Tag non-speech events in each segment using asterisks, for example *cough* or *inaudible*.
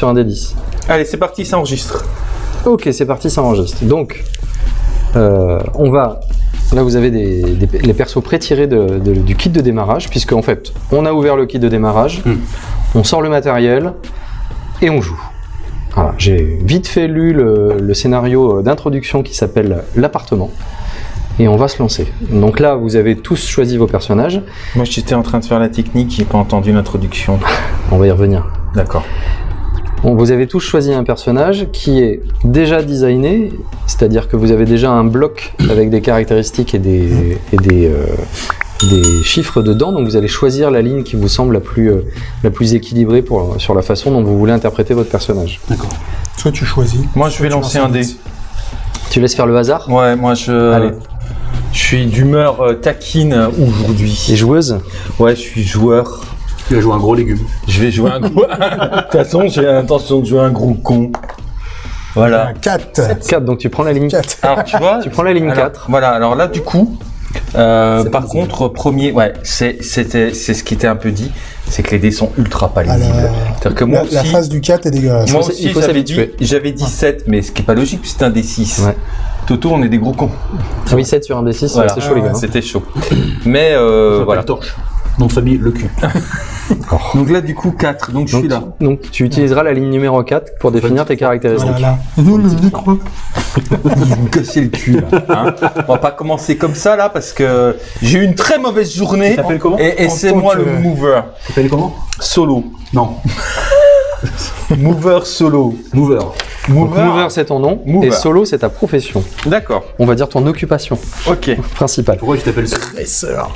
sur un D10. Allez, c'est parti, ça enregistre. Ok, c'est parti, ça enregistre. Donc, euh, on va. Là, vous avez des, des- les persos pré-tirés de- de- du kit de démarrage, puisque en fait, on a ouvert le kit de démarrage, on sort le matériel et on joue. Voilà, j'ai vite fait lu le, le scénario d'introduction qui s'appelle l'appartement. Et on va se lancer. Donc là, vous avez tous choisi vos personnages. Moi, j'étais en train de faire la technique, j'ai pas entendu l'introduction. *laughs* On va y revenir. D'accord. Bon, vous avez tous choisi un personnage qui est déjà designé, c'est-à-dire que vous avez déjà un bloc avec des caractéristiques et des, et des, euh, des chiffres dedans, donc vous allez choisir la ligne qui vous semble la plus, euh, la plus équilibrée pour, sur la façon dont vous voulez interpréter votre personnage. D'accord. Soit tu choisis. Moi, je vais lancer un dé. dé. Tu laisses faire le hasard? Ouais, moi, je. Allez. Je suis d'humeur euh, taquine aujourd'hui. Et joueuse? Ouais, je suis joueur. Tu vas jouer un gros légume. Je vais jouer un gros. *laughs* De toute façon, j'ai l'intention de jouer un gros con. Voilà. Un 4. 4, donc tu prends la ligne 4. Alors, tu vois. *laughs* Tu prends la ligne alors, 4. Voilà, alors là, du coup. euh, par contre, premier, ouais, c'est c'était c'est ce qui était un peu dit, c'est que les dés sont ultra pas Ah, lisibles. la- C'est-à-dire que moi La, la aussi, face du 4 est dégueulasse. moi aussi il faut j'avais dit, s'habituer. j'avais dit 7, mais ce qui est pas logique, c'est un D6. Ouais. Toto, on est des gros cons. Ah oui, 7 sur un D6, Voilà. c'est chaud les gars. hein. C'était chaud. Mais euh, Voilà. voilà. torche. Nom de famille, le cul. *laughs* Donc là, du coup, 4. Donc je suis là. donc tu utiliseras la ligne numéro 4 pour définir tes caractéristiques. Voilà. Non, le micro. Vous me cassez le cul. Là, hein. On va pas commencer comme ça là parce que j'ai eu une très mauvaise journée. Tu t'appelles comment Et, c'est moi le mover. Tu t'appelles comment Solo. Non. *laughs* Mover solo. Mover. Donc, mover, c'est ton nom, Mover. et solo, c'est ta profession. D'accord. On va dire ton occupation Ok. principale. Pourquoi tu t'appelles seul Stresseur.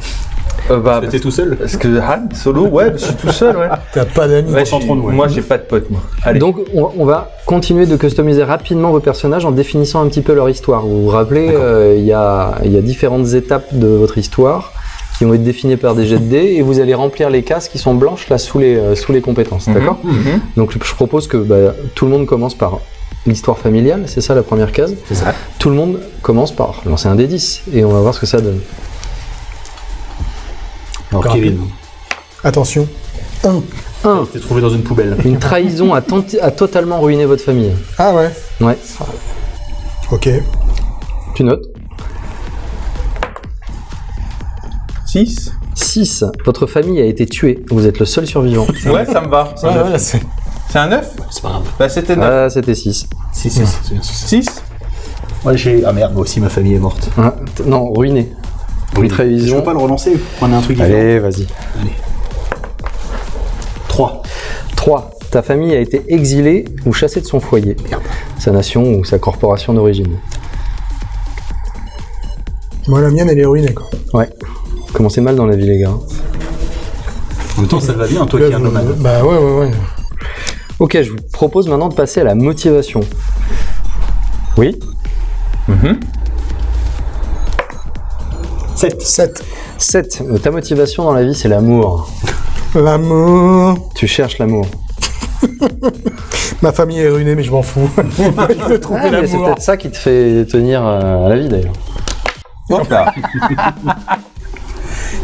Euh, bah, T'es tout seul parce que Han, solo, ouais, je suis tout seul, ouais. *laughs* T'as pas d'amis. Ouais, ouais. Moi, j'ai pas de pote, moi. Allez. Donc, on, on va continuer de customiser rapidement vos personnages en définissant un petit peu leur histoire. Vous vous rappelez, euh, il y, a, il y a différentes étapes de votre histoire qui vont être définies par des jets de dés et vous allez remplir les cases qui sont blanches là sous les, euh, sous les compétences. D'accord Mhm. Donc, je propose que bah, tout le monde commence par l'histoire familiale, c'est ça la première case. C'est ça. Tout le monde commence par lancer un D10 et on va voir ce que ça donne. Alors, Kevin, Attention. 1. 1. t'es trouvé dans une poubelle. Une trahison a, tenti- a totalement ruiné votre famille. Ah ouais. Ouais. Ok. Tu notes 6 6. Votre famille a été tuée. Vous êtes le seul survivant. *laughs* Ouais, ça me va. C'est un Ah, neuf. ouais, c'est- C'est un 9 C'est pas grave. Bah, c'était 9. Ah, c'était 6. 6, 6. 6 Ouais, j'ai. Ah merde, moi aussi ma famille est morte. Ah, non, ruiné. Oui. révision. Je peux pas le relancer Prenez un truc différent. Allez, vas-y. 3. 3. Ta famille a été exilée ou chassée de son foyer, Merde. sa nation ou sa corporation d'origine. Moi, la mienne, elle est ruinée, quoi. Ouais. Commencez mal dans la vie, les gars. En même temps, ça va bien, toi qui es un nomade. Bah ouais, ouais, ouais. Ok, je vous propose maintenant de passer à la motivation. Oui 7. 7. 7. Ta motivation dans la vie, c'est l'amour. L'amour. Tu cherches l'amour. *laughs* Ma famille est ruinée, mais je m'en fous. *laughs* je veux trouver Ah, mais c'est l'amour. peut-être ça qui te fait tenir euh, à la vie, d'ailleurs. Hop là.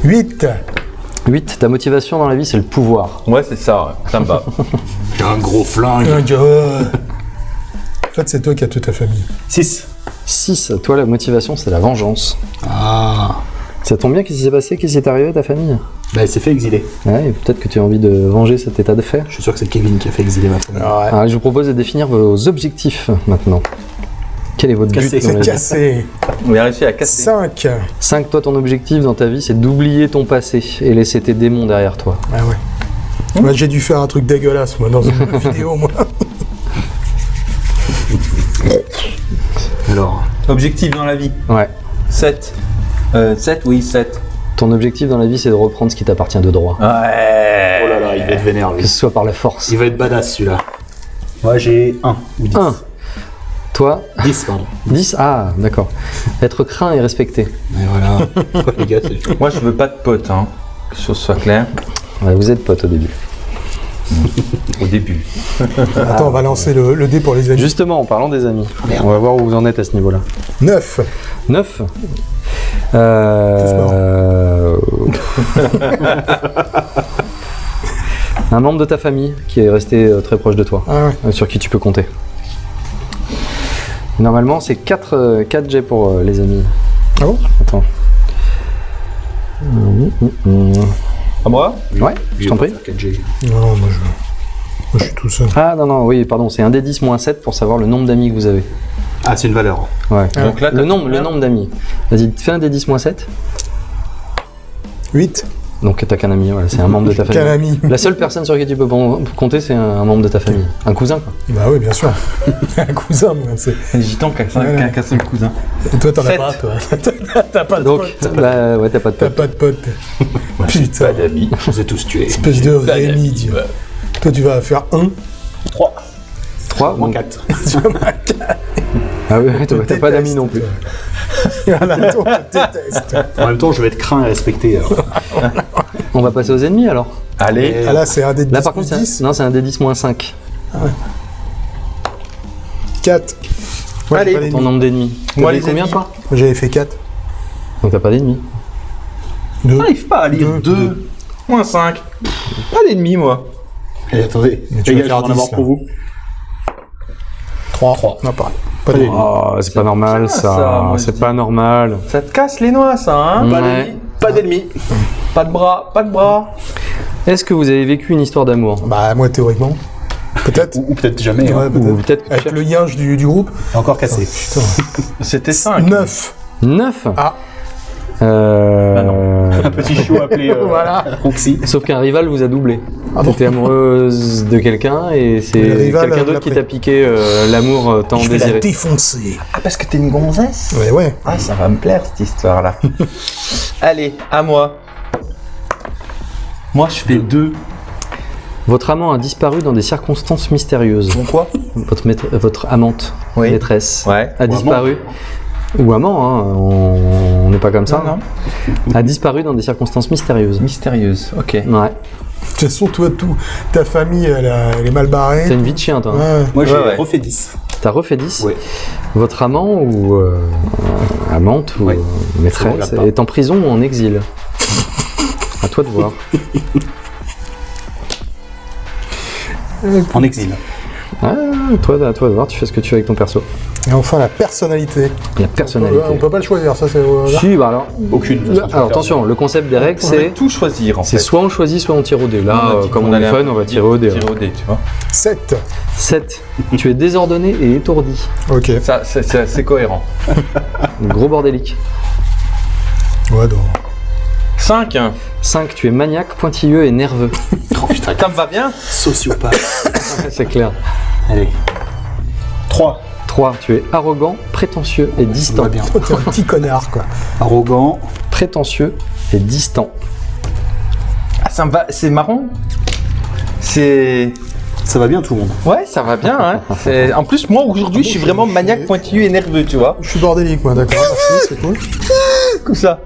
8. 8. Ta motivation dans la vie, c'est le pouvoir. Ouais, c'est ça, ouais. ça me *laughs* un gros flingue. Un gars. En fait, c'est toi qui as toute ta famille. 6. 6. Toi, la motivation, c'est la vengeance. Ah. Ça tombe bien, qu'est-ce qui s'est passé? Qu'est-ce qui est arrivé à ta famille? Bah, elle s'est fait exiler. Ouais, et peut-être que tu as envie de venger cet état de fait. Je suis sûr que c'est Kevin qui a fait exiler ma famille. Alors, je vous propose de définir vos objectifs maintenant. Quel est votre Casser. but C'est cassé. On a réussi à casser. 5. 5. Toi, ton objectif dans ta vie, c'est d'oublier ton passé et laisser tes démons derrière toi. Ah ouais. Moi, j'ai dû faire un truc dégueulasse, moi, dans une *laughs* vidéo, moi. Alors, Objectif dans la vie. Ouais. 7. Euh, 7, oui, 7. Ton objectif dans la vie, c'est de reprendre ce qui t'appartient de droit. Ouais. oh là là, il va être vénère lui. Que ce soit par la force. Il va être badass celui-là. Moi j'ai 1 ou 10. 1. Toi, *laughs* 10, pardon. 10. Ah, d'accord. Être craint et respecté. Et voilà. Les gars, Moi, je veux pas de potes, hein. Que les choses soient claires. Ouais, vous êtes potes au début. Au début. *laughs* Attends, on va lancer le, le dé pour les amis. Justement, en parlant des amis, Merde. on va voir où vous en êtes à ce niveau-là. 9. 9. Euh... *laughs* Un membre de ta famille qui est resté euh, très proche de toi, Ah ouais. euh, sur qui tu peux compter. Normalement, c'est 4, 4 jets pour les amis. Ah bon? Attends. Hum. À moi? Ouais, je t'en prie. 4G. Non, moi je, moi, je suis tout seul. Ah non, non, oui, pardon, c'est un des 10 moins 7 pour savoir le nombre d'amis que vous avez. Ah, c'est une valeur. Ouais. Donc là, le nombre, le nombre d'amis. Vas-y, fais un des 10 moins 7. 8. Donc t'as qu'un ami, voilà, c'est un membre de ta *laughs* famille. ami La seule personne sur qui tu peux compter, c'est un, un membre de ta famille. Un cousin, quoi. Bah oui, bien sûr. *laughs* un cousin, moi. c'est- Les gitans qui a qu'un seul cousin. Et toi, t'en as pas, toi. *laughs* T'as pas de Donc, pote. bah, ouais, t'as pas de T'as pote. pas de pote. Putain. d'amis. Je les ai tous tués. Espèce de Rémi, Dieu. Toi, tu vas faire 1. 3. 3 Moins 4. Ah oui, t'as pas d'amis non plus. *laughs* Voilà, toi, on te déteste. En même temps, je vais être craint et respecté. alors. *laughs* On va passer aux ennemis alors. Allez. Ah là, c'est un des 10 Là par contre, c'est un- 10. non, c'est un des 10 moins 5. 4. Allez, Ton nombre d'ennemis. Moi, les combien ennemis. toi J'avais fait 4. Donc t'as pas d'ennemis. 2. J'arrive pas à lire Deux. 2. Moins 5. Pas d'ennemis, moi. Et attendez, Mais tu les vas gars, je faire vais en avoir 10, là. pour vous. 3. 3. Non, pareil. Pas Oh, c'est pas normal ça. c'est pas normal. Ça te casse les noix, ça, hein Ouais. Pas d'ennemis. Pas d'ennemis. Pas de bras, pas de bras. Est-ce que vous avez vécu une histoire d'amour? Bah, moi, théoriquement. Peut-être. Ou, ou peut-être jamais. Ouais, hein. Ou tu Avec le yinge du, du groupe. Encore cassé. Putain. *laughs* C'était 5. 9. 9 Ah. Euh... Un petit chiot appelé euh, Voilà. Roxy. Sauf qu'un rival vous a doublé. Ah bon T'étais amoureuse de quelqu'un et c'est quelqu'un euh, d'autre qui t'a piqué euh, l'amour euh, tant Je vais la désiré. défoncer. Ah, parce que t'es une gonzesse Ouais, ouais. Ah, ça va me plaire, cette histoire-là. *laughs* Allez, à moi. Moi, je fais 2. Votre amant a disparu dans des circonstances mystérieuses. Bon, quoi? Votre, maître- votre amante, Oui. maîtresse, Ouais. a disparu. Ou amant, hein, on n'est pas comme ça. Non, non. A disparu dans des circonstances mystérieuses. Mystérieuse, ok. Ouais. De toute façon, toi, tout, ta famille, elle, a- elle est mal barrée. T'as une vie de chien, toi. hein. Ouais. Moi, j'ai Ouais, ouais. refait 10. T'as refait 10 Ouais. Votre amant ou euh, amante ou Ouais. euh, maîtresse est en prison ou en exil À toi de voir. En exil. Ah, toi, à toi de voir, tu fais ce que tu veux avec ton perso. Et enfin, la personnalité. La personnalité. On peut pas le choisir, ça, c'est. Si, bah alors. Aucune. alors attention, le concept des règles, On va c'est tout choisir, en c'est fait. soit on choisit, soit on tire au dé. Là, On euh, comme on est fun, on va tirer au dé. Tirer au dé, tu vois. 7. 7. tu es désordonné et étourdi. Ok. Ça, c'est- c'est c'est cohérent. Gros bordélique. Ouais, donc. 5. 5. Tu es maniaque, pointilleux et nerveux. *laughs* Oh putain, Ça me va bien sociopathe. c'est clair. Allez. 3. 3. Tu es arrogant, prétentieux et Ça distant. va bien. Toi, *laughs* t'es un petit connard, quoi. Arrogant. Prétentieux et distant. Ah, ça me va. C'est marrant. C'est. Ça va bien tout le monde. Ouais, ça va bien, hein. En plus, moi, aujourd'hui, je suis vraiment maniaque, pointilleux et nerveux, tu vois. Je suis bordélique, moi, d'accord. Merci, c'est cool. Comme ça.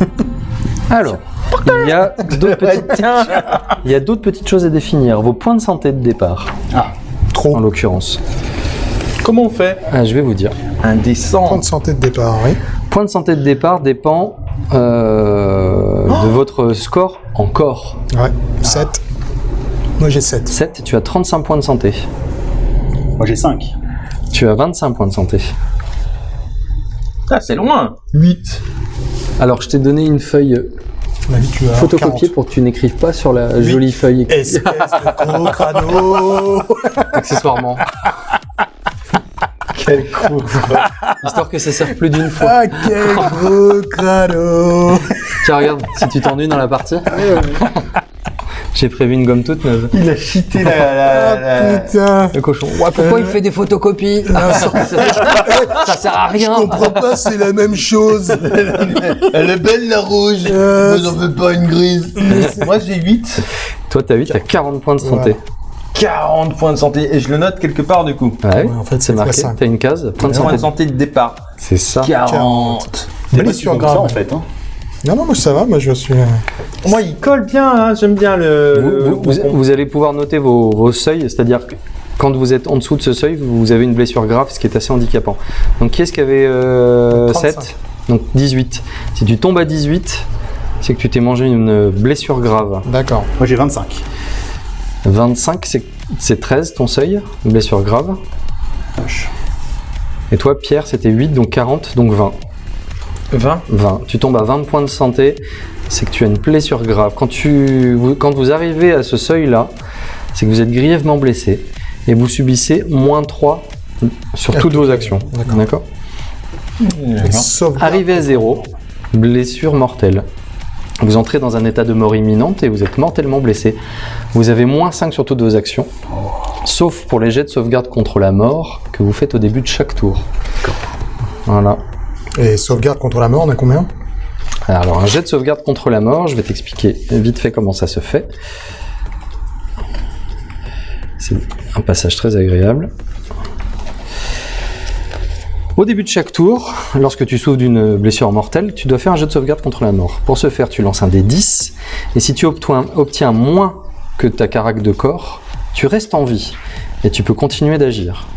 *laughs* Alors, il y a d'autres *laughs* petites, Tiens. il y a d'autres petites choses à définir. Vos points de santé de départ, Ah. en Trop. l'occurrence. Comment on fait Ah, je vais vous dire. Point Indécent. de santé de départ, oui. Point de santé de départ dépend euh, de votre score en corps. Ouais. 7. Moi, j'ai 7. 7, tu as 35 points de santé. Moi j'ai 5. Tu as 25 points de santé. Ah, c'est loin. 8. Alors, je t'ai donné une feuille Photocopiée pour que tu n'écrives pas sur la jolie feuille Espèce de gros crado *laughs* accessoirement. Quel con. Histoire que ça serve plus d'une fois. Ah, quel gros crado Tiens, regarde, si tu t'ennuies dans la partie. J'ai prévu une gomme toute neuve. Il a cheaté la. la, Ah, putain Le cochon. Ouais, pourquoi il fait des photocopies *laughs* Ça sert à Je rien. comprends pas, c'est la même chose *laughs* Elle est belle la rouge. Euh, Moi, j'en veux pas une grise. Moi, j'ai 8. Toi, t'as 8, t'as 40 points de santé. 40 points de santé. Et je le note quelque part, du coup. Ouais, Ouais, en fait, c'est marqué. T'as une case, point de Points santé. de santé de départ. C'est ça. 40. C'est pas grave. en fait. Hein. Non, non, moi ça va, moi je suis. euh, Moi, il colle bien, hein. j'aime bien le. Vous, le- vous- vous- vous allez pouvoir noter vos, vos seuils, c'est-à-dire que quand vous êtes en dessous de ce seuil, vous avez une blessure grave, ce qui est assez handicapant. Donc qui est-ce qui avait euh, 35. 7 Donc 18. Si tu tombes à 18, c'est que tu t'es mangé une blessure grave. D'accord. Moi j'ai 25. 25, c'est- c'est 13 ton seuil, blessure grave. Et toi, Pierre, c'était 8, donc 40, donc 20. 20 20. Tu tombes à 20 points de santé, c'est que tu as une blessure grave. Quand, tu, vous, quand vous arrivez à ce seuil-là, c'est que vous êtes grièvement blessé et vous subissez moins 3 sur toutes tout vos actions. d'accord. Arrivé à 0, blessure mortelle. Vous entrez dans un état de mort imminente et vous êtes mortellement blessé. Vous avez moins 5 sur toutes vos actions, sauf pour les jets de sauvegarde contre la mort que vous faites au début de chaque tour. Voilà. Et sauvegarde contre la mort, on a combien? Alors, un jet de sauvegarde contre la mort, je vais t'expliquer vite fait comment ça se fait. C'est un passage très agréable. Au début de chaque tour, lorsque tu souffres d'une blessure mortelle, tu dois faire un jet de sauvegarde contre la mort. Pour ce faire, tu lances un dé 10, et si tu obtiens, obtiens moins que ta carac de corps, tu restes en vie, et tu peux continuer d'agir.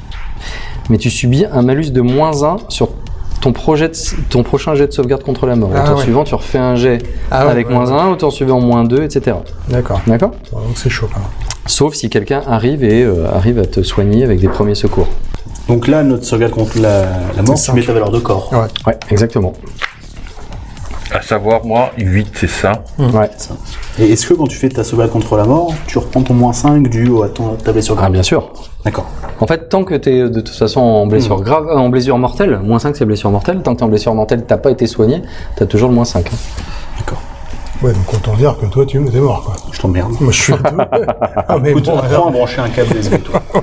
Mais tu subis un malus de moins 1 sur ton, projet de- ton prochain jet de sauvegarde contre la mort. Ah au tour ouais. suivant, tu refais un jet Ah ouais, avec ouais, moins ouais. 1, au tour suivant moins 2, etc. D'accord. D'accord? Donc c'est chaud. quand même. Sauf si quelqu'un arrive et euh, arrive à te soigner avec des premiers secours. Donc là, notre sauvegarde contre la, la mort, C'est tu mets ta valeur de corps. Ouais. Ouais, exactement. À savoir, moi, 8, c'est ça. Ouais. Ça. Et est-ce que quand tu fais ta sauvegarde contre la mort, tu reprends ton moins 5 dû à ton, ta blessure Ah, bien sûr. D'accord. En fait, tant que tu es de toute façon en blessure Hmm. grave, en blessure mortelle, moins 5 c'est blessure mortelle, tant que tu es en blessure mortelle, t'as pas été soigné, tu as toujours le moins 5. hein. D'accord. Ouais, donc autant dire que toi, tu es mort, quoi. Je t'emmerde. Moi, je suis. *laughs* ah, mais Écoute, bon, alors, à brancher un câble USB, toi. *laughs*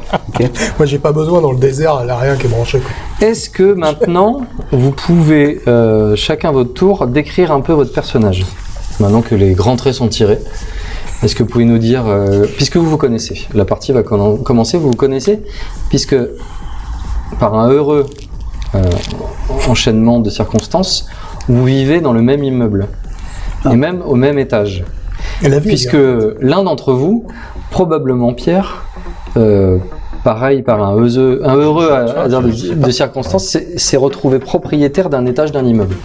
Moi, j'ai pas besoin dans le désert, il a rien qui est branché, quoi. Est-ce que maintenant, vous pouvez, euh, chacun votre tour, décrire un peu votre personnage? Maintenant que les grands traits sont tirés, est-ce que vous pouvez nous dire, euh, puisque vous vous connaissez, la partie va commen- commencer, vous vous connaissez, puisque par un heureux euh, enchaînement de circonstances, vous vivez dans le même immeuble, et même au même étage. Et la vie, Puisque hein. l'un d'entre vous, probablement Pierre, euh, pareil par un heureux, un heureux hasard de, de circonstances, s'est retrouvé propriétaire d'un étage d'un immeuble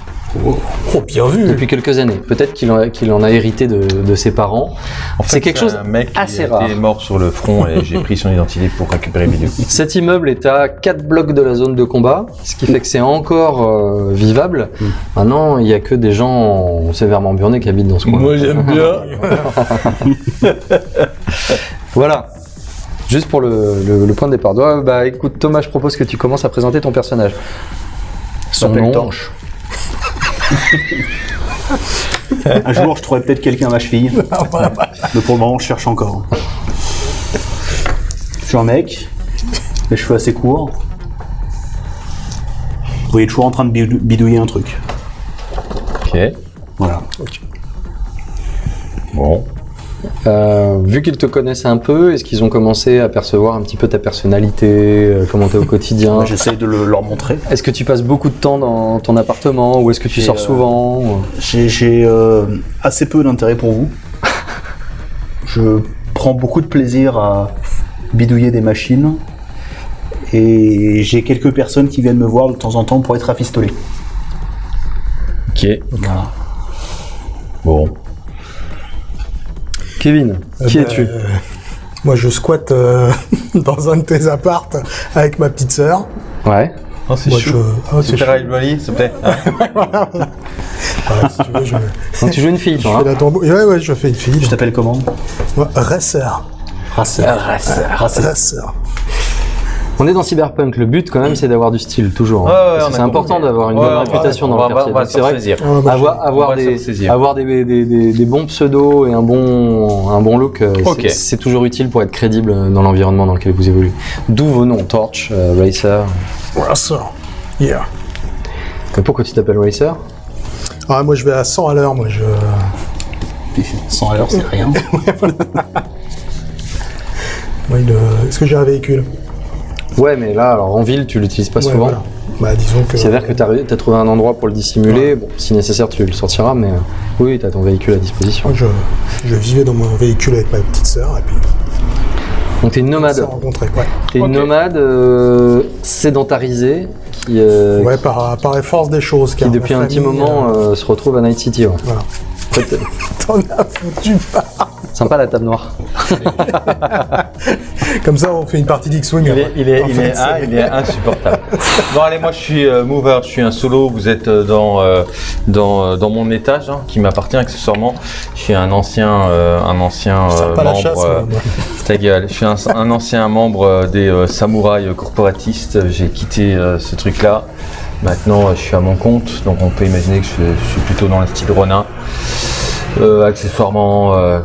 Oh, bien vu. depuis quelques années. Peut-être qu'il en, a hérité de, de ses parents. En fait, C'est quelque chose un mec qui assez a rare. mort sur le front et j'ai pris son identité pour récupérer vidéo. Cet immeuble est à 4 blocs de la zone de combat, ce qui fait que c'est encore euh, vivable. Maintenant, il n'y a que des gens sévèrement burnés qui habitent dans ce coin. j'aime bien. *laughs* Voilà. Juste pour le, le- le point de départ. Bah écoute, Thomas, je propose que tu commences à présenter ton personnage. Son nom. Torche. *laughs* Un jour, je trouverai peut-être quelqu'un à ma cheville. *laughs* Mais pour le moment, je cherche encore. Je suis un mec, les cheveux assez courts. Vous voyez toujours en train de bidou- bidouiller un truc. Ok. Voilà. Bon. Euh, vu qu'ils te connaissent un peu, est-ce qu'ils ont commencé à percevoir un petit peu ta personnalité, euh, comment t'es au quotidien J'essaie de le- leur montrer. Est-ce que tu passes beaucoup de temps dans ton appartement ou est-ce que tu sors euh, souvent J'ai j'ai, euh, assez peu d'intérêt pour vous. *laughs* Je prends beaucoup de plaisir à bidouiller des machines. Et j'ai quelques personnes qui viennent me voir de temps en temps pour être rafistolées. Ok. Voilà. Bon. Kevin, qui Euh, es-tu bah, Moi, je squatte euh, *laughs* dans un de tes appartes avec ma petite sœur. Ouais. Oh, c'est Moi, je... Ah, c'est chaud. s'il te plaît. Hein *laughs* Ouais, si tu veux, je, *laughs* Donc tu joues une fille, je toi. fais hein la tambour. Ouais, ouais, je fais une fille. Je t'appelle comment? Moi, Racer. Racer. Racer. Racer. On est dans Cyberpunk. Le but, quand même, c'est d'avoir du style, toujours. hein. Ouais, c'est important d'avoir une Ouais, bonne va- réputation on dans va- le quartier. c'est vrai saisir. Avoir, des, s'en saisir. avoir des, des, des- des bons pseudos et un bon, un bon look, euh, c'est- toujours utile pour être crédible dans l'environnement dans lequel vous évoluez. D'où vos noms, Torch, euh, Racer. Racer. Yeah. Et Pourquoi tu t'appelles Racer? Ah, moi, je vais à 100 à l'heure. Moi, je. *laughs* 100 à l'heure, c'est rien. *laughs* Euh, Est-ce que j'ai un véhicule? Ouais, mais là, alors en ville, tu l'utilises pas Ouais, souvent. voilà. Bah, disons que. C'est à dire que tu as, trouvé un endroit pour le dissimuler. Bon, si nécessaire, tu le sortiras, mais euh, oui, tu as ton véhicule à disposition. Moi, je, je vivais dans mon véhicule avec ma petite sœur et puis Donc, tu es une on nomade. Ouais, Tu es une nomade euh, sédentarisée qui, euh, ouais par, par des choses. qui depuis un petit moment, euh, euh, se retrouve à Night City. ouais. Voilà. *laughs* T'en as foutu pas Sympa la table noire. *laughs* Comme ça, on fait une partie d'X-Wing. Il est, il est, En il fait, est, ah, c'est- il est insupportable. *laughs* bon allez, moi je suis euh, mover, je suis un solo. Vous êtes euh, dans euh, dans, dans mon étage hein, qui m'appartient accessoirement. Je suis un ancien euh, un ancien euh, pas la membre. chasse. euh, moi. ta gueule. Je suis un, un ancien membre des euh, samouraïs corporatistes. J'ai quitté euh, ce truc-là. Maintenant, euh, je suis à mon compte, donc on peut imaginer que je, suis plutôt dans le style Ronin. Euh, accessoirement, euh,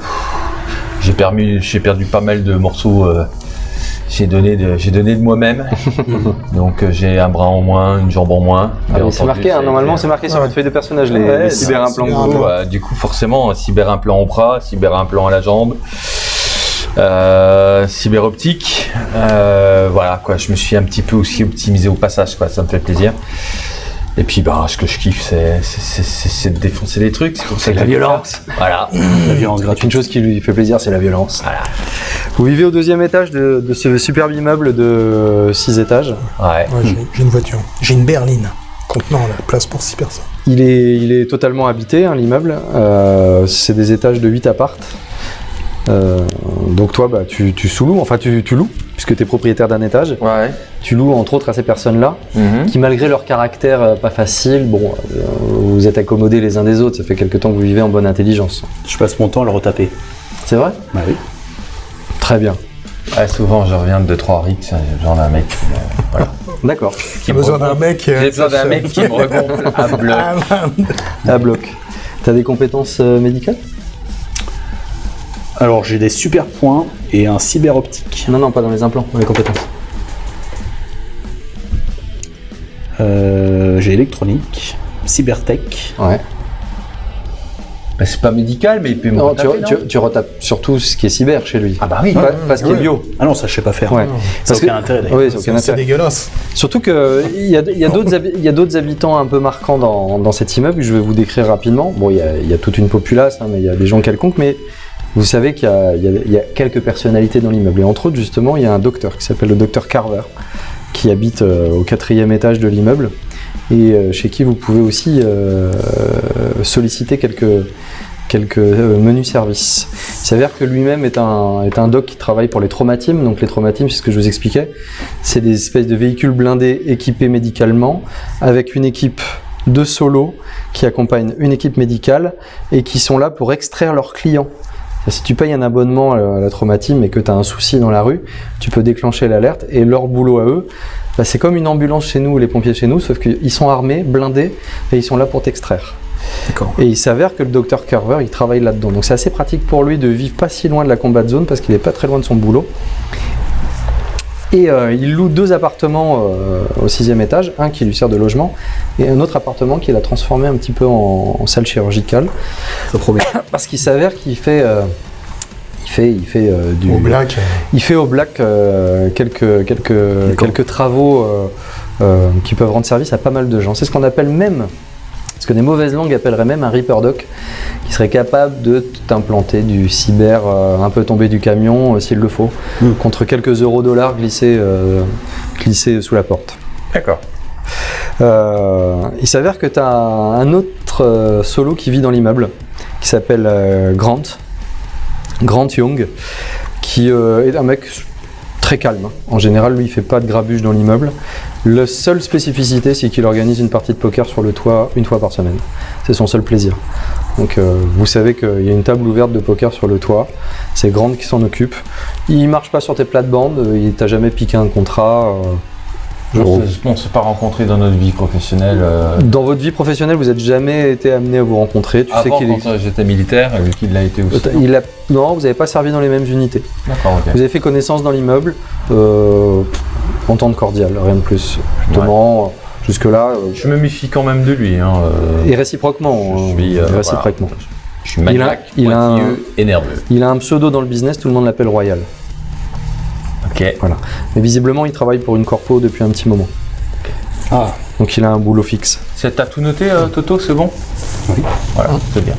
j'ai perdu, j'ai perdu pas mal de morceaux. euh, j'ai donné de, j'ai donné de moi-même. *laughs* donc j'ai un bras en moins, une jambe en moins. Ah, c'est marqué, hein, normalement c'est marqué sur votre feuille de personnage, les, Ouais, les c'est- cyberimplants. c'est que un vous- du coup, euh, du coup, forcément, cyberimplant au bras, cyberimplant à la jambe, cyberoptique. euh, voilà, quoi. Je me suis un petit peu aussi optimisé au passage, quoi. Ça me fait plaisir. Et puis, bah, ce que je kiffe, c'est, de défoncer les trucs. pour ça C'est que la violence. Voilà. La violence gratuite. Une chose qui lui fait plaisir, c'est la violence. Voilà. Vous vivez au deuxième étage de, de ce superbe immeuble de 6 étages. Ouais. Ouais, j'ai- J'ai une voiture. J'ai une berline contenant la place pour 6 personnes. Il est, il est totalement habité, hein, l'immeuble. Euh, c'est des étages de 8 appartes. Euh, donc toi, bah, tu, tu sous-loues, enfin tu, tu loues, puisque tu es propriétaire d'un étage. Ouais. Tu loues entre autres à ces personnes-là, Mhm. qui malgré leur caractère euh, pas facile, bon, euh, vous êtes accommodés les uns des autres, ça fait quelque temps que vous vivez en bonne intelligence. Je passe mon temps à le retaper. C'est vrai? Bah oui. Très bien. Ouais, souvent, je reviens de 2-3 rix, j'ai besoin d'un mec. euh, voilà. D'accord. Qui J'ai besoin d'un mec. euh, J'ai besoin d'un mec qui me regonfle à bloc. *laughs* Ah. À bloc. T'as des compétences euh, médicales? Alors j'ai des super points et un cyber optique. Non, non, pas dans les implants, dans les compétences. Euh, j'ai électronique, cybertech. Ouais. Bah, c'est pas médical, mais il peut me Non, tu, retaper, tu, tu retapes surtout ce qui est cyber chez lui. Ah bah oui. Pas, pas ce qui est bio. Ah non, ça je sais pas faire. Ouais. Ça n'a que- aucun intérêt d'ailleurs. Oui, c'est dégueulasse. Surtout qu'il y a, il y a d'autres habitants un peu marquants dans, dans cet immeuble que je vais vous décrire rapidement. Bon, il y a, il y a toute une populace, hein, mais il y a des gens quelconques, mais vous savez qu'il y a, quelques personnalités dans l'immeuble. Et entre autres, justement, il y a un docteur qui s'appelle le docteur Carver, qui habite euh, au quatrième étage de l'immeuble et euh, chez qui vous pouvez aussi euh, solliciter quelques, menus services. Il s'avère que lui-même est un, doc qui travaille pour les traumatismes. Donc les traumatismes, c'est ce que je vous expliquais, c'est des espèces de véhicules blindés équipés médicalement avec une équipe de solo qui accompagne une équipe médicale et qui sont là pour extraire leurs clients. Si tu payes un abonnement à la traumatisme et que tu as un souci dans la rue, tu peux déclencher l'alerte et leur boulot à eux, bah, c'est comme une ambulance chez nous ou les pompiers chez nous, sauf qu'ils sont armés, blindés et ils sont là pour t'extraire. Et il s'avère que le docteur Carver, il travaille là-dedans. Donc c'est assez pratique pour lui de vivre pas si loin de la combat zone parce qu'il est pas très loin de son boulot. Et euh, il loue deux appartements euh, au sixième étage, un qui lui sert de logement et un autre appartement qu'il a transformé un petit peu en, en salle chirurgicale. *coughs* Parce qu'il s'avère qu'il fait, euh, il fait, il fait du, Au black. il fait au black quelques, quelques, quelques travaux qui peuvent rendre service à pas mal de gens. C'est ce qu'on appelle même, ce que des mauvaises langues appelleraient même un Reaper Doc, qui serait capable de t'implanter du cyber euh, un peu tombé du camion euh, s'il le faut, Mm. contre quelques euros dollars glissés, euh, glissés sous la porte. D'accord. Il s'avère que tu as un autre solo qui vit dans l'immeuble, qui s'appelle Grant, Grant Young, qui est un mec très calme. hein. En général, lui, il fait pas de grabuge dans l'immeuble. La seule spécificité, c'est qu'il organise une partie de poker sur le toit une fois par semaine. C'est son seul plaisir. Donc, euh, vous savez qu'il y a une table ouverte de poker sur le toit. C'est Grant qui s'en occupe. Il marche pas sur tes plates-bandes. euh, Il t'a jamais piqué un contrat. euh, On on s'est pas rencontrés dans notre vie professionnelle. euh, Dans votre vie professionnelle, vous n'êtes jamais été amené à vous rencontrer. Tu sais avant, qu'il est- quand euh, j'étais militaire, et qu'il l'a été aussi. il a... Non, vous n'avez pas servi dans les mêmes unités. D'accord, ok. Vous avez fait connaissance dans l'immeuble, entente cordiale, rien de plus. Justement, jusque-là, euh, Je me méfie quand même de lui. Hein, euh, et réciproquement. je hein, suis, euh, et réciproquement. Je suis il a- maniaque, il a un- et nerveux. Il a un pseudo dans le business, tout le monde l'appelle Royal. Ok. Mais visiblement, il travaille pour une corpo depuis un petit moment. Ah, Donc il a un boulot fixe. T'as tout noté, euh, Toto, c'est bon? Oui. Voilà, c'est bien.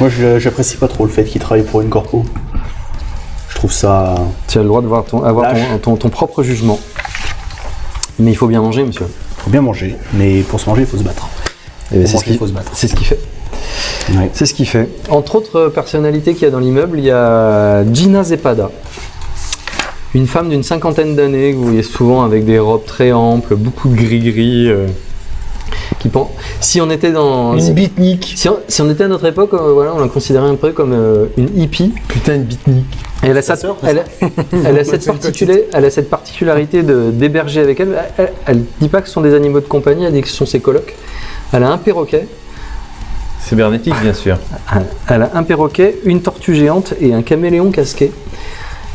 moi je- j'apprécie pas trop le fait qu'il travaille pour une corpo. Je trouve ça. Tu as le droit de voir ton, avoir Lâche. ton, ton- ton propre jugement. Mais il faut bien manger, monsieur. Faut bien manger, mais pour se manger, il faut se battre. Et Pour c'est ce il qu'il faut se battre. c'est ce qu'il fait. Ouais. C'est ce qu'il fait. Entre autres personnalités qu'il y a dans l'immeuble, il y a Gina Zepada. Une femme d'une cinquantaine d'années que vous voyez souvent avec des robes très amples, beaucoup de gris-gris. euh, qui pen- Si on était dans. si- beatnik. Si on, si on était à notre époque, euh, voilà, on la considérait un peu comme euh, une hippie. Putain, une beatnik. Et elle a, cette, elle, a- *laughs* elle a cette une elle a cette particularité de- d'héberger avec elle. Elle, elle dit pas que ce sont des animaux de compagnie, elle dit que ce sont ses colocs. Elle a un perroquet, Cybernétique, bien sûr. elle a un perroquet, une tortue géante et un caméléon casqué.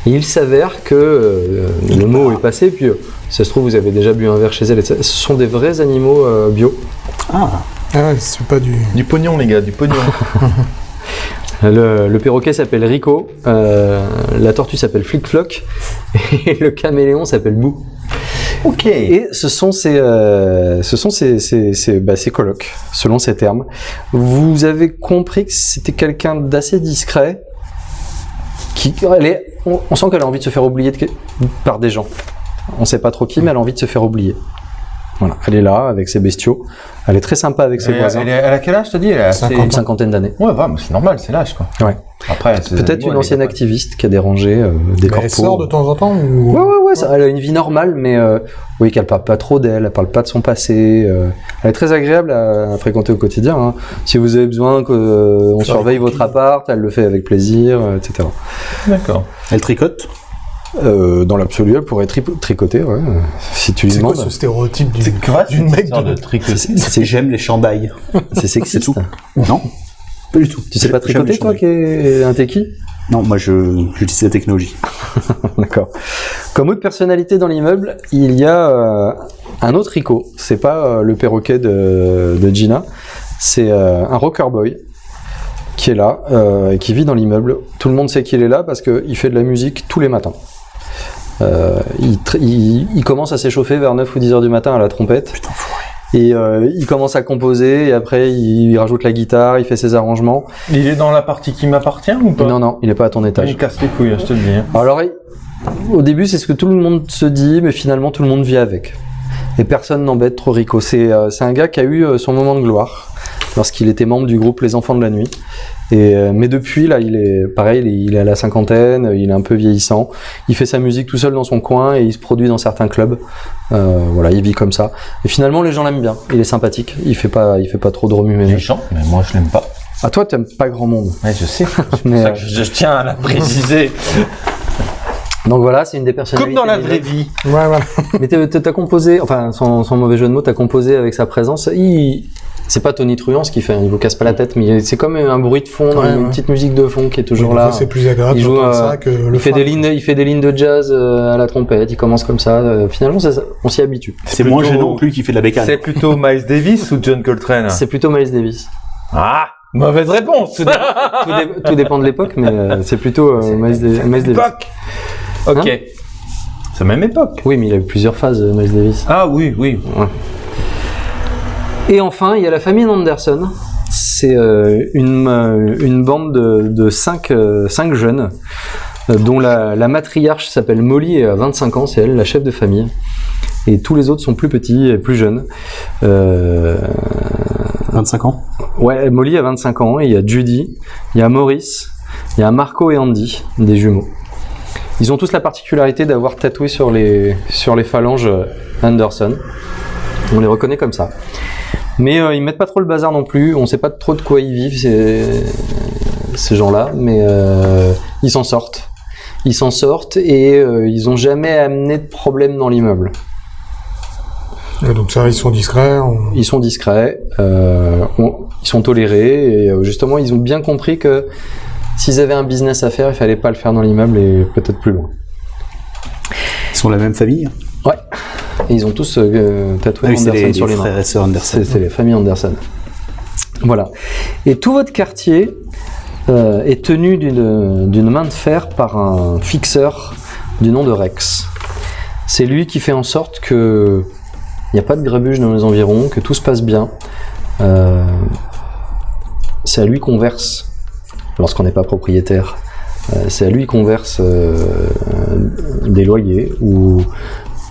Et il s'avère que euh, le mot est passé, puis euh, ça se trouve vous avez déjà bu un verre chez elle. et Ce sont des vrais animaux euh, bio. Ah, Ah ouais, c'est pas du. Du pognon, les gars, du pognon. *laughs* Le, le perroquet s'appelle Rico, euh, la tortue s'appelle Flick Flock *laughs* et le caméléon s'appelle Boo. ok. Et ce sont ces, euh, ce sont ces, ces, ces, bah, ces colocs, selon ces termes. Vous avez compris que c'était quelqu'un d'assez discret. Qui, elle est, on, on sent qu'elle a envie de se faire oublier de par des gens. On sait pas trop qui, mais elle a envie de se faire oublier. Voilà, elle est là avec ses bestiaux. Elle est très sympa avec ses Elle, voisins. elle, est- elle a quel âge, t'as dit? Elle a Une cinquantaine d'années. Ouais, c'est normal, c'est l'âge, quoi. Ouais. Après, Peut-être une ancienne activiste qui a dérangé euh, des Mais corpos. elle sort de temps en temps ou. Ouais, ouais, ouais, ça- elle a une vie normale, mais euh, oui, qu'elle parle pas trop d'elle, elle parle pas de son passé. euh, elle est très agréable à, à fréquenter au quotidien. hein. Si vous avez besoin qu'on surveille votre appart, elle le fait avec plaisir, euh, etc. D'accord. elle tricote? Euh, dans l'absolu, elle pourrait tri- tricoter, ouais, si tu lui C'est quoi demandes. ce stéréotype du. d'une mec de- tricoter. C'est- c'est- J'aime les chandails. C'est sexiste. tout. Non, pas du tout. Tu sais pas tricoter, toi, qui est un techie? Non, moi je j'utilise la technologie. *laughs* D'accord. Comme autre personnalité dans l'immeuble, il y a euh, un autre Rico. C'est pas euh, le perroquet de, de Gina, c'est euh, un rocker boy qui est là euh, et qui vit dans l'immeuble. Tout le monde sait qu'il est là parce qu'il fait de la musique tous les matins. Euh, il, tr- il- il commence à s'échauffer vers 9 ou 10 heures du matin à la trompette. Putain, fourré. Et euh, il commence à composer et après il, rajoute la guitare, il fait ses arrangements. Il est dans la partie qui m'appartient ou pas? Non, non, il est pas à ton étage. Il casse les couilles, hein, je te le dis. hein. Alors, au début, c'est ce que tout le monde se dit, mais finalement, tout le monde vit avec. Et personne n'embête trop Rico. C'est euh, un gars qui a eu euh, son moment de gloire lorsqu'il était membre du groupe Les Enfants de la Nuit. Et, euh, mais depuis, là, il est pareil, il est, à la cinquantaine, il est un peu vieillissant. Il fait sa musique tout seul dans son coin et il se produit dans certains clubs. Euh, voilà, il vit comme ça. Et finalement, les gens l'aiment bien. Il est sympathique. Il fait pas, il fait pas trop de Il remue-ménage. chante, mais moi je l'aime pas. À toi, t'aimes pas grand monde. Ouais, je sais. *laughs* C'est Mais, pour ça euh, que je, je tiens à la préciser. *laughs* donc voilà, c'est une des personnalités. Comme dans la vraie vie. Ouais, voilà. *laughs* Mais t'as t'as composé, enfin sans, sans mauvais jeu de mots, t'as composé avec sa présence. Il, c'est pas Tony Truant ce qu'il fait, il vous casse pas la tête, mais c'est comme un bruit de fond, Ouais, une ouais. petite musique de fond qui est toujours Oui, là. C'est plus agréable Il joue, euh, ça que le Il fait, des lignes, il fait des lignes de jazz euh, à la trompette, il commence comme ça. euh, finalement, on s'y habitue. C'est moins gênant que lui qui fait de la bécane. C'est plutôt Miles Davis ou John Coltrane C'est plutôt Miles Davis. Ah Mauvaise réponse Tout, dé- *laughs* tout dépend de l'époque, mais euh, c'est plutôt euh, Miles, Da- Miles Davis. Époque Ok. Hein c'est la même époque. Oui, mais il a eu plusieurs phases, Miles Davis. Ah oui, oui. Et enfin, il y a la famille Anderson. C'est euh, une, euh, une bande de, de cinq, euh, cinq jeunes, dont la, la matriarche s'appelle Molly et a 25 ans, c'est elle la chef de famille. Et tous les autres sont plus petits et plus jeunes. Euh, 25 ans? ouais, Molly a 25 ans, et il y a Judy, il y a Maurice, il y a Marco et Andy, des jumeaux. Ils ont tous la particularité d'avoir tatoué sur les, sur les phalanges Anderson. On les reconnaît comme ça. Mais euh, ils mettent pas trop le bazar non plus. On sait pas trop de quoi ils vivent ces, ces gens-là, mais euh, ils s'en sortent. Ils s'en sortent et euh, ils ont jamais amené de problème dans l'immeuble. Donc ça, ils sont discrets. on- Ils sont discrets, on- ils sont tolérés et justement ils ont bien compris que s'ils avaient un business à faire, il fallait pas le faire dans l'immeuble et peut-être plus loin. Ils sont de la même famille. Et ils ont tous euh, tatoué Ah oui, Anderson les, sur les les mains. frères et sœurs Anderson. C'est les familles Anderson. Voilà. Et tout votre quartier euh, est tenu d'une d'une main de fer par un fixeur du nom de Rex. C'est lui qui fait en sorte que il n'y a pas de grabuge dans les environs, que tout se passe bien. Euh, c'est à lui qu'on verse lorsqu'on n'est pas propriétaire. Euh, c'est à lui qu'on verse euh, des loyers ou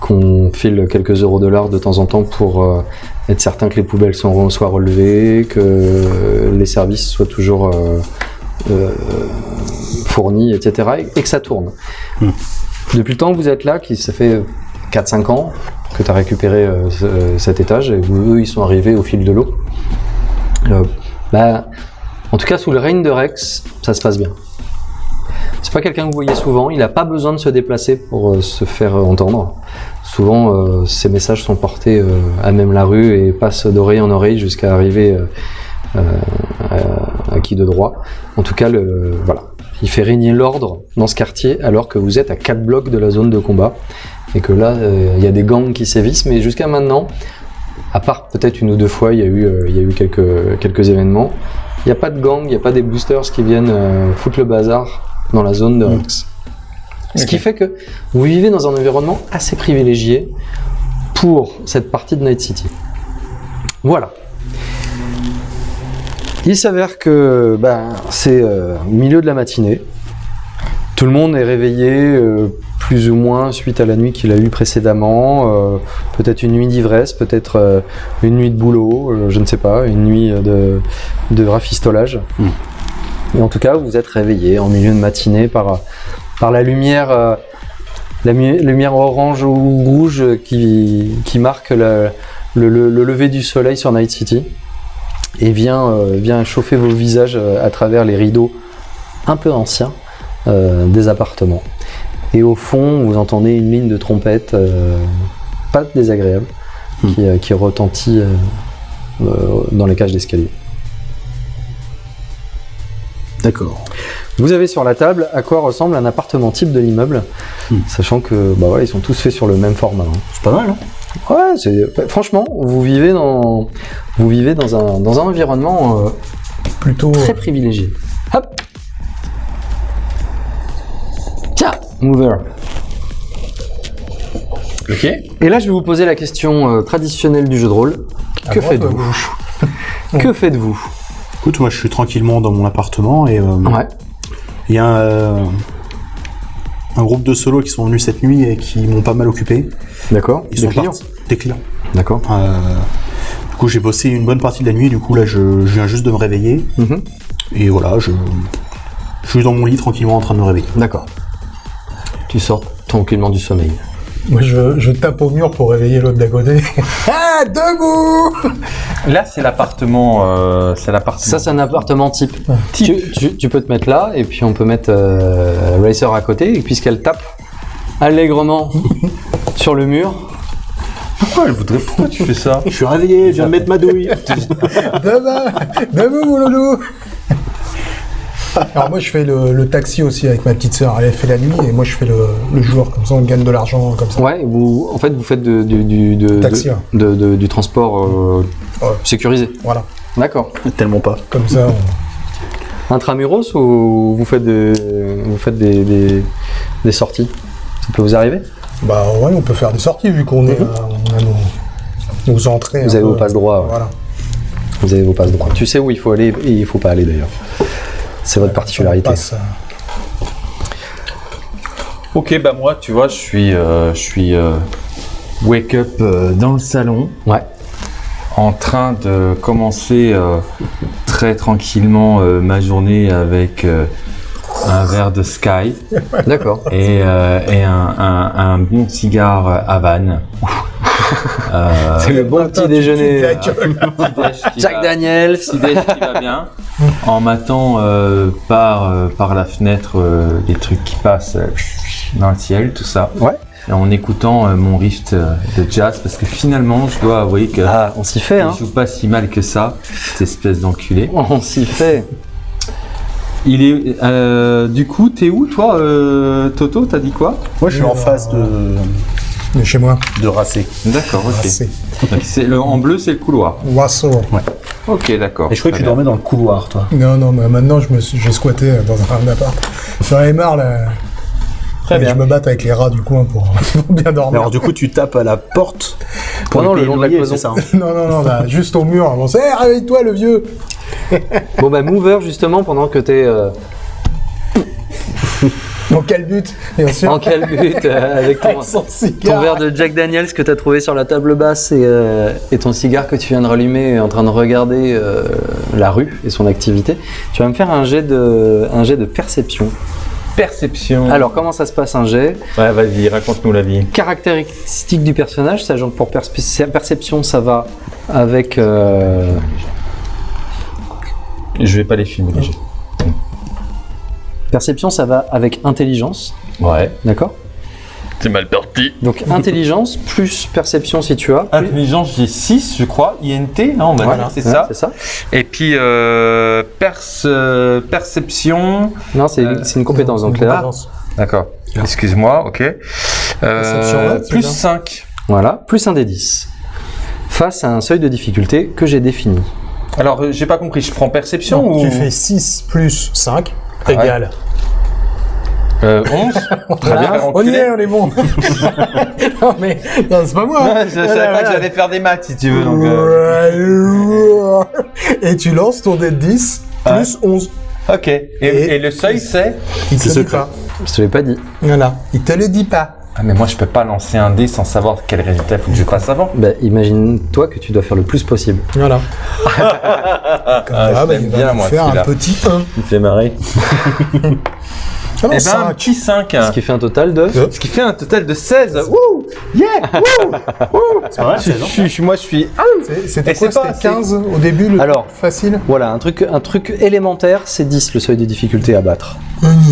qu'on file quelques euros de l'heure de temps en temps pour euh, être certain que les poubelles soient relevées, que les services soient toujours fournis, etc. et, que ça tourne. Hmm. Depuis le temps que vous êtes là, qui ça fait 4-5 ans que tu as récupéré euh, ce- cet étage, et eux, ils sont arrivés au fil de l'eau. Euh, bah, en tout cas, sous le règne de Rex, ça se passe bien. C'est pas quelqu'un que vous voyez souvent, il n'a pas besoin de se déplacer pour euh, se faire euh, entendre. Souvent, euh, ces messages sont portés euh, à même la rue et passent d'oreille en oreille jusqu'à arriver euh, euh, à, qui de droit. En tout cas, voilà. il fait régner l'ordre dans ce quartier alors que vous êtes à 4 blocs de la zone de combat et que là, euh, il y a des gangs qui sévissent, mais jusqu'à maintenant, à part peut-être une ou deux fois, il y a eu, euh, quelques, quelques événements, il n'y a pas de gang, il n'y a pas des boosters qui viennent euh, foutre le bazar dans la zone de Mm. Rex. Ce qui fait que vous vivez dans un environnement assez privilégié pour cette partie de Night City. Voilà. Il s'avère que ben, c'est euh, milieu de la matinée. Tout le monde est réveillé euh, plus ou moins suite à la nuit qu'il a eue précédemment. euh, peut-être une nuit d'ivresse, peut-être une nuit de boulot, je ne sais pas, une nuit de, de rafistolage. Mm. En tout cas, vous êtes réveillé en milieu de matinée par, par la lumière, euh, la lumière orange ou rouge qui, qui marque le, le- le- le lever du soleil sur Night City et vient, euh, vient chauffer vos visages euh, à travers les rideaux un peu anciens euh, des appartements. Et au fond, vous entendez une ligne de trompette euh, pas désagréable Hmm. qui, qui retentit dans les cages d'escalier. D'accord. Vous avez sur la table à quoi ressemble un appartement type de l'immeuble, Hmm. sachant que bah ouais, ils sont tous faits sur le même format. hein. C'est pas mal, hein Ouais, c'est franchement, vous vivez dans vous vivez dans un dans un environnement euh, Plutôt. très privilégié. Hop. Tiens, mover. Ok. Et là, je vais vous poser la question euh, traditionnelle du jeu de rôle. Que faites-vous Que faites-vous? Écoute, moi je suis tranquillement dans mon appartement et euh, Ouais. il y a euh, un groupe de solos qui sont venus cette nuit et qui m'ont pas mal occupé. D'accord. Ils Des sont clients. partis- Des clients. D'accord. Euh, du coup, j'ai bossé une bonne partie de la nuit. Du coup, là, je, je viens juste de me réveiller. Mhm. Et voilà, je, je suis dans mon lit tranquillement en train de me réveiller. D'accord. Tu sors tranquillement du sommeil. Moi, je, je tape au mur pour réveiller l'autre d'à côté. *laughs* ah, debout Là, c'est l'appartement. euh, c'est l'appartement. Ça, c'est un appartement type. Type. Tu, tu- tu peux te mettre là, et puis on peut mettre euh, Racer à côté, et puisqu'elle tape allègrement *laughs* sur le mur, Pourquoi elle voudrait Pourquoi tu fais ça? Je suis réveillé, je viens de mettre ma douille. *laughs* Demain Debout, mon loulou Alors moi, je fais le, le taxi aussi avec ma petite sœur. Elle fait la nuit et moi, je fais le, le jour. Comme ça, on gagne de l'argent comme ça. ouais, vous, en fait, vous faites de- du, du, de- Taxi, de- ouais. de- de- du transport euh, Ouais. sécurisé. Voilà. D'accord. Tellement pas. Comme ça, on- Intramuros ou vous faites des, vous faites des, des, des sorties? Ça peut vous arriver? Bah ouais, on peut faire des sorties vu qu'on est, euh, on a nos, nos entrées. Vous avez peu. vos passes droits. ouais. Voilà. Vous avez vos passes droits. Tu sais où il faut aller et il faut pas aller d'ailleurs. C'est votre particularité. Ok, bah moi, tu vois, je suis, euh, je suis euh, wake up euh, dans le salon, Ouais. en train de commencer euh, très tranquillement euh, ma journée avec euh, un verre de Sky D'accord. et, euh, et un, un- un bon cigare Havane. Euh, C'est le bon petit déjeuner. *laughs* Jack Daniels. petit-déj qui va bien, en matant euh, par, euh, par la fenêtre euh, les trucs qui passent euh, dans le ciel, tout ça. Ouais. Et en écoutant euh, mon rift euh, de jazz, parce que finalement, je dois avouer que Ah, on s'y fait, hein. il joue pas si mal que ça, cette espèce d'enculé. On s'y fait. Il est, euh, du coup, t'es où, toi, euh, Toto? T'as dit quoi? Moi, je suis en face de, Mais chez moi. de Racé. D'accord, ok. C'est le, en bleu, c'est le couloir. Wassaut. Ok, d'accord. Et je crois que tu bien. dormais dans le couloir, toi. Non, non, mais maintenant, je me suis- j'ai squatté dans un appart. J'en ai marre, là. Très Et Je me batte avec les rats du coin pour, *laughs* pour bien dormir. Alors, du coup, tu tapes à la porte lui le long de la cloison. ça hein? *laughs* Non, non, non, là, juste au mur. On sait, réveille-toi, le vieux Bon bah Mover justement pendant que t'es euh, Dans quel but Bien sûr. En quel but euh, Avec ton, Avec son ton cigare. verre de Jack Daniels que tu as trouvé sur la table basse et, euh, et ton cigare que tu viens de rallumer en train de regarder euh, la rue et son activité. Tu vas me faire un jet de, un jet de perception. Perception. Alors, comment ça se passe un jet? Ouais, vas-y, raconte-nous la vie. Caractéristiques du personnage, sachant que pour perception, ça va avec. euh, Je vais pas les filmer. les jets. Perception, ça va avec intelligence, Ouais. d'accord C'est mal parti. Donc, intelligence plus perception si tu as. plus- Intelligence, j'ai 6, je crois. INT, non, on va dire, c'est ouais, ça. C'est ça Et puis, euh, perce- euh, perception. Non, c'est Euh, c'est une compétence. Donc, là, Compétence. D'accord. Excuse-moi, ok. Euh, Perception, ouais, plus bien. 5. voilà, plus un des 10. Face à un seuil de difficulté que j'ai défini. Alors, euh, j'ai pas compris, je prends perception Non, ou. Tu fais 6 plus 5 égale. Euh, 11 *laughs* Très bien. On y est, on est bon. *laughs* non, mais non, c'est pas moi. Ouais, je savais pas que j'allais faire des maths si tu veux. Donc, euh, Et tu lances ton dé de 10 plus 11. Ok. Et, Et- et le seuil, c'est Il te C'est le dit pas. Je te l'ai pas dit. Voilà. Il te le dit pas. Ah, mais moi, je peux pas lancer un dé sans savoir quel résultat il faut que je fasse avant. Bah, imagine-toi que tu dois faire le plus possible. Voilà. Comme *laughs* Ah, ça, je bah, il va bien, moi, faire un petit 1. Il fait marrer. Ah *laughs* non, Eh ben, un 5. petit 5. Ce qui fait un total de. Deux. Ce qui fait un total de 16. Wouh Yeah Wouh C'est pas mal, je, je suis- moi, je suis. C'est- C'était quoi C'était assez. 15 au début, le Alors. facile Voilà, un truc, un truc élémentaire, c'est 10 le seuil de difficulté à battre.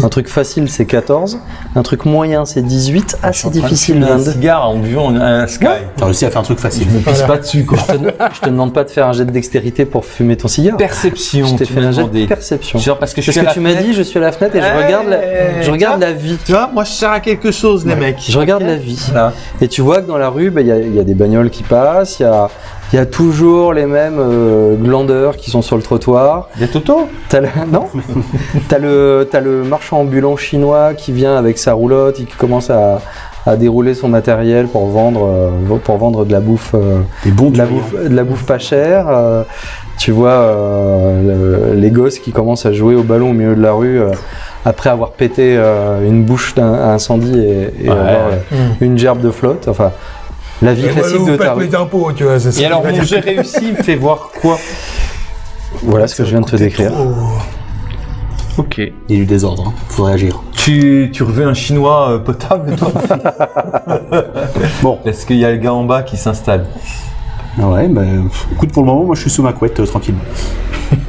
Un truc facile, c'est 14. Un truc moyen, c'est 18. Assez difficile, un 22. cigare en buvant un Sky. T'as réussi à faire un truc facile. Je me pisse pas dessus, quoi. Je te, je te demande pas de faire un jet de dextérité pour fumer ton cigare. Perception, Je t'ai fait un jet de perception. Genre parce que je Parce que tu m'as dit, je suis à la fenêtre et je regarde la, je regarde la vie. Tu vois, moi je sers à quelque chose, les mecs. Je regarde la vie. Et tu vois que dans la rue, bah, il y, a- il y a des bagnoles qui passent, il y a, il y a toujours les mêmes euh, glandeurs qui sont sur le trottoir. Des Toto T'as le, non? *laughs* T'as le, marchand ambulant chinois qui vient avec sa roulotte et qui commence à, à dérouler son matériel pour vendre, euh, pour vendre de la bouffe, euh, Des bons de, la durians. bouffe, de la bouffe pas chère. tu vois le- les gosses qui commencent à jouer au ballon au milieu de la rue après avoir pété euh, une bouche d'un- à incendie et, et Ouais. avoir euh, une gerbe de flotte. Enfin, la vie classique de ta rue. les impôts, tu vois. c'est ça Et alors, mon j'ai réussi, il me fait voir quoi? Voilà ce que je viens de te décrire. Trop. Ok. Il y a eu des ordres, hein. faudrait agir. Tu, tu reveux un chinois euh, potable, toi? Bon. *laughs* Est-ce qu'il y a le gars en bas qui s'installe? Ouais, bah, écoute, pour le moment, moi je suis sous ma couette, euh, tranquillement. *laughs*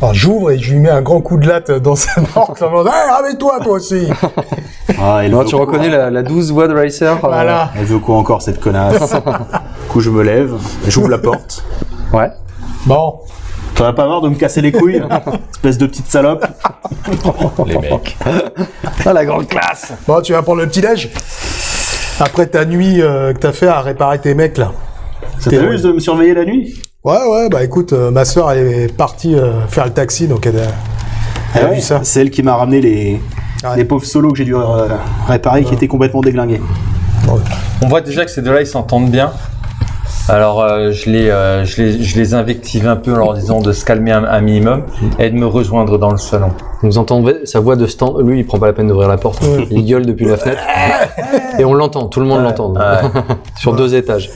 Alors j'ouvre et je lui mets un grand coup de latte dans sa porte en disant Hey, ramène-toi toi aussi *laughs* Ah, elle Non, veut tu quoi reconnais la, la douce voix de Racer. euh, Voilà. Elle veut quoi encore, cette connasse *laughs* Du coup, je me lève, j'ouvre la porte. Ouais. Bon, T'en as pas marre de me casser les couilles Espèce de petite salope? Les mecs. Ah, la grande classe bon, tu vas prendre le petit-déj Après ta nuit euh, que t'as fait à réparer tes mecs là. Ça T'es t'amuse de me surveiller la nuit Ouais, ouais, bah écoute, euh, ma soeur elle est partie euh, faire le taxi donc elle a, Ah ouais, vu ça. C'est elle qui m'a ramené les, Ouais. les pauvres solos que j'ai dû euh, réparer qui étaient complètement déglingués. On voit déjà que ces deux-là, ils s'entendent bien. Alors, euh, je, les, euh, je, les, je les invective un peu en leur disant de se calmer un, un minimum et de me rejoindre dans le salon. Vous entendez sa voix de stand. Lui, il prend pas la peine d'ouvrir la porte. Il gueule depuis la fenêtre. *laughs* Et on l'entend, tout le monde l'entend. *laughs* Sur deux étages.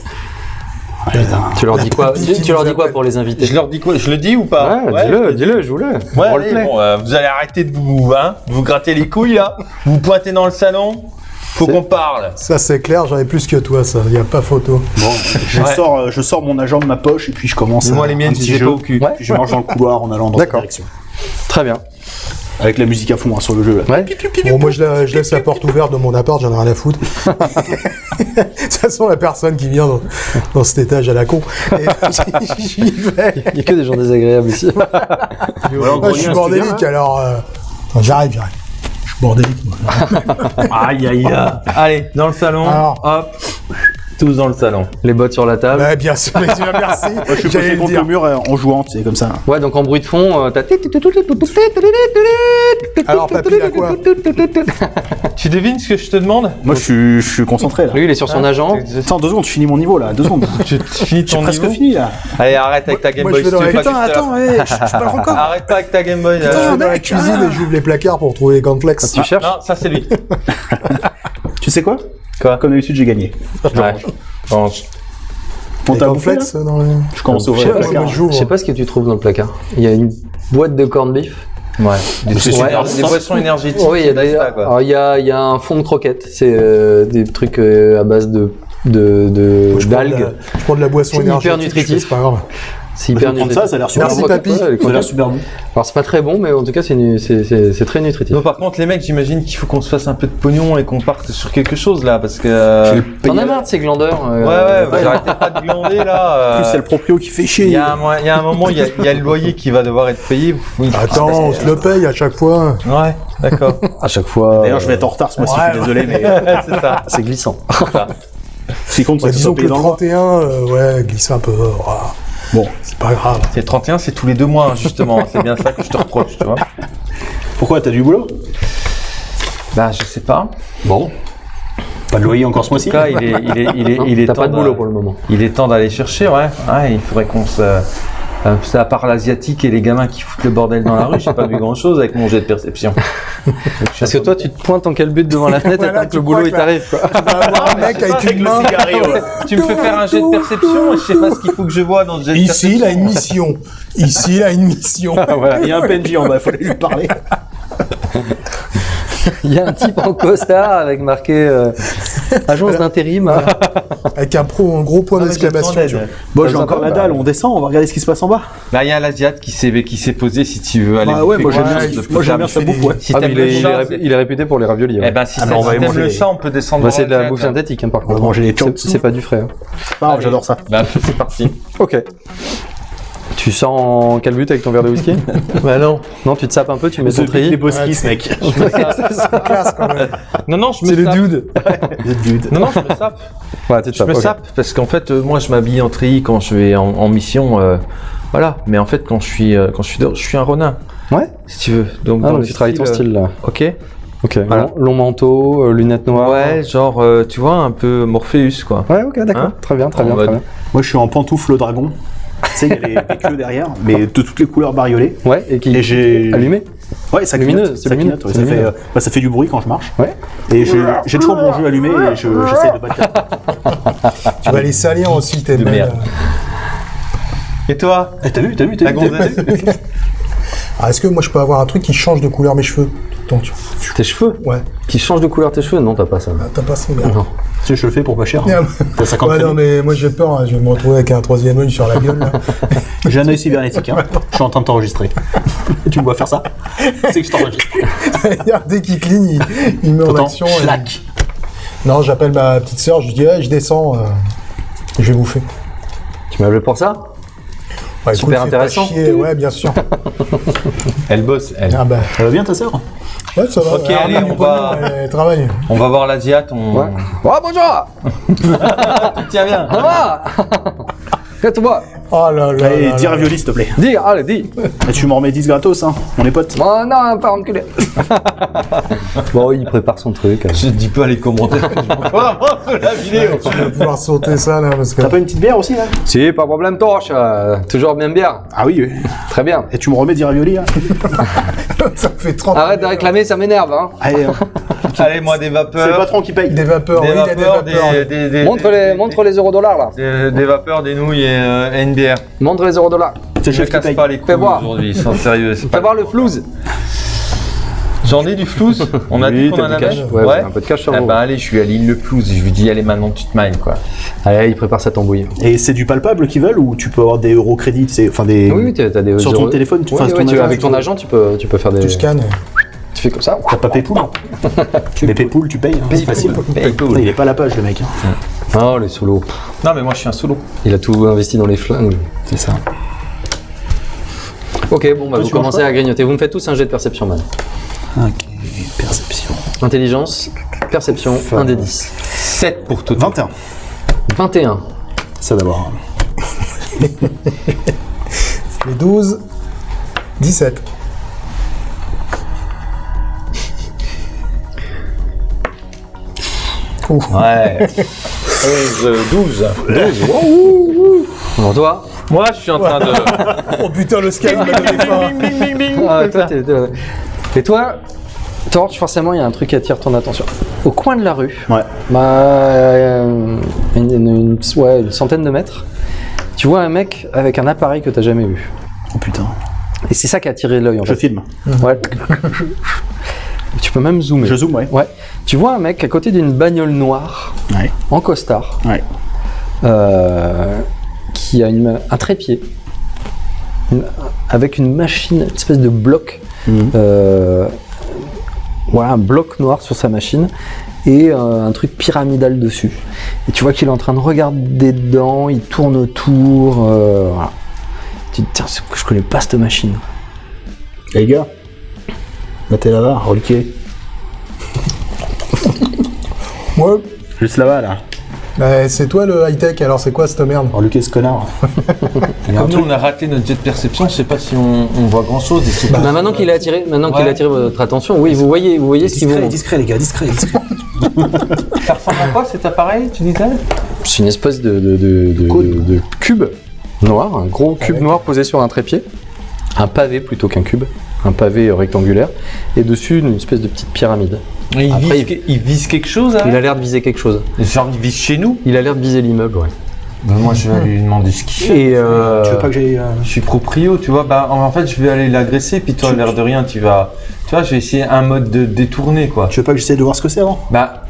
Tu leur dis quoi Tu, leur dis quoi pour les inviter Je leur dis quoi? Je le dis ou pas? Ouais, dis-le, dis-le, joue-le. Euh, vous allez arrêter de vous, hein, de vous gratter les couilles là. Vous pointez dans le salon. Faut qu'on parle. Ça c'est clair, j'en ai plus que toi ça, y a pas photo. Bon, je, Ouais. sors, euh, je sors mon agent de ma poche et puis je commence un- les miennes si j'ai pas au cul. Ouais. Puis je marche dans le couloir en allant dans cette D'accord. direction. Très bien. Avec la musique à fond hein, sur le jeu. Là. Ouais. Bon, moi je, la- je laisse la porte ouverte de mon appart, j'en ai rien à foutre. *laughs* de toute façon, la personne qui vient dans, dans cet étage à la con, et *laughs* j'y vais. Il n'y a que des gens désagréables ici. alors, Moi, je suis bordélique viens, alors. euh, j'arrive, j'arrive. Je suis bordélique moi. Aïe aïe aïe. Allez, dans le salon. Alors. Hop. Tous dans le salon. Les bottes sur la table. Ouais, bien sûr, tu merci. Moi, je suis le contre dire. le mur euh, en jouant, c'est comme ça. Ouais, donc en bruit de fond, euh, t'as. Alors, papy, quoi Tu devines ce que je te demande Moi, je suis, je suis concentré là. Lui, il est sur son agent. Attends, deux secondes, je finis mon niveau là. Deux secondes. Tu tu finis ton presque niveau fini là. Allez, arrête avec ta Game moi, Boy. je vais tu dans Putain, attends, je, je parle encore. Arrête pas avec ta Game Boy. là. Je vais dans la cuisine ah. et j'ouvre les placards pour trouver les. Tu cherches Non, ça c'est lui. Tu sais quoi Quoi Comme d'habitude, j'ai gagné. Ouais. Range. On t'a bouffé là cornflakes dans le... Je commence sais ouvrir le placard. Je sais pas ce que tu trouves dans le placard. Il y a une boîte de corned beef. Ouais. Des, boissons- super. des boissons énergétiques. Oui, il y a d'ailleurs. il y a, il y a un fond de croquettes. C'est euh, des trucs euh, à base de de de- Je prends de d'algues. la- Je prends de la boisson hyper énergétique. fais, nutritif. C'est pas grave. C'est Bah, hyper nutritif. ça, ça a l'air super Merci, bon. papy. Ça a l'air super bon. Alors c'est pas très bon, mais en tout cas c'est c'est c'est- c'est très nutritif. Non, par contre, les mecs, j'imagine qu'il faut qu'on se fasse un peu de pognon et qu'on parte sur quelque chose là, parce que. euh, T'en as marre de ces glandeurs euh, Ouais, ouais, vous arrêtez pas de glander là. En euh, plus, c'est le proprio qui fait Il chier. y, a un, mo- il y a un moment, il y a, il y a le loyer qui va devoir être payé. vous- Attends, on se le paye à chaque fois. Ouais, d'accord. à chaque fois. D'ailleurs, je vais être en retard ce mois-ci, je suis désolé, mais *laughs* c'est ça. C'est glissant. ce qui compte, Bah, c'est que disons que le dans le mois. 31, euh, ouais, glisse un peu. voilà. Bon, C'est pas grave. C'est 31, c'est tous les deux mois, hein, justement. *laughs* C'est bien ça que je te reproche, tu vois. pourquoi t'as du boulot? Bah, je sais pas. Bon. Pas de loyer encore ce En mois-ci? tout cas, il est, il est, il est, il est T'as temps pas de boulot pour le moment. Il est temps d'aller chercher, ouais. Ouais, il faudrait qu'on se. Euh, ça, à part l'asiatique et les gamins qui foutent le bordel dans la rue, j'ai pas vu grand chose avec mon jet de perception. *laughs* Parce que toi tu te pointes en quel but devant la fenêtre Voilà, et que tu le boulot il t'arrive quoi. Tu vas avoir un mec avec une main. *laughs* tu me fais faire un jet de perception et je sais pas ce qu'il faut que je vois dans le jet de Ici, il perception. a une mission. Ici, il a une mission. *laughs* Il y a un PNJ en bas, il fallait lui parler. *laughs* Il y a un type en costard avec marqué euh, agence d'intérim. Avec un, pro, un gros point Ah, d'exclamation. Bon, j'ai encore la bah. dalle, on descend, on va regarder ce qui se passe en bas. Bah, il y a l'asiate qui s'est qui s'est posé si tu veux aller. Bah ouais, moi j'aime bien, sa bouffe, Ah, il, est, réputé pour les raviolis. eh ouais. ben si Ah, on va manger le chat, on peut descendre. Bah, c'est de la bouffe synthétique hein, par On va contre. manger les C'est- pas du frais. hein. J'adore ça. Bah c'est parti. Ok. Tu sors en quel but avec ton verre de whisky? *laughs* Bah non. Non, tu te sapes un peu, tu mets ton Les treillis. boskis, mec. C'est classe quand même. Non non, je me C'est le dude. Dude. Non non, je me sape. Ouais, tu te Je me sape parce qu'en fait, euh, moi, je m'habille en treillis quand je vais en, en mission. euh, voilà. Mais en fait, quand je suis euh, quand je suis dehors, je suis un renard, Ouais. si tu veux. Donc Ah, dans donc le tu travailles ton euh, style là. Ok. Ok. Voilà. Long, long manteau, euh, lunettes noires. Ouais, genre, euh, tu vois, un peu Morpheus, quoi. Ouais, ok, d'accord. Hein très bien, très En bien, très bien. Moi, je suis en pantoufle dragon. Tu sais, il y a les, les queues derrière, mais de toutes les couleurs bariolées. Ouais, et qui j'ai. allumé. Ouais, ça Lumineux, clignote. c'est Ça, lumineux, clignote, ouais, c'est ça, fait, lumineux. euh, bah, ça fait du bruit quand je marche. Ouais. Et j'ai j'ai toujours mon jeu allumé et je- j'essaie de battre la Tu vas les salir aussi, tes mails. merde. Et toi? Eh, T'as vu, t'as vu, t'as vu, vu Ah, Est-ce que moi je peux avoir un truc qui change de couleur mes cheveux tout le temps tu vois? Tes cheveux? Ouais. Qui changent de couleur tes cheveux? Non, t'as pas ça. Ah, T'as pas ça, merde. Non. Tu sais, je le fais pour pas cher. Merde. T'as 50 Ouais, non, mais moi j'ai peur, hein, je vais me retrouver avec un troisième œil sur la gueule. Là. *laughs* J'ai un œil cybernétique. Hein. Je suis en train de t'enregistrer. *laughs* tu me vois faire ça? *laughs* C'est que je t'enregistre. Regarde, Dès qu'il cligne, il, il met en T'entends? action. et-. Non, j'appelle ma petite sœur, je lui dis, hey, je descends, euh, je vais bouffer. Tu m'as appelé pour ça? Ouais, Super pas intéressant. chier, Ouais, bien sûr. *laughs* Elle bosse, elle. Ah bah, Ça va bien ta sœur? Ouais, ça va. Ok, allez, on va- Elle travaille. On va voir l'asiate, on... Ouais. Oh, bonjour *laughs* Tiens, viens Ça va Faites-moi Oh là là. Allez, là dis là. ravioli, s'il te plaît. Dis, allez, dis Et tu m'en remets 10 gratos, hein. On est potes. Oh non, pas enculé *laughs* Bon, il prépare son truc. Je dis pas les commentaires. je *laughs* la vidéo. Tu vas pouvoir sauter ça là parce que. T'as pas une petite bière aussi, là? Si, pas de problème, torche. euh, toujours bien bière. Ah oui, oui. Très bien. Et tu me remets 10 ravioli, là? *laughs* Ça fait 30 Arrête de réclamer, ça m'énerve. Hein. Allez, hein. Allez, moi, des c'est le vapeurs. patron qui paye. Des vapeurs, Des oui, il y a des vapeurs, vapeurs. des, des, des, Montre des- les, des- montre les euros dollars là. des, des vapeurs, des nouilles et euh, une bière. Montre les euros dollars. C'est le Je chef qui casse paye. pas les couilles Fais voir. aujourd'hui, sans sérieux. Fais pas- voir le flouze. J'en ai du flouze *laughs* On a Oui, dit qu'on en du avait cash. Ouais, avez un peu de cash sur Eh vous. ben allez, je suis à l'île le flouze. Je lui dis, allez, maintenant tu te mailles, quoi. Allez, il prépare sa tambouille. Et c'est du palpable qu'ils veulent ou tu peux avoir des euros crédits, tu enfin des. Oui, oui, t'as t'as des Sur ton euros. téléphone, tu Oui, fais oui, ton tu- agent, avec tu ton agent, tu peux, tu peux faire des. Tu scannes. Tu fais comme ça. T'as pas Paypool *laughs* Mais Paypool, tu payes, hein, c'est facile. Paypool. Il est pas à la page, le mec. hein. Oh, les solos. Non, mais moi je suis un solo. Il a tout investi dans les flingues. C'est ça. Ok, bon, bah, vous commencez à grignoter. Vous me faites tous un jet de perception, man. Ok, perception. Intelligence, perception, un des 10. 7 pour tout. 21. 21. Ça d'abord. *laughs* Les 12, 17. Ouais. *laughs* 11, 12. Alors toi Moi, je suis en train de. *laughs* Oh putain, le faim. Ah, toi, Et toi, Torch, forcément, il y a un truc qui attire ton attention. Au coin de la rue, Ouais. bah, euh, une, une- une- ouais, une centaine de mètres, tu vois un mec avec un appareil que tu jamais vu. Oh putain. Et c'est ça qui a attiré l'œil en Je fait. filme. Ouais. *laughs* tu peux même zoomer. Je zoome, ouais. Ouais. Tu vois un mec à côté d'une bagnole noire, Ouais. en costard, Ouais. euh, qui a une- un trépied, une- avec une machine, une espèce de bloc, Mhm. euh, voilà, un bloc noir sur sa machine et euh, un truc pyramidal dessus. Et tu vois qu'il est en train de regarder dedans, il tourne autour. voilà. Tu te dis, tiens, je connais pas cette machine. Les gars, mettez là-bas, reliquez. *laughs* Ouais. Juste là-bas, là. Bah, c'est toi le high-tech, alors c'est quoi cette merde? Reliquez ce connard. *laughs* Comme nous, on a raté notre jet de perception, je sais pas si on, on voit grand chose. Bah, maintenant qu'il a attiré, maintenant qu'il a attiré votre attention, oui, vous voyez, vous voyez ce Discret, vont. discret, les gars, discret, discret. *laughs* Ça ressemble à quoi cet appareil, tu disais? C'est une espèce de, de, de- de- Cône. de cube noir, un gros cube noir posé sur un trépied, un pavé plutôt qu'un cube, un pavé rectangulaire, et dessus une espèce de petite pyramide. il, Après, vise, il- vise quelque chose hein Il a l'air de viser quelque chose. Genre, il vise chez nous Il a l'air de viser l'immeuble, ouais. Bah, Moi, je vais lui demander ce qu'il fait. Et euh, Tu veux pas que j'aille. euh, Je suis proprio, tu vois. Bah, en fait, je vais aller l'agresser, puis toi, l'air de rien, tu vas. Tu vois, je vais essayer un mode de détourner, quoi. Tu veux pas que j'essaie de voir ce que c'est avant Bah,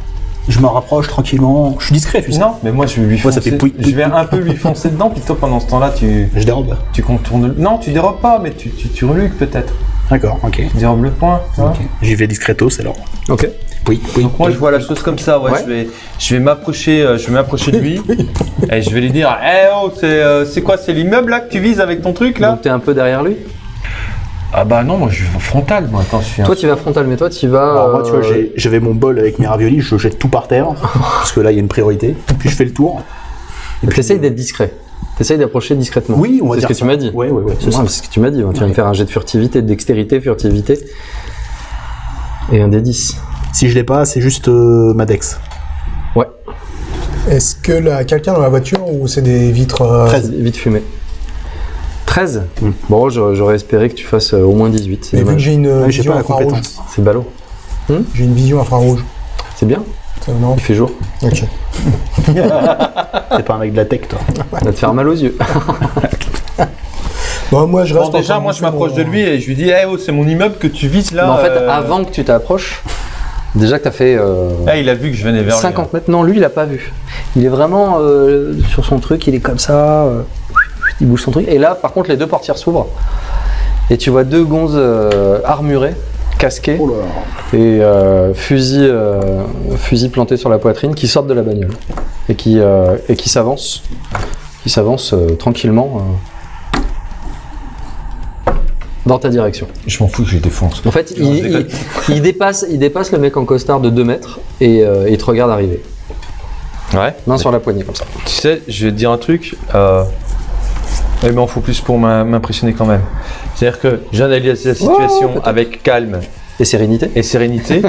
Je me rapproche tranquillement. Je suis discret, tu sais. non, mais moi, je vais lui foncer. ça fait je vais un peu lui foncer dedans, puis toi, pendant ce temps-là, tu, *laughs* Je dérobe. tu contournes. Non, tu dérobes pas, mais tu, tu, tu reluques peut-être. D'accord, ok. Dérobes le point, tu vois. Ok. J'y vais discretos alors. ok. Oui, oui. Donc moi je vois la chose comme ça, ouais, Ouais. je vais, je vais m'approcher, euh, je vais m'approcher de lui *laughs* et je vais lui dire, eh oh, c'est, euh, c'est quoi, c'est l'immeuble là que tu vises avec ton truc là? Donc t'es un peu derrière lui? Ah bah non, moi je suis frontal, moi, attends, je suis un- Toi tu vas frontal, mais toi tu vas. Alors moi, tu vois, euh, j'ai- j'avais mon bol avec mes raviolis, je jette tout par terre, *laughs* parce que là, il y a une priorité. Puis je fais le tour. Et puis T'essayes d'être discret. T'essayes d'approcher discrètement. Oui, on va C'est ce dire que ça. tu m'as dit. Oui, oui, oui, c'est ce que tu m'as dit. Tu vas me faire un jet de furtivité, de dextérité, furtivité. Et un des 10. Si je l'ai pas, c'est juste euh, ma dex. Ouais. Est-ce que là, quelqu'un dans la voiture ou c'est des vitres euh, 13. Vite fumé. 13 Hmm. Bon, j'aurais espéré que tu fasses euh, au moins 18. C'est Mais vu que j'ai une Ouais, vision pas la infrarouge. C'est ballot. j'ai une vision infrarouge. C'est bien. Non Il fait jour. Ok. *laughs* T'es pas un mec de la tech, toi. Ça va te faire mal aux yeux. Bon, moi je Bon, reste. déjà, encore moi je m'approche mon- de lui et je lui dis, eh oh, c'est mon immeuble que tu vises là. Mais en fait, euh, avant que tu t'approches, déjà que tu as fait euh, Ah, il a vu que je venais vers lui. 50 mètres. Non, lui, il a pas vu. Il est vraiment euh, sur son truc, il est comme ça. euh, il bouge son truc. Et là, par contre, les deux portières s'ouvrent. Et tu vois deux gonzes euh, armurées, casquées, Oh là là. et euh, fusil, euh, fusil planté sur la poitrine, qui sortent de la bagnole. Et qui, euh, et qui s'avancent. Qui s'avancent euh, tranquillement. euh, dans ta direction. Je m'en fous, je les défonce. En fait, Non, il, dépasse, il dépasse le mec en costard de 2 mètres et euh, il te regarde arriver. Ouais. Main sur la poignée comme ça. Tu sais, je vais te dire un truc. Euh... Il m'en faut plus pour m'im- m'impressionner quand même. C'est-à-dire que j'analyse la situation avec calme Et sérénité et sérénité,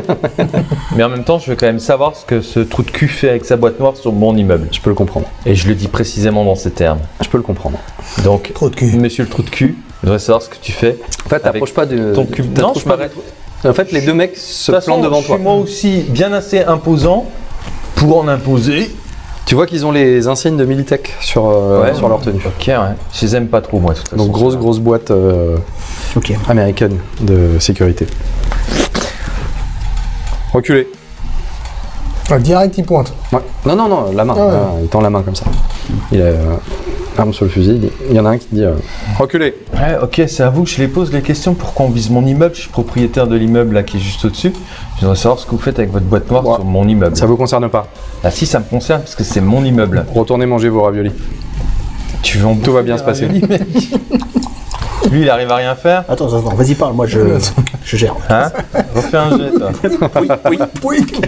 *laughs* mais en même temps, je veux quand même savoir ce que ce trou de cul fait avec sa boîte noire sur mon immeuble. Je peux le comprendre. Et je le dis précisément dans ces termes. Je peux le comprendre. Donc, de cul. monsieur le trou de cul, je voudrais savoir ce que tu fais. En fait, t'approches pas de. ton t'approches Non, je m'arrête. En fait, les deux mecs se plantent devant je toi. suis moi aussi bien assez imposant pour en imposer. Tu vois qu'ils ont les insignes de Militech sur, euh, Ouais. sur leur tenue. Ok, ouais. Je les aime pas trop, moi, de toute façon. Donc, grosse, grosse boîte euh, américaine de sécurité. Reculez. Ah, direct, il pointe. Ouais. Non, non, non, la main. Ah ouais. Ah, il tend la main comme ça. Il a sur le fusil. il y en a un qui dit euh, Reculez. Ouais, ok, c'est à vous que je les pose les questions. Pourquoi on vise mon immeuble? Je suis propriétaire de l'immeuble là qui est juste au-dessus. Je voudrais savoir ce que vous faites avec votre boîte noire Ouais. sur mon immeuble. Ça vous concerne pas. Ah si, ça me concerne parce que c'est mon immeuble. Retournez manger vos raviolis. Tu veux en Tout va bien se passer. *laughs* Lui, il arrive à rien faire. Attends, attends, attends, vas-y parle, moi je, *laughs* je gère. Hein? Refais un jet, toi. *laughs* Oui, oui. Pouic,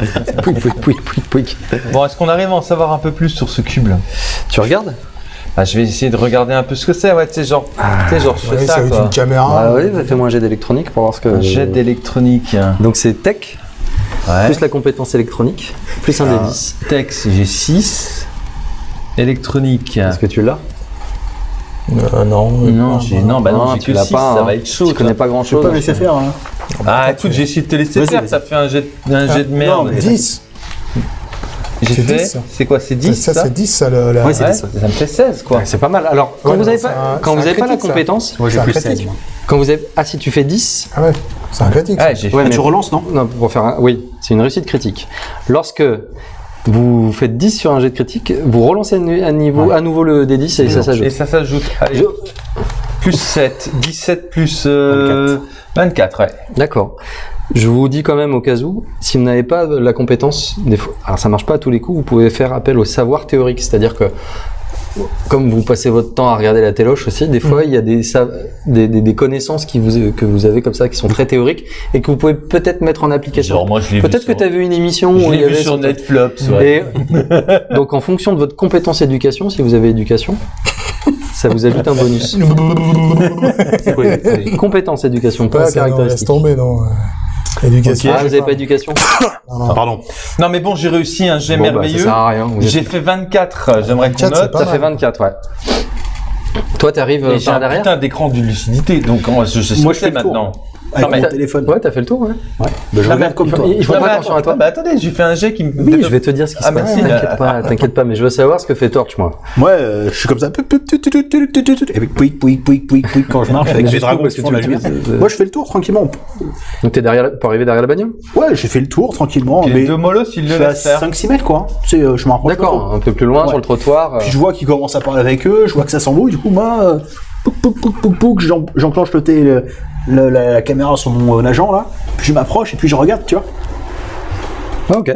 pouic, pouic, pouic, pouic. Bon, est-ce qu'on arrive à en savoir un peu plus sur ce cube là? Tu regardes? Ah, Je vais essayer de regarder un peu ce que c'est. Ouais, tu sais, genre, tu sais, genre, je fais Oui, ça, ça va être quoi. une caméra. Ah oui, fais-moi un jet d'électronique pour voir ce que. Un jet d'électronique. Donc c'est tech, Ouais. plus la compétence électronique, plus un des 10. Tex, j'ai 6. Électronique. Est-ce que tu l'as? Euh, non. Non, j'ai non, bah non, j'ai tu que l'as 6, pas. ça hein. va être chaud. Tu connais pas grand Je peux chose. pas me laisser faire. Hein. Ah, écoute, j'ai essayé de te laisser faire, ça fait un jet, un jet de merde. non, mais- 10. J'ai c'est fait, 10, ça. c'est quoi, c'est 10 ça, ça, c'est 10, ça, le, la... Ouais, c'est Ouais, 10, ça me fait 16 quoi. Ouais, c'est pas mal. Alors, quand Ouais, vous non, avez c'est pas, un- quand c'est vous un avez pas la critique, compétence, Moi, j'ai plus 16. moi. quand vous avez, ah si tu fais 10, Ah ouais, c'est un critique. ça. Ouais, j'ai Ouais, fait. mais- Tu relances, non? Non, pour faire un, oui, c'est une réussite critique. Lorsque vous faites 10 sur un jet de critique, vous relancez à niveau, à nouveau le D10 et ça Et s'ajoute. ça s'ajoute. Je- Plus 7, 17 plus euh, 24, ouais. D'accord. Je vous dis quand même au cas où, si vous n'avez pas la compétence, des fois, alors ça marche pas à tous les coups, vous pouvez faire appel au savoir théorique, c'est-à-dire que comme vous passez votre temps à regarder la téloche aussi, des fois il y a des, sa- des, des- des connaissances qui vous, que vous avez comme ça qui sont très théoriques et que vous pouvez peut-être mettre en application. Genre, moi, je l'ai vu Peut-être que sur- tu as vu une émission Je où il y vu avait sur Netflix, ouais. Et *laughs* donc en fonction de votre compétence éducation, si vous avez éducation, ça vous ajoute un bonus. *laughs* Compétence éducation, pas Ouais, ça, non, laisse caractéristique. tomber, non. Euh, Éducation. Ah, je vous n'avez pas éducation *coughs* Non, non. Pardon. Non, mais bon, j'ai réussi un jet Bon, bah, ça merveilleux. sert à rien. vous êtes- j'ai fait 24, j'aimerais qu'on 24, c'est note. Ça fait 24, ouais. Toi, t'arrives euh, j'ai par un derrière putain d'écran de lucidité, donc moi, je sais ce Moi, que je fais c'est le tour. maintenant. Avec mais mon t'as- téléphone. Ouais, t'as fait le tour, ouais. Ouais. Bah, je Non, regarde mais comme toi. il- il faut pas attention à toi. Bah attendez, j'ai fait un jet qui me. Oui, je vais te dire ce qui se Ah, passe. merci. T'inquiète pas, t'inquiète pas, mais je veux savoir ce que fait Torch, moi. Moi, euh, je suis comme ça. Pouic, pouic, pouic, pouic, pouic, pouic, quand je marche avec les dragons qui font la lumière. Moi, je fais le tour tranquillement. Donc t'es derrière, pour arriver derrière la bagnole? Ouais, j'ai fait le tour tranquillement. Les Mais deux molosses, ils je le faire. 5-6 mètres, quoi. Euh, je me rapproche. D'accord, un peu plus loin sur le trottoir. euh, Puis je vois qu'ils commencent à parler avec eux, je vois que ça s'embrouille, du coup, moi, euh, pouc, pouc, pouc, pouc, pouc, j'en- j'enclenche le, le- la, la caméra sur mon euh, agent, là, puis je m'approche et puis je regarde, tu vois. Ah, ok.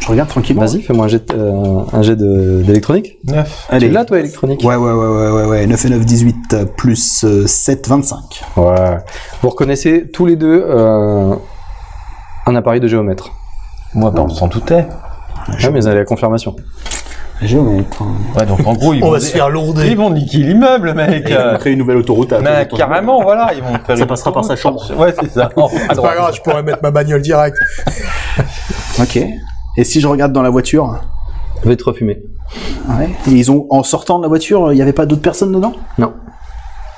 Je regarde tranquillement. Vas-y, fais-moi un jet, euh, un jet de- d'électronique. 9. Allez. Tu l'as, toi, électronique? Ouais, ouais, ouais, ouais, ouais, ouais, 9 et 9, 18, euh, plus euh, 7, 25. Ouais. Vous reconnaissez tous les deux euh, un appareil de géomètre. Moi, bah, on s'en doutait. Ah, mais vous avez la confirmation. Géomètre. Ouais, donc en gros, ils *laughs* On vont. va se faire lourder. Ils vont niquer l'immeuble, mec. Et euh. on crée une nouvelle autoroute à Mais carrément, voilà, ils vont faire Ça une passera par sa chambre. Ouais, c'est ça. Oh, *laughs* C'est pas grave, je pourrais mettre ma bagnole direct. *laughs* Ok. Et si je regarde dans la voiture Je vais te refumer. Ouais. Et ils ont, en sortant de la voiture, il n'y avait pas d'autres personnes dedans? Non.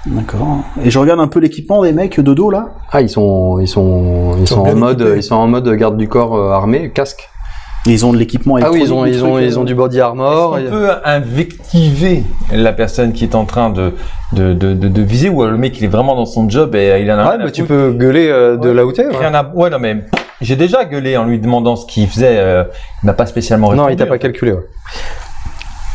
D'accord. Et je regarde un peu l'équipement des mecs de dos, là. Ah, ils sont, ils sont, ils sont sont, en mode, équipés. ils sont en mode garde du corps euh, armé, casque. Ils ont de l'équipement Ah oui, ils ont, ils ont, ils ont euh, du body armor. On et- peut invectiver la personne qui est en train de, de, de, de, de viser ou le mec il est vraiment dans son job et il en a Ouais, rien bah, tu peux gueuler euh, de Ouais. là où t'es. ouais. Rien à- Ouais, non mais j'ai déjà gueulé en lui demandant ce qu'il faisait. euh, il m'a pas spécialement répondu. Non, il t'a pas calculé. Ouais.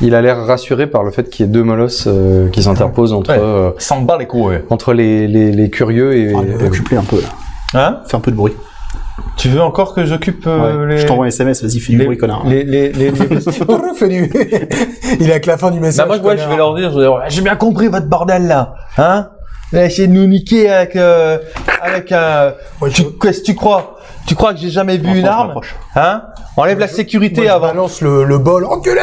Il a l'air rassuré par le fait qu'il y ait deux molosses euh, qui s'interposent entre, Ouais. euh, Il s'en bat les couilles. entre les, les, les curieux et. Ah, un peu, là. Hein Fais un peu de bruit. Tu veux encore que j'occupe euh, Ouais. les... Je t'envoie un SMS, vas-y, fais du les, bruit, connard. les, les, les, les- *laughs* Fais du- *laughs* Il est avec la fin du Bah, message. moi, ouais, je vais leur dire, je vais leur dire, j'ai bien compris votre bordel là, hein? Essayer de nous niquer avec, euh, avec un... Ouais, Tu- Qu'est-ce que tu crois? Tu crois que j'ai jamais vu une arme. Hein Enlève la sécurité Moi, je avant. balance le, le bol. Enculé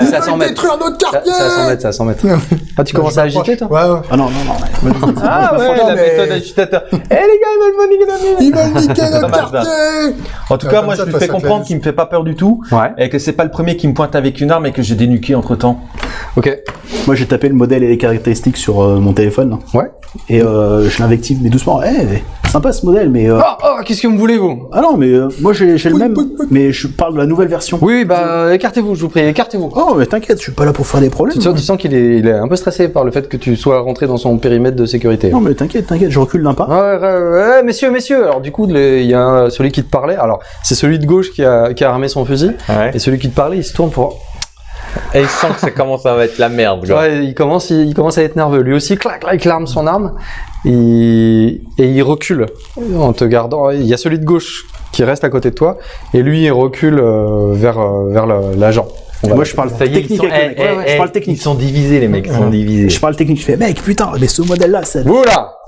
Ils c'est à 100 veulent mètres. détruire notre Ça, quartier c'est à 100 mètres, c'est à 100 mètres. Ah, tu commences à agiter, toi Ouais, ouais. Ah non, non, non. Ah ouais, la mais- méthode agitateur. Eh les gars, ils veulent niquer notre. Ils veulent niquer Ça notre ça. quartier En tout cas, moi, ça, je lui fais ça comprendre qu'il me fait pas peur du tout. Ouais. Et que c'est pas le premier qui me pointe avec une arme et que j'ai dénuqué entre temps. Ok. Moi, j'ai tapé le modèle et les caractéristiques sur euh, mon téléphone. là. Ouais. Et euh, je l'invective, mais doucement. Eh, sympa ce modèle, mais. euh, Oh, oh, qu'est-ce que vous voulez, vous? Ah non, mais euh, moi, j'ai j'ai le même. oui, oui. Mais je parle de la nouvelle version. Oui, bah, écartez-vous, je vous prie, écartez-vous. Oh, mais t'inquiète, je suis pas là pour faire des problèmes. Tu sens, tu sens qu'il est, il est un peu stressé par le fait que tu sois rentré dans son périmètre de sécurité. Non, mais t'inquiète, t'inquiète, je recule d'un pas. Ouais, ouais, ouais, messieurs, messieurs. Alors du coup, il y a un- celui qui te parlait. Alors c'est celui de gauche qui a, qui a armé son fusil. Ouais. Et celui qui te parlait, il se tourne pour. Et il sent que ça commence à être la merde, Ouais, il commence, il, il commence à être nerveux. Lui aussi, clac, clac, il arme son arme. Et, et il recule en te gardant. Il y a celui de gauche qui reste à côté de toi. Et lui, il recule euh, vers, euh, vers l'agent. Va- Moi, je parle Ça y est, ils technique sont, avec eh, Ouais, ouais, eh, je parle Ils technique. sont divisés, les mecs, ils sont divisés. Je parle technique. Je fais, mec, putain, mais ce modèle-là, ça. Vous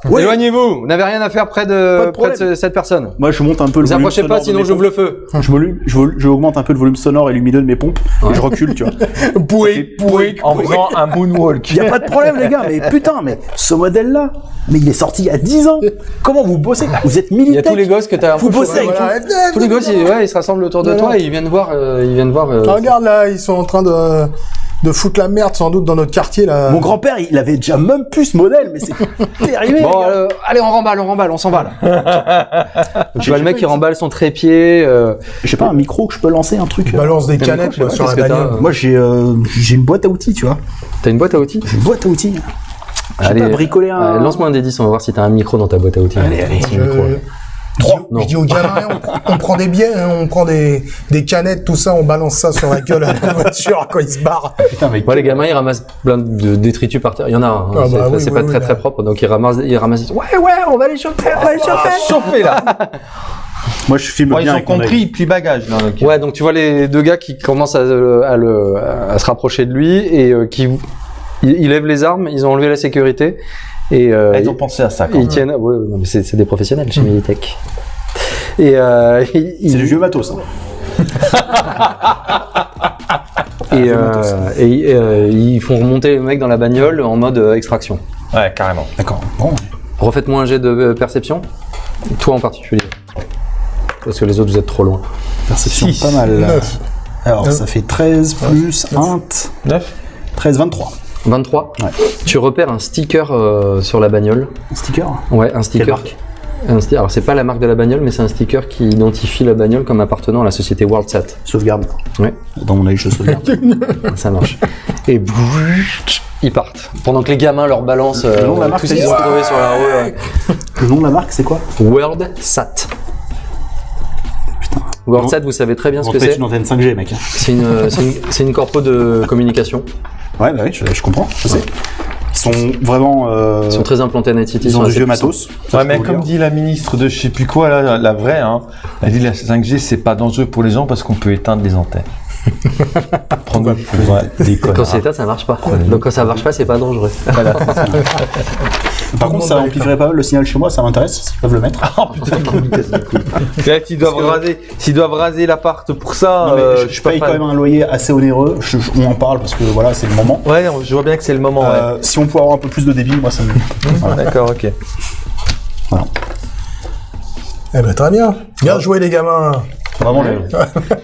Éloignez-vous Vous n'avez rien à faire près de, de près de cette personne. Moi, je monte un peu le Vous volume. approchez pas, sinon j'ouvre le feu. Je, volum- je, vol- je augmente un peu le volume sonore et lumineux de mes pompes. Ouais. Et je recule, tu vois. *laughs* Pouic, pouic. En faisant un moonwalk. Il y a pas de problème, les gars. Mais putain, mais ce modèle-là, mais il est sorti il y a 10 ans. Comment vous bossez? Vous êtes Il y a militaire. tous les gosses que t'as. Vous bossez avec Voilà. Tous les gosses, ils, ouais, ils se rassemblent autour de toi et ils viennent voir. euh, ils viennent voir. euh, Regarde là, ils sont en train de, de foutre la merde sans doute dans notre quartier là. Mon grand-père, il avait déjà même plus ce modèle, mais c'est *laughs* terrible. Bon, euh, allez, on remballe, on remballe, on s'en va là. *laughs* tu vois le mec qui remballe son trépied. euh, J'ai pas un micro que je peux lancer, un truc. Je euh, balance des canettes moi, sur la bagnole. Moi, j'ai euh, j'ai une boîte à outils, tu vois. T'as une boîte à outils? J'ai une boîte à outils. J'ai Allez, pas bricolé un. Lance-moi un des 10, on va voir si t'as un micro dans ta boîte à outils. Allez, allez. Un micro, ouais. Trois. Je dis aux gamins, on, prend- on prend des billets, hein, on prend des, des canettes, tout ça, on balance ça sur la gueule à la *laughs* voiture quand ils se barrent. Putain. Moi, les gamins, ils ramassent plein de détritus par terre. Il y en a un. hein. Ah c'est bah oui, c'est oui, pas oui, très très propre. Donc, ils ramassent. Ils ramassent. Ouais, ouais, on va les chauffer, on va les chauffer. Chauffé là. *laughs* Moi, je filme Bon, bien ils ont compris, puis bagage là. Ouais, donc tu vois les deux gars qui commencent à, le- à, le, à se rapprocher de lui et euh, qui ils lèvent les armes, ils ont enlevé la sécurité et euh, Ah, Ils ont pensé à ça ils, quand ils même. tiennent. Ouais, c'est des professionnels chez Militech. Et euh, ils, C'est du vieux matos. Hein. *laughs* et, euh, et, euh, ils font remonter le mec dans la bagnole en mode euh, extraction. Ouais, carrément. D'accord. Bon. Refaites-moi un jet de euh, perception. Toi en particulier. Parce que les autres vous êtes trop loin. Perception, Six. pas mal. Neuf. Alors, Neuf. ça fait 13 plus 1, 9 13, 23. 23. Ouais. Tu repères un sticker euh, sur la bagnole. Un sticker Ouais, un Quelle sticker. marque Un sti- Alors c'est pas la marque de la bagnole, mais c'est un sticker qui identifie la bagnole comme appartenant à la société WorldSat. Sauvegarde. Ouais. Dans mon œil, je sauvegarde. *laughs* Ça marche. Et ils partent. Pendant que les gamins leur balancent euh, Le nom de la marque, tout ce qu'ils ont trouvé sur la rue. ouais. Le nom de la marque, c'est quoi WorldSat. Vous savez très bien ce que fait c'est. une antenne 5G, mec. C'est une, euh, c'est une, c'est une corpo de communication. Ouais, bah oui, je, je comprends, je sais. Ils sont vraiment. Euh, Ils sont très implantés à Night City. ils ont sont du vieux matos. Ça, Ouais, mais comme dit la ministre de je sais plus quoi, là, la vraie, hein, elle dit la 5G, c'est pas dangereux pour les gens parce qu'on peut éteindre les antennes. *laughs* Prendre des Quand c'est éteint, ça marche pas. Donc quand ça marche pas, c'est pas dangereux. *laughs* Voilà. Par contre, ça amplifierait pas mal le signal chez moi, ça m'intéresse, s'ils peuvent le mettre. Oh *laughs* putain, S'ils doivent raser, doivent raser l'appart pour ça, Non, mais euh, je, je je suis pas paye quand même un loyer assez onéreux, je- je- on en parle parce que voilà, c'est le moment. Ouais, je vois bien que c'est le moment. Euh, si on pouvait avoir un peu plus de débit, moi ça me. D'accord, ok. Voilà. Eh ben très bien. Bien joué les gamins. Vraiment, le-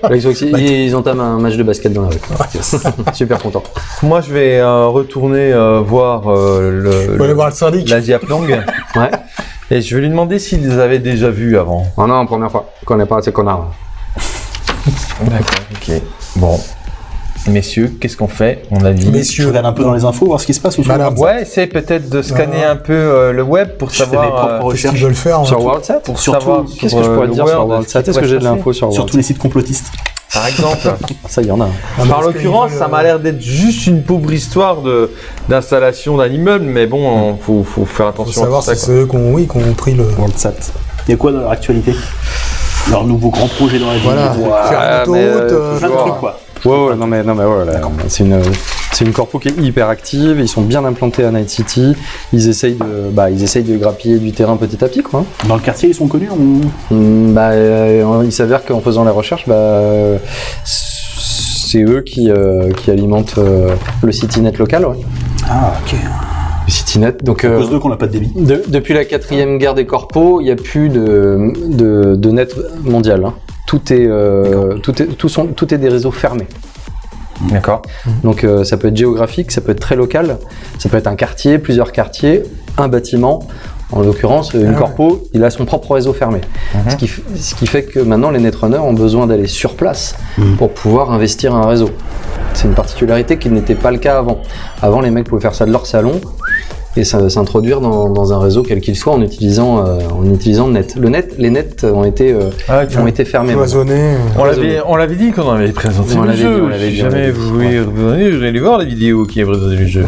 Là, ils, ont, ils entament un match de basket dans la rue. Super content. Moi, je vais euh, retourner euh, voir euh, On le, voir le syndic. la Diaplong Ouais. et je vais lui demander s'il les avait déjà vus avant. Oh non, première fois. Je connais pas ces connards. D'accord, ok. Bon. Messieurs, qu'est-ce qu'on fait? On a dit. Je Messieurs. regarde un peu dans les infos, voir ce qui se passe ou Madame. Ouais, essaye peut-être de scanner un peu euh, le web pour Je fais mes savoir. propres euh, recherches veulent faire hein Sur WorldSat pour surtout, savoir Qu'est-ce que je euh, pourrais le dire sur WorldSat Est-ce que j'ai de l'info sur sur tous les sites complotistes. Par exemple. *laughs* Ça, il y en a. Ah, Par parce l'occurrence, ça m'a l'air d'être juste une pauvre histoire de d'installation d'un immeuble, mais bon, il faut, faut faire Faut attention savoir à tout ça. si c'est eux qui ont, oui, qui ont pris le. WorldSat. Il y a quoi dans leur actualité? Leur nouveau grand projet dans la ville. Faire Ah, une autoroute. euh, Plein de trucs, quoi. Ouais, ouais, non mais, non mais ouais, c'est une, c'est une corpo qui est hyper active. Ils sont bien implantés à Night City. Ils essayent de, bah, ils essayent de grappiller du terrain petit à petit, quoi. Dans le quartier, ils sont connus on- Hum, Bah, euh, il s'avère qu'en faisant les recherches, bah, euh, c'est eux qui, euh, qui alimentent euh, le CityNet local, ouais. Ah, ok. Le CityNet. Donc, À euh, cause d'eux qu'on n'a pas de débit. de- depuis la quatrième guerre des corpos, il n'y a plus de, de, de net mondial. hein. Tout est, euh, tout est, tout sont, tout est des réseaux fermés. D'accord. Donc euh, ça peut être géographique, ça peut être très local, ça peut être un quartier, plusieurs quartiers, un bâtiment. En l'occurrence, une Ah ouais. corpo, il a son propre réseau fermé. Mhm. ce, qui, ce qui fait que maintenant les netrunners ont besoin d'aller sur place Mhm. pour pouvoir investir un réseau. C'est une particularité qui n'était pas le cas avant. Avant, les mecs pouvaient faire ça de leur salon et ça- s'introduire dans, dans un réseau quel qu'il soit en utilisant, euh, en utilisant le net. Le net, les nets ont été, euh, Ah, ont été fermés. euh. On l'avait, on l'avait dit quand on avait présenté On le jeu. dit, on si dit, jamais vous voulez revenir, vous allez voir la vidéo qui est présentée le jeu.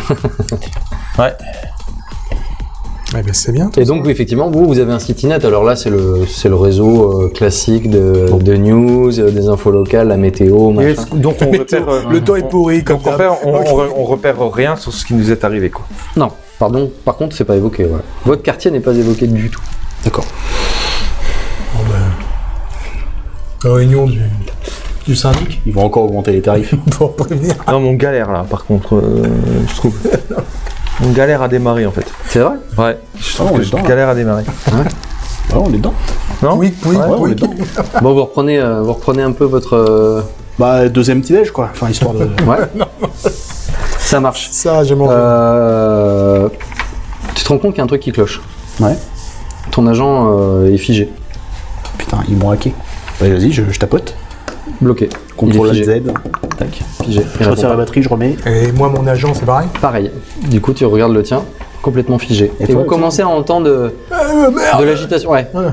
*laughs* ouais. Eh ben, c'est bien. Et ça. donc, oui, effectivement, vous, vous avez un site net. Alors là, c'est le, c'est le réseau euh, classique de, de news, euh, des infos locales, la météo, machin. Donc on *laughs* repère, euh, le temps est pourri comme donc on, repère, on, Ok. on- on repère rien sur ce qui nous est arrivé quoi. Non, pardon, par contre, c'est pas évoqué. ouais. Votre quartier n'est pas évoqué du tout. D'accord. Bon, ben, Réunion du, du syndic Ils vont encore augmenter les tarifs. *laughs* pour prévenir. Non, mais on galère là, par contre, euh, je trouve. *laughs* On galère à démarrer en fait. C'est vrai? Ouais, je trouve Ah, on que est je dedans, là. galère à démarrer. Ah, on est dedans. Non? Oui, oui, Ouais, on oui. est dedans. *laughs* Bon, vous reprenez, euh, vous reprenez un peu votre. euh, Bah, deuxième petit déj, quoi. Enfin, histoire de. Ouais. Ça marche. Ça, j'ai mangé. Euh, Tu te rends compte qu'il y a un truc qui cloche. Ouais. Ton agent euh, est figé, Putain, ils m'ont hacké. Bah, vas-y, je, je tapote. bloqué. Contrôle Z. Tac. Figé. Je retire la batterie, je remets. Et moi, mon agent, c'est pareil. Pareil. Du coup, tu regardes le tien, complètement figé. Et Et, toi, vous tu- commencez à entendre de, Euh, merde de l'agitation. Ouais. Ouais.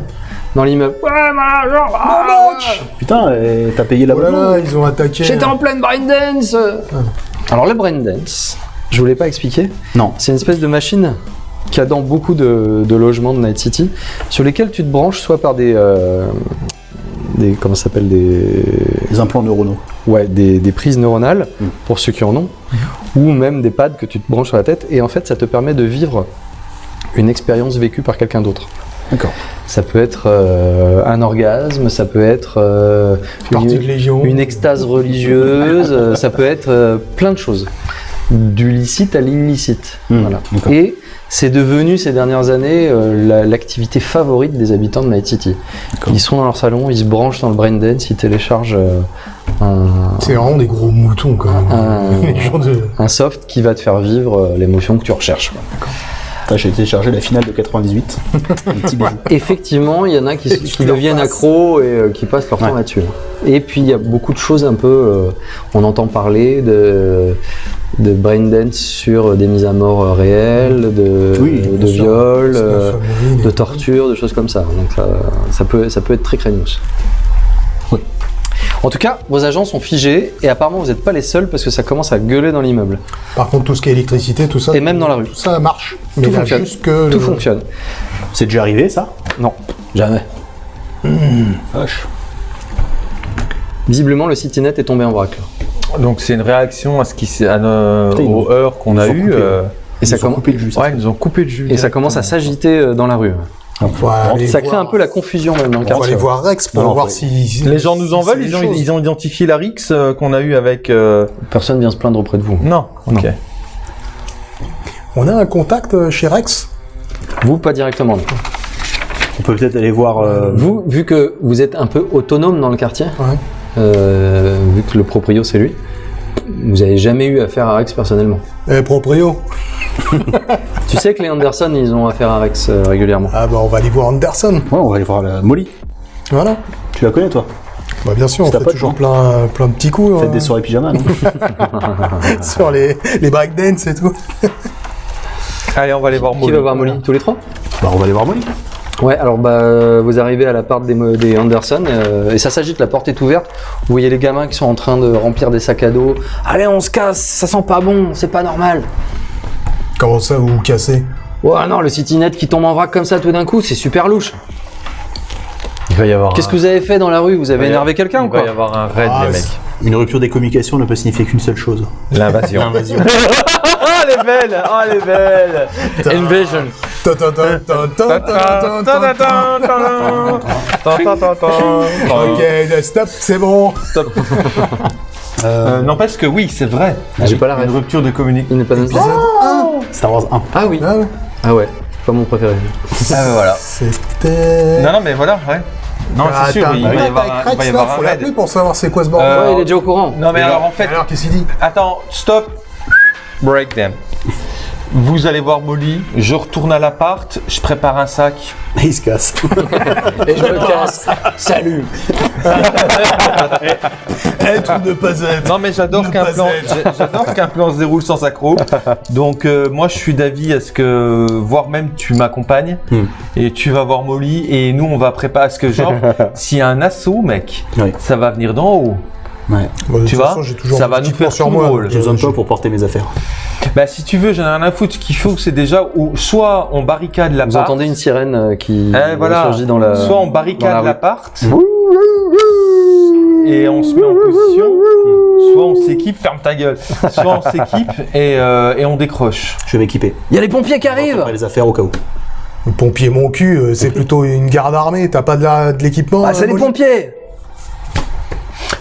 Dans l'immeuble. Ouais, mon agent ah. Putain, euh, t'as payé la Oh là là, ils ont attaqué. J'étais en pleine brain dance Alors, le brain dance, je vous l'ai pas expliqué. Non. C'est une espèce de machine qu'il y a dans beaucoup de, de logements de Night City, sur lesquels tu te branches soit par des. euh, des comment ça s'appelle Des. Implants neuronaux. Ouais, des, des prises neuronales, Mm. pour ceux qui en ont, ou même des pads que tu te branches sur la tête, et en fait, ça te permet de vivre une expérience vécue par quelqu'un d'autre. D'accord. Ça peut être euh, un orgasme, ça peut être euh, une, extase religieuse, euh, ça peut être euh, plein de choses. Du licite à l'illicite. Hmm, Voilà. d'accord. Et c'est devenu ces dernières années la- l'activité favorite des habitants de Night City. D'accord. Ils sont dans leur salon, ils se branchent dans le brain dance, ils téléchargent un, C'est vraiment des gros moutons, quand même. un- *laughs* de... un soft qui va te faire vivre l'émotion que tu recherches. quoi. J'ai téléchargé la finale de 98. *laughs* Un petit bijou. Effectivement, il y en a qui, deviennent accros et euh, qui passent leur temps Ouais. là-dessus. Et puis il y a beaucoup de choses un peu. euh, on entend parler de, de brain dance sur des mises à mort euh, réelles, de, Oui, de Snuff euh, de torture, de choses comme ça. Donc ça, ça peut, ça peut être très craignos. En tout cas, vos agents sont figés et apparemment vous n'êtes pas les seuls parce que ça commence à gueuler dans l'immeuble. Par contre, tout ce qui est électricité, tout ça. Et même dans la rue. Tout ça marche. Mais Tout fonctionne. juste que. Tout le- fonctionne. C'est déjà arrivé, ça? Non, jamais. Vache. Visiblement, le CityNet est tombé en vrac. là. Donc c'est une réaction à ce qui s'est- à nos, Putain, aux heures qu'on a eues. coupé. euh, Et ça, Ils ont comm- coupé le jus. ça. ouais, ils nous ont coupé le jus. et ça commence à s'agiter euh, dans la rue. Ça crée voir- un peu la confusion même dans le On va aller quartier. voir Rex pour Non, voir si. Les gens nous en si veulent, ils ont, ils ont identifié la Rix euh, qu'on a eu avec. euh, Personne vient se plaindre auprès de vous. Non, ok. Non. On a un contact euh, chez Rex? Vous, pas directement. non. On peut peut-être aller voir. euh, Vous, vu que vous êtes un peu autonome dans le quartier, Ouais. euh, vu que le proprio c'est lui, vous avez jamais eu affaire à Rex personnellement? Eh, proprio? *laughs* tu sais que les Anderson, ils ont affaire à Rex euh, régulièrement. Ah bah on va aller voir Anderson. Ouais, on va aller voir la Molly. Voilà. Tu la connais, toi? Bah bien sûr, on fait toujours non plein, plein de petits coups Faites hein, des soirées pyjama, non? *laughs* Sur les, les breakdance et tout. *laughs* Allez, on va aller voir Qui Molly. va voir Molly? Tous les trois? Bah, on va aller voir Molly. Ouais, alors bah vous arrivez à la part des Anderson euh, et ça s'agite, la porte est ouverte. Vous voyez les gamins qui sont en train de remplir des sacs à dos. Allez, on se casse, ça sent pas bon, c'est pas normal. Comment ça, vous cassez? Ouais, non, le CityNet qui tombe en vrac comme ça tout d'un coup, c'est super louche. Il va y avoir. Qu'est-ce que vous avez fait dans la rue? Vous avez énervé quelqu'un ou quoi Il va y avoir un raid, ah, les mecs. Une rupture des communications ne peut signifier qu'une seule chose. L'invasion. L'invasion. *laughs* oh, elle est belle Oh, elle est belle Invasion. ok, stop, c'est bon. Stop. Euh, N'empêche que oui, c'est vrai. J'ai pas la Une rêve. rupture de communication. Il n'est pas Épisode 1. Star Wars 1. Ah oui. Ah ouais. Ah ouais. Pas mon préféré. *laughs* Ah, ben voilà. C'était. Non, non, mais voilà, ouais. Non, Ah, c'est sûr, il va y avoir un, il va y Rex, avoir là, un faut l'appeler pour savoir c'est quoi ce bordel. Euh, Ouais, il est déjà au courant. Non, mais alors en fait, Alors, qu'est-ce qu'il dit? attends, stop. Break them. Vous allez voir Molly, je retourne à l'appart, je prépare un sac. Et *laughs* il se casse. Et je me casse. Salut. Être ou ne pas être. Non mais j'adore qu'un plan, j'adore qu'un plan se déroule sans accroc. Donc euh, moi je suis d'avis à ce que, voire même tu m'accompagnes Hmm. et tu vas voir Molly et nous on va préparer à ce que genre *laughs* s'il y a un assaut mec, Oui. ça va venir d'en haut. Ouais. De Tu vois, façon, j'ai toujours ça mon va nous faire sur tout moi. J'ai besoin de toi pour porter mes affaires. Bah, si tu veux, j'en ai rien à foutre. Ce qu'il faut, c'est déjà, ou soit on barricade Vous l'appart. entendez une sirène euh, qui Eh, voilà. surgit dans la. Soit on barricade l'appart. Et on se met en position. Soit on s'équipe, ferme ta gueule. Soit on s'équipe et, euh, et on décroche. Je vais m'équiper. Il y a les pompiers qui arrivent les affaires au cas où. Le pompier mon cul, euh, c'est plutôt une garde armée. T'as pas de la- de l'équipement Ah, euh, c'est les pompiers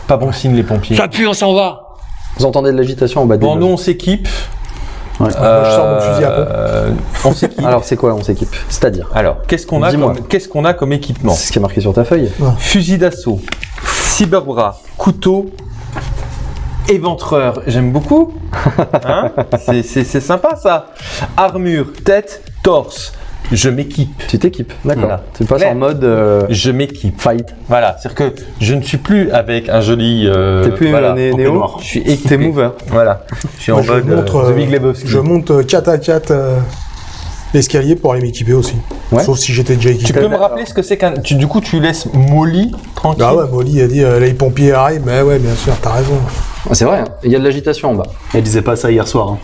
Pas bon signe, les pompiers. pue, on s'en va Vous entendez de l'agitation en bas de Bon, nous, on s'équipe. Ouais. Moi, je sors mon fusil à pompe. Euh, on s'équipe. Alors, c'est quoi On s'équipe? C'est-à-dire? Alors, qu'est-ce qu'on a, Dis-moi. comme, qu'est-ce qu'on a comme équipement? C'est ce qui est marqué sur ta feuille. Fusil d'assaut, cyberbras, couteau, éventreur. J'aime beaucoup. *laughs* Hein? C'est sympa ça. Armure, tête, torse. Je m'équipe. Tu t'équipes, d'accord. Voilà. Tu passes en mode euh, Je m'équipe. fight. Voilà, c'est-à-dire que je ne suis plus avec un joli. euh, T'es plus voilà, né- en néo. Je suis t'es équipé. mover. Voilà. Je suis Moi, en je mode montre, euh, euh, The Big Lebowski. Je monte euh, 4 à 4 euh, l'escalier pour aller m'équiper aussi. Ouais. Sauf si j'étais déjà Tu équipé. peux me rappeler ce que c'est qu'un. Tu, du coup, tu laisses Molly tranquille? Ah ouais, Molly a dit euh, les pompiers arrivent. Mais ouais, bien sûr, t'as raison. Ah, c'est vrai, hein. il y a de l'agitation en bas. Elle disait pas ça hier soir. Hein.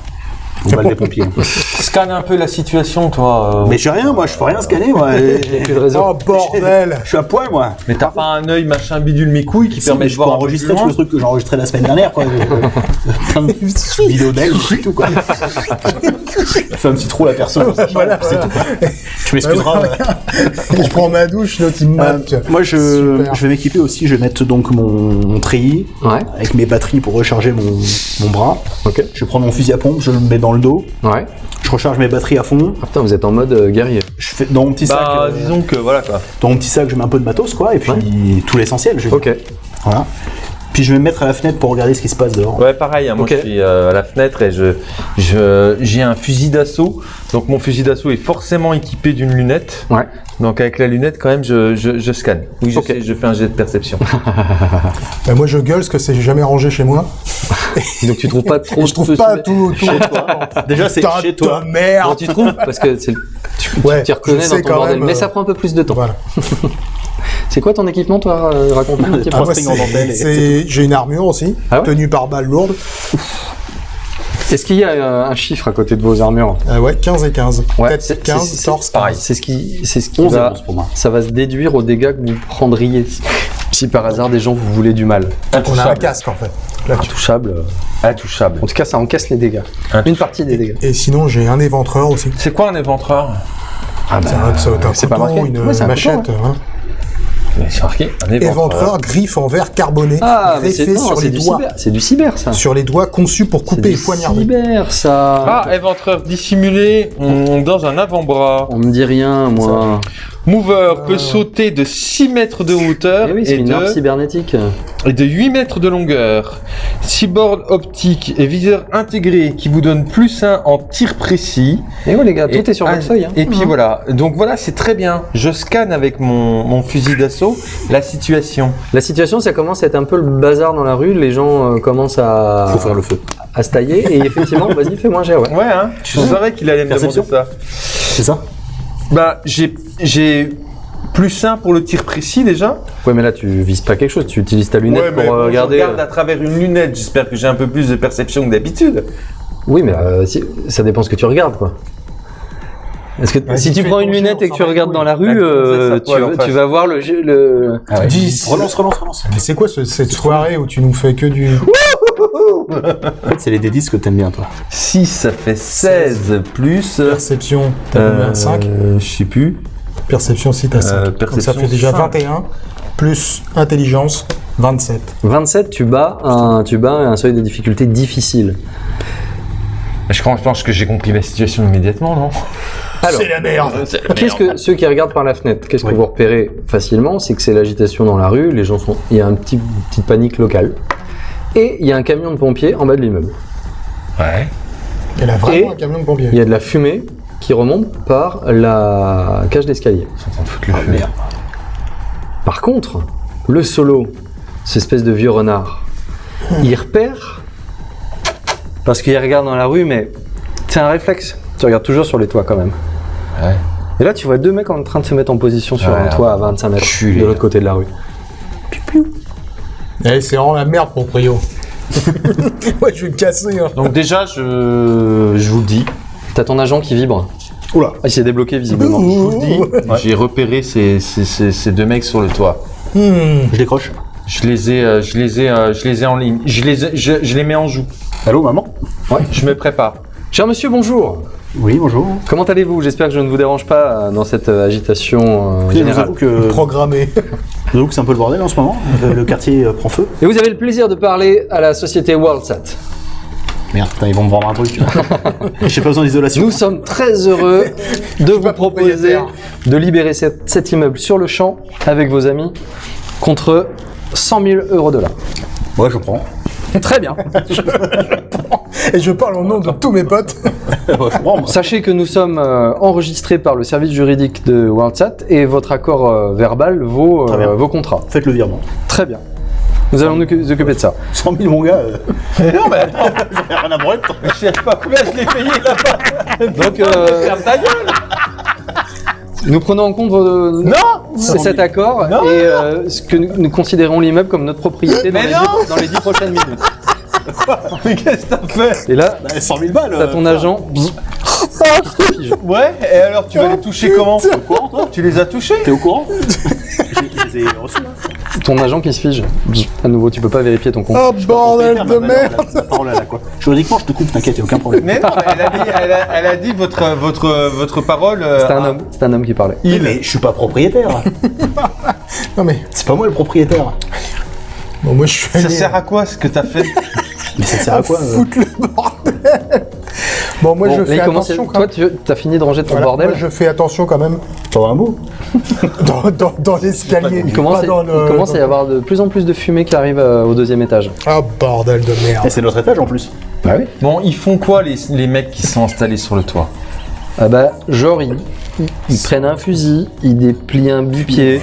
On va des pompiers. *laughs* Scanne un peu la situation, toi. euh. Mais j'ai rien, moi, je peux rien scanner, moi. *laughs* Plus de réseau. Oh bordel Je suis à poil, moi. Mais t'as pas un œil machin bidule mes couilles qui Si, permet mais de je peux voir un peu enregistrer plus tout loin. le truc que j'ai enregistré la semaine dernière, quoi. *laughs* Plein de vidéos d'elle, c'est tout, quoi. Fais un petit trou la personne. tout. Tu m'excuseras. Je prends ma douche, l'autre il me Euh, moi, je, Super. je vais m'équiper aussi. Je vais mettre donc mon, mon treillis Ouais, avec mes batteries pour recharger mon, mon bras. ok. Je vais prendre mon fusil à pompe, je le mets dans le dos. Ouais. Je recharge mes batteries à fond. Ah putain, vous êtes en mode euh, guerrier. Je fais dans mon petit sac. Bah, euh, disons que voilà quoi. dans mon petit sac, je mets un peu de matos, quoi, et puis tout l'essentiel. Je... Ok. Voilà. Puis je vais me mettre à la fenêtre pour regarder ce qui se passe dehors. Ouais, pareil. hein, moi, Ok. je suis euh, à la fenêtre et je, je, j'ai un fusil d'assaut. Donc, mon fusil d'assaut est forcément équipé d'une lunette. Ouais. Donc, avec la lunette, quand même, je, je, je scanne. Oui, je sais, je fais un jet de perception. *laughs* Bah, moi je gueule parce que c'est jamais rangé chez moi. *laughs* Donc tu trouves pas trop je trouve pas sous- tout autour. *laughs* Déjà, c'est chez de toi. Non, merde tu trouves parce que c'est tu Ouais, t'y reconnais dans ton bordel, même, mais euh, ça prend un peu plus de temps. Voilà. C'est quoi ton équipement, toi euh, Raconte-nous un *laughs* petit peu. Et c'est- J'ai une armure aussi, Ah ouais tenue par balle lourde. Est-ce qu'il y a euh, un chiffre à côté de vos armures? Euh, ouais, 15 et 15. Ouais, Tête c'est- 15, c'est- c'est- torse pareil. 15. C'est ce qui, c'est ce qui 11 et va, 11 pour moi. ça va se déduire aux dégâts que vous prendriez si, par hasard des gens vous voulez du mal. On a un casque en fait. Là, Intouchable. Intouchable. En tout cas, ça encaisse les dégâts. Une partie des dégâts. Et sinon, j'ai un éventreur aussi. C'est quoi un éventreur? Ah C'est pas marqué. une Ouais, c'est un machette. couteau. Mais c'est marqué. Un Éventreur, griffe en verre carboné, Ah, greffé non, sur les du doigts. cyber. C'est du cyber, ça. Sur les doigts conçu pour couper et poignarder. cyber, ça. Ah, éventreur dissimulé dans un avant-bras. On me dit rien, moi. Mover peut sauter de 6 mètres de hauteur Eh oui, c'est et, une arme de, cybernétique. et de 8 mètres de longueur. Cyborg optique et viseur intégré qui vous donne plus 1 en tir précis. Et ouais, les gars, tout Et- est sur ah, votre feuille. hein. Et puis voilà. Donc voilà, c'est très bien. Je scanne avec mon, mon fusil d'assaut la situation. La situation, ça commence à être un peu le bazar dans la rue. Les gens euh, commencent à, Faut faire le feu. à se tailler. Et effectivement, *laughs* vas-y, fais-moi un jet, ouais. Ouais, hein. Je savais qu'il allait me demander ça. C'est ça Bah, j'ai, j'ai plus 1 pour le tir précis déjà. Ouais, mais là, tu vises pas quelque chose. Tu utilises ta lunette Ouais, mais pour euh, bon, je regarder. regarde à travers une lunette. J'espère que j'ai un peu plus de perception que d'habitude. Oui, mais euh, si- ça dépend ce que tu regardes, quoi. Est-ce que Ouais, si tu tu prends une lunette et que tu regardes dans la rue, La euh, tu, poil vas voir le, jeu- le... Ah ouais. 10. Relance, relance, relance. Mais c'est quoi ce- cette soirée où tu nous fais que du. En fait, c'est les D10 que t'aimes bien, toi. 6, ça fait 16 plus. Perception, t'as combien 5 euh, Je sais plus. Perception, si t'as 5. Euh, Donc ça perception, fait déjà cinq. 21, plus intelligence, 27. 27, tu bats un, tu bats un seuil de difficulté difficile. Je pense que j'ai compris la situation immédiatement, non? Alors, C'est la merde qu'est-ce que ceux qui regardent par la fenêtre, qu'est-ce que Oui. vous repérez facilement? C'est que c'est l'agitation dans la rue. Les gens sont, il y a un petit, une petite panique locale. Et il y a un camion de pompiers en bas de l'immeuble. Ouais. Elle a vraiment Et- un camion de pompiers. Il y a de la fumée qui remonte par la cage d'escalier. Ils sont en train de foutre le feu. merde. Par contre, le solo, cette espèce de vieux renard, il repère parce qu'il regarde dans la rue, mais c'est un réflexe. Tu regardes toujours sur les toits quand même. Ouais. Et là, tu vois deux mecs en train de se mettre en position sur Ouais, un toit à 25 mètres de l'autre côté de la rue. Piou. Eh, c'est vraiment la merde, proprio. *laughs* Moi, je vais me casser. Hein. Donc déjà, je, je vous le dis, T'as ton agent qui vibre. Oula. Ah, il s'est débloqué visiblement. je vous le dis, j'ai repéré ces, ces- ces- ces deux mecs sur le toit. Hmm. Je décroche. Je les ai, euh, je les ai, euh, je les ai en ligne. Je les, ai- je, je les mets en joue. Allô, maman? Je me prépare. Cher monsieur, bonjour. Oui, bonjour. Comment allez-vous? J'espère que je ne vous dérange pas euh, dans cette euh, agitation euh, Écoutez, Je vous générale. avoue que, je Programmé. *laughs* que c'est un peu le bordel en ce moment. Le, le quartier euh, prend feu. Et vous avez le plaisir de parler à la société WorldSat. Merde, putain, ils vont me vendre un truc. *laughs* J'ai pas besoin d'isolation. Nous sommes très heureux de vous proposer de libérer cet, cet immeuble sur le champ avec vos amis contre 100 000 euros de là. Ouais, je prends. *laughs* Très bien. Et je parle au nom de tous mes potes. Sachez que nous sommes euh, enregistrés par le service juridique de WorldSat et votre accord euh, verbal vaut, euh, vos contrats. Faites le virement. Très bien. Nous allons nous occuper de ça. 100 000, mon gars. euh, non, mais attends, j'ai rien à branler. je sais pas combien je l'ai payé là-bas. Donc, euh, Ferme ta gueule. Nous prenons en compte vos- Non cet accord Non. et euh, ce que nous, nous considérons l'immeuble comme notre propriété dans les, dix, dans les dix prochaines minutes. *laughs* Mais qu'est-ce que t'as fait Et là, Bah, 100 000 balles. t'as euh, ton agent. Ouais, et alors tu vas les toucher comment Tu les as touchés T'es au courant Je les ai reçus. Ton agent qui se fige. À nouveau, tu peux pas vérifier ton compte. Oh, bordel de merde. parole, quoi Juridiquement, je te coupe, t'inquiète, y'a aucun problème. Mais non, elle a dit, elle a, elle a dit votre, votre, votre parole. euh, C'était un homme. C'était un homme qui parlait. Oui, mais je suis pas propriétaire. *laughs* Non, mais C'est pas moi le propriétaire. bon, moi, je suis Ça allé sert à quoi ce que t'as fait Mais ça sert à quoi euh foutre le bordel. Bon, moi, Bon, je fais il commence- attention quand Toi, tu as fini de ranger ton Voilà, bordel. moi, je fais attention quand même un mot *laughs* dans, dans, dans l'escalier. Il commence, pas à, dans le- il commence à y avoir de plus en plus de fumée qui arrive euh, au deuxième étage. Ah, bordel de merde. Et c'est notre étage en plus. Bah oui. Bon, ils font quoi les, les mecs qui sont installés sur le toit? Ah bah, genre, ils, ils prennent un fusil, ils déplient un bipied,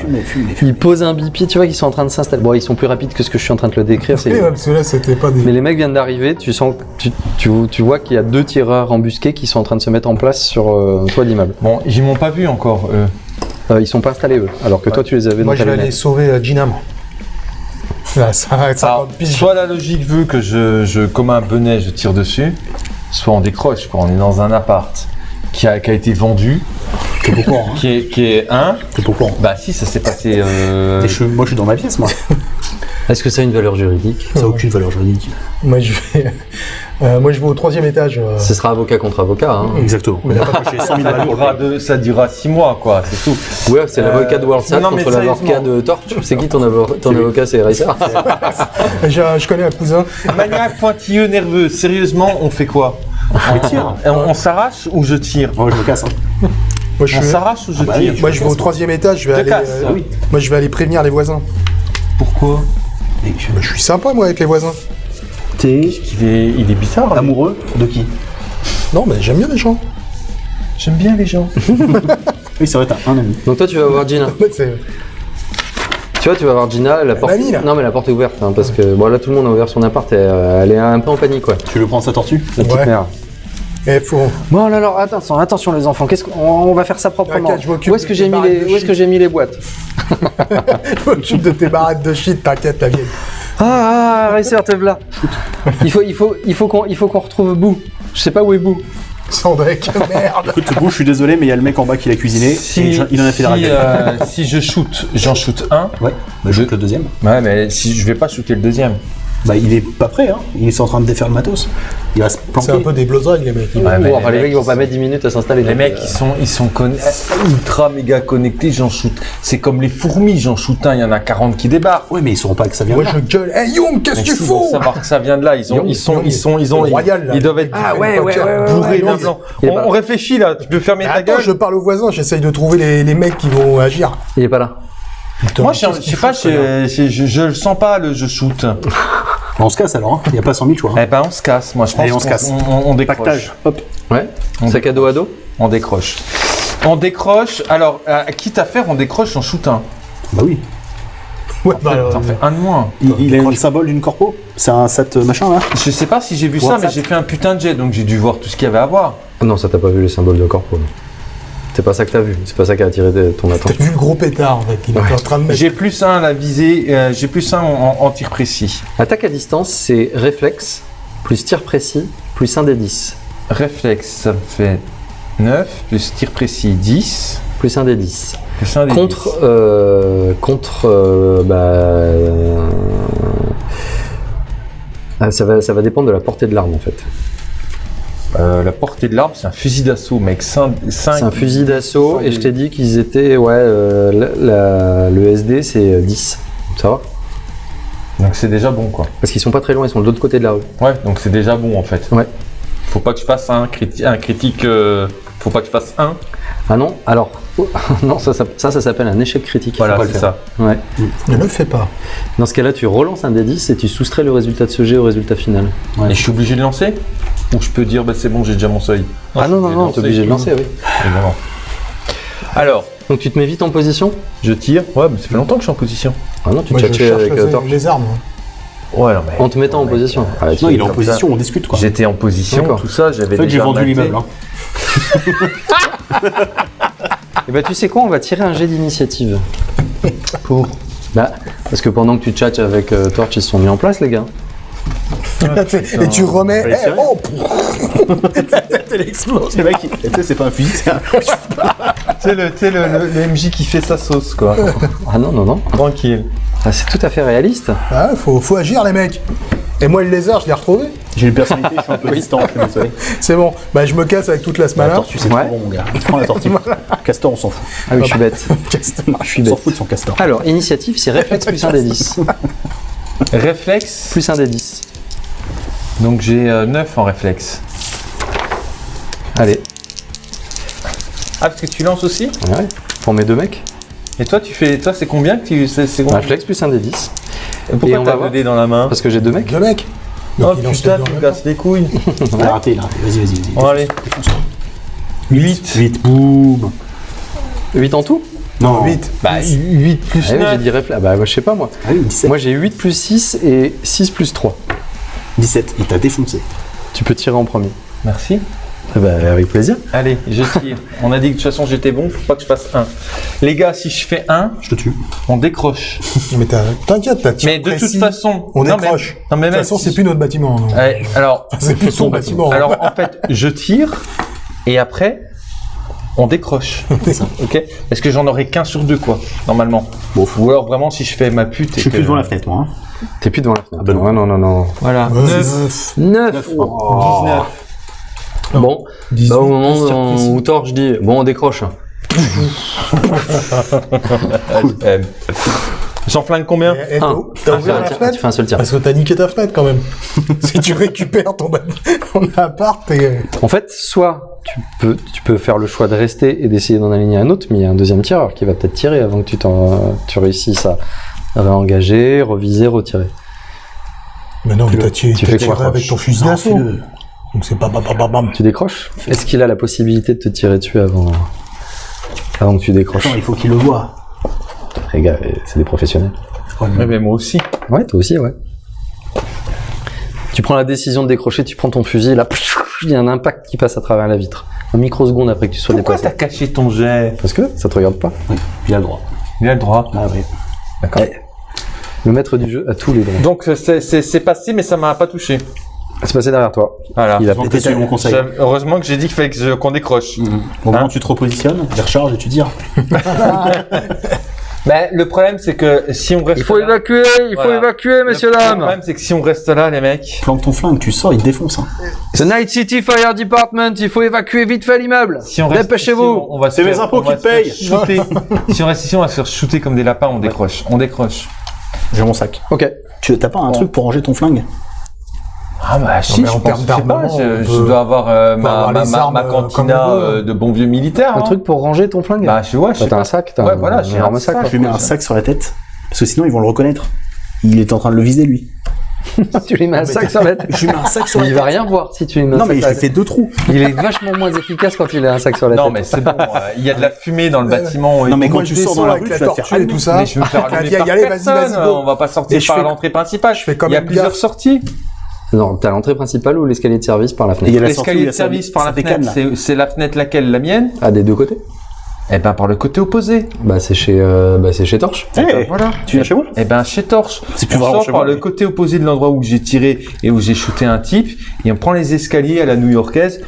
ils posent un bipied, tu vois qu'ils sont en train de s'installer. Bon, ils sont plus rapides que ce que je suis en train de le décrire. c'est- Oui, ouais, parce que là, c'était pas des. Mais les mecs viennent d'arriver, tu sens, tu, tu, tu vois qu'il y a deux tireurs embusqués qui sont en train de se mettre en place sur euh, le toit de l'immeuble. Bon, ils m'ont pas vu encore, eux. Euh, ils sont pas installés eux, alors que toi tu les avais Moi, dans je ta vais aller sauver euh, Gina, moi. *laughs* Là, ça va être Alors, 50 piges. soit la logique veut que je, je, comme un benet, je tire dessus, soit on décroche, quoi. On est dans un appart qui a, qui a été vendu, hein qui est, qui est un. Bah si, ça s'est passé. Euh... Je- moi, je suis dans ma pièce, moi. *laughs* Est-ce que ça a une valeur juridique Ça n'a aucune valeur juridique. Moi, je vais. *laughs* euh, moi, je vais au troisième étage. euh, Ce sera avocat contre avocat. Hein. Exactement. Pas touché 100 000 Ça durera, ça durera six mois, quoi, c'est tout. Ouais, c'est l'avocat de WorldSat non, mais contre l'avocat de Torch. C'est qui ton, avo- ton avocat C'est Racer *laughs* Je, je connais un cousin. Maniaque pointilleux, nerveux, sérieusement, on fait quoi? Tire. on, on s'arrache ou je tire Moi, je me casse. hein. Moi, je, On suis- s'arrache ou je bah tire moi, je vais au troisième étage. Je vais aller. casse, euh, ah oui. Moi, je vais aller prévenir les voisins. Pourquoi Et je- Bah, je suis sympa, moi, avec les voisins. T'es il est, il est bizarre. lui. amoureux de qui? Non, mais j'aime bien les gens. J'aime bien les gens. *laughs* Oui, c'est vrai, t'as un ami. Donc toi tu vas voir Gina. *laughs* C'est- Tu vois, tu vas voir Gina, la porte. mamie, là. Non mais la porte est ouverte hein, parce que bon là tout le monde a ouvert son appart et euh, elle est un peu en panique quoi. Tu veux prendre sa tortue? La petite Ouais. mère. Eh, faut. Bon alors attention, attention les enfants. Qu'est-ce qu'on on va faire ça proprement T'inquiète, je m'occupe Où est-ce que j'ai mis barrettes les Où est-ce que shit. j'ai mis les boîtes? *laughs* Je m'occupe de tes baraques de shit, t'inquiète, la vieille. Ah, ah Racer, te voilà. Il faut, il faut, il faut qu'on, il faut qu'on retrouve Boo. Je sais pas où est Boo. Sandrek, *laughs* merde. Écoute, Bou, je suis désolé, mais il y a le mec en bas qui l'a cuisiné. et il en a fait la si, euh, si je shoot, j'en shoot un. Ouais, bah, je joue le deuxième. Ouais, mais si je vais pas shooter le deuxième. Bah, il est pas prêt, hein. Il est en train de défaire le matos. Il va se planquer. C'est un peu des blozrags, les mecs. Ouais, Bon, mais enfin, les mecs ils vont pas ils mettre 10 minutes à s'installer. Les mecs, euh, ils sont, ils sont conne- ultra méga connectés, j'en shoot. C'est comme les fourmis, j'en shoot un, il y en a 40 qui débarquent. Ouais, mais ils sauront pas que ça vient Moi, de là. je gueule. Hey, Young, qu'est-ce que tu fous savoir que ça vient de là, ils, ont, ils sont, ils sont, ils ont, royal, là. ils doivent être Ah ouais, ouais, ouais, ouais, ouais, bourrés ouais, On, réfléchit là, tu peux fermer ta Attends, gueule. je parle aux voisins, j'essaye de trouver les, les mecs qui vont agir. Il est pas là. Putain, Moi, je, je sais pas, je, je, je, je le sens pas le je shoot. On se casse alors, hein. Il n'y a pas 100 000 choix. hein. Eh ben, on se casse. Moi, je pense Allez, on se qu'on- casse. On, on- on décroche. Pactage. Hop. Ouais. On Sac à dos à dos. On décroche. On décroche. Alors, euh, quitte à faire, on décroche, on shoot un. Bah oui. Ouais, bah, euh, T'en fais un de moins. Il, il a le symbole d'une corpo? C'est un sat machin là? Je sais pas si j'ai vu ça, WhatsApp. mais j'ai fait un putain de jet, donc j'ai dû voir tout ce qu'il y avait à voir. Ah Non, ça t'a pas vu les symboles de corps. quoi. C'est pas ça que t'as vu, c'est pas ça qui a attiré ton T'as attention. vu le gros pétard en fait, il était en train de mettre. J'ai plus un à la visée, euh, j'ai plus un en, en tir précis. Attaque à distance, c'est réflexe, plus tir précis, plus 1 des 10. Réflexe, ça me fait 9, plus tir précis 10, Plus 1 des 10. plus un des Contre, euh, contre, euh, bah, euh, ah, ça va, ça va dépendre de la portée de l'arme en fait. 10. Euh, la portée de l'arme, c'est un fusil d'assaut, mec. 5, C'est un fusil d'assaut et je t'ai dit qu'ils étaient, ouais, euh, la- la- le SD c'est 10. Ça va? Donc c'est déjà bon, quoi. Parce qu'ils sont pas très loin, ils sont de l'autre côté de la rue. Ouais, donc c'est déjà bon, en fait. Ouais. Faut pas que je fasse un, criti- un critique. euh, faut pas que je fasse un. Ah non Alors, *laughs* non, ça, ça, ça, ça s'appelle un échec critique. Voilà, c'est ça. Ouais. Ne le fais pas. Dans ce cas-là, tu relances un D10 et tu soustrais le résultat de ce jet au résultat final. Et je suis obligé de lancer Ou je peux dire, bah c'est bon, j'ai déjà mon seuil ah non, non, non, t'es obligé de lancer, oui. Évidemment. Alors, Donc tu te mets vite en position je tire. Ouais, mais ça fait longtemps que je suis en position. Ah non, tu Moi je avec les, euh, les armes. Ouais, non, mais. En te mettant en position. Ah, tu- Non, il est en position, on discute quoi. J'étais en position, tout ça, j'avais En fait, j'ai déjà vendu l'immeuble. hein. *laughs* Eh ben, tu sais quoi, on va tirer un jet d'initiative. Pour Bah, parce que pendant que tu tchatches avec euh, Torch, ils se sont mis en place, les gars. Et tu remets. Eh, oh *laughs* Elle explose. C'est pas un fusil, c'est un. *laughs* Tu sais, le, tu sais, le, le- le MJ qui fait sa sauce, quoi. Ah non, non, non. Tranquille. Ah, c'est tout à fait réaliste. Ah, faut, faut agir, les mecs. Et moi, le lézard, je l'ai retrouvé. J'ai une personnalité, je suis un peu distant, je suis désolé. *laughs* C'est bon. Bah, je me casse avec toute la La smala. tortue, c'est Ouais. trop bon, mon gars. Prends la tortue. Castor, on s'en fout. Ah oui, je suis bête. *laughs* Je suis On s'en bête. fout de son castor. Alors, initiative, c'est réflexe plus un des 10. *laughs* Réflexe. Plus un des 10. Donc j'ai 9 en réflexe. Allez, Ah, parce que tu lances aussi ouais. Pour mes deux mecs. Et toi, tu fais. Toi, c'est combien que tu. C'est c'est combien Réflexe plus un des 10. Pourquoi Et on va t'as deux dés dans la main Parce que j'ai deux mecs. Le mec. Oh putain, deux tu me casses les couilles. Il a raté, il a raté. Vas-y, vas-y, vas-y. Bon, allez. 8. 8, boum. 8 en tout Non, 8. Bah, 8 plus Ah oui, 9. j'ai dit réflexe. Bah, je sais pas moi. Ah oui, 17. Moi, j'ai 8 plus 6 et 6 plus 3. 17, il t'a défoncé. Tu peux tirer en premier. Merci. Ah bah, avec plaisir. Allez, je tire. on a dit que de toute façon j'étais bon, faut pas que je fasse 1. Les gars, si je fais 1, je te tue. On décroche. *laughs* mais t'inquiète, t'as tiré. Mais de toute façon, on non, décroche. Mais, de toute façon, c'est plus notre bâtiment. Alors, c'est plus son bâtiment. Alors en fait, je tire et après on décroche. *laughs* ok? Est-ce que j'en aurais qu'un sur deux quoi, normalement? Bon. Ou alors vraiment si je fais ma pute. Je suis plus devant la fenêtre moi. Hein. T'es plus devant la fenêtre. Ah ben non, non, non, non. Voilà. 9. 9. 9. 19. Bon, bah, au moment où, Thor, je dis, bon, on décroche. J'en flingue combien Un. T'as ouvert ah, fenêtre Tu fais un seul tir. Parce que t'as niqué ta fenêtre quand même. *laughs* si tu récupères ton, appart et... Euh. En fait, soit tu peux, tu peux faire le choix de rester et d'essayer d'en aligner un autre, mais il y a un deuxième tireur qui va peut-être tirer avant que tu, tu réussisses à réengager, reviser, retirer. Mais non, mais tu, tu fais quoi? avec ton fusil d'assaut donc c'est pas bam bam bam bam. Tu décroches? Est-ce qu'il a la possibilité de te tirer dessus avant, avant que tu décroches? Attends, il faut qu'il le voit. Les gars, c'est des professionnels. Ouais, mais moi aussi. Ouais, toi aussi, ouais. Tu prends la décision de décrocher, tu prends ton fusil, là, il y a un impact qui passe à travers la vitre. Un microseconde après que tu sois Pourquoi dépassé. t'as caché ton jet? Parce que ça te regarde pas. Oui, il a le droit. Il a le droit. Ah oui. D'accord. Le maître du jeu a tous les droits. Donc c'est passé, mais ça m'a pas touché. C'est passé derrière toi. Voilà. Il a suivi mon conseil. Heureusement que j'ai dit qu'il fallait que je- qu'on décroche. Au moment où tu te repositionnes, tu recharges et tu tires. Ben, le problème, c'est que si on reste là, évacuer, il Voilà. évacuer, le problème, c'est que si on reste là, les mecs, Planque ton flingue, tu sors, il te défonce. hein. The Night City Fire Department, il faut évacuer vite fait l'immeuble. si on reste Dépêchez-vous. on, on va se C'est mes impôts qui payent. *laughs* si on reste ici, on va se faire shooter comme des lapins. On décroche. On décroche. J'ai mon sac. Ok. Tu t'as pas un truc pour ranger ton flingue? Ah bah si, mais je en pense, je sais pas, d'armement, je, je dois avoir euh, ma, ma, ma, euh, cantina veut. euh, de bons vieux militaires. Un hein. truc pour ranger ton flingue Bah je vois, je Bah, sais T'as un sac, t'as Ouais, un, voilà, un j'ai énorme un sac. sac. quoi. Je lui mets un sac sur la tête. Parce que sinon, ils vont le reconnaître. Il est en train de le viser, lui. *laughs* tu lui mets un sac sur la tête. Je lui mets un sac sur la Il tête. va rien voir si tu lui mets un Non, sac mais je la lui tête. fais deux trous. Il est vachement moins efficace quand il a un sac sur la Non tête. mais c'est bon, euh, il y a de la fumée dans le bâtiment. Non, mais quand je sors dans la rue, faire tortue et tout ça. Mais je vais me faire *laughs* allumer Allez, par allez, vas-y, personne. On va pas sortir je par fais- l'entrée principale. je Il y a plusieurs sorties. Non, t'as l'entrée principale ou l'escalier de service par la Et il y fenêtre L'escalier de service par la fenêtre, c'est- la fenêtre laquelle La mienne? Ah, des deux côtés Eh ben par le côté opposé. Bah c'est chez, euh, bah, c'est chez Torche. Eh, Voilà. Tu viens chez moi Eh ben chez Torche. C'est plus on vraiment sort chez par moi. le côté opposé de l'endroit où j'ai tiré et où j'ai shooté un type et on prend les escaliers à la new-yorkaise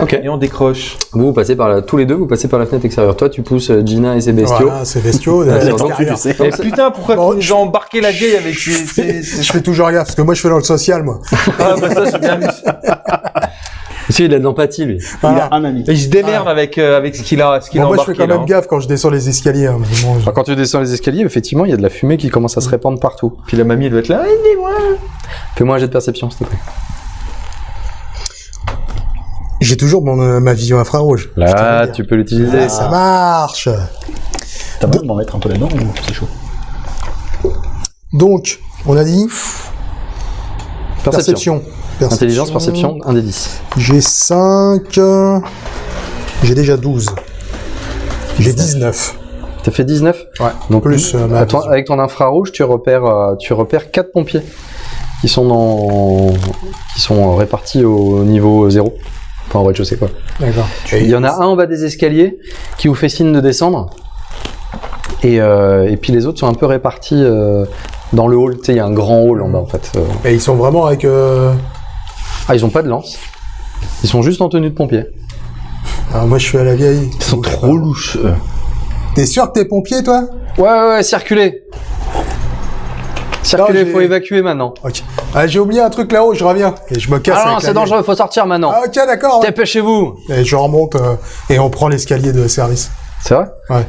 Ok. et on décroche. Vous, vous passez par la, tous les deux, vous passez par la fenêtre extérieure. Toi, tu pousses euh, Gina et ses bestiaux. Voilà, c'est bestiaux. Ah, à c'est l'extérieur. Et putain, pourquoi Bon, as embarqué la vieille avec ses... ses- ses- Je fais toujours gaffe, parce que moi, je fais dans le social, moi. Ah bah ça j'ai bien vu. *laughs* Parce qu'il a de l'empathie, lui. Il Voilà. a un ami. Et il se démerde avec, euh, avec ce qu'il a, ce qu'il Bon, a moi, je fais quand là, même hein. gaffe quand je descends les escaliers. hein, bon, je- quand tu descends les escaliers, effectivement, il y a de la fumée qui commence à se répandre partout. Puis la mamie elle doit être là. Fais-moi un jet de perception, s'il te plaît. J'ai toujours mon, euh, ma vision infrarouge. Là, tu peux l'utiliser. Ah, ça marche. T'as besoin de m'en mettre un peu là-dedans ou c'est chaud Donc, on a dit Perception. perception. Intelligence, perception, un des 10. J'ai 5. J'ai déjà 12. J'ai 19. T'as fait 19 Ouais. Donc, Plus euh, ma toi- avec ton infrarouge, tu repères, euh, tu repères 4 pompiers qui sont dans, qui sont euh, répartis au niveau 0. Enfin, au rez-de-chaussée, quoi. D'accord. Il y en a un en bas des escaliers qui vous fait signe de descendre. Et, euh, et puis les autres sont un peu répartis euh, dans le hall. Tu sais, il y a un grand hall en bas, en fait. Euh, Et ils sont vraiment avec. euh, Ah, ils ont pas de lance. Ils sont juste en tenue de pompier. Alors moi, je suis à la vieille. Ils sont trop louches. eux. T'es sûr que t'es pompier, toi? Ouais, ouais, ouais, circulez. Circulez, j'ai- faut évacuer maintenant. Ok. Ah, j'ai oublié un truc là-haut, je reviens. Et je me casse. Ah non, c'est dangereux, faut sortir maintenant. Ah, ok, d'accord. Dépêchez-vous. Et je remonte euh, et on prend l'escalier de service. C'est vrai? Ouais.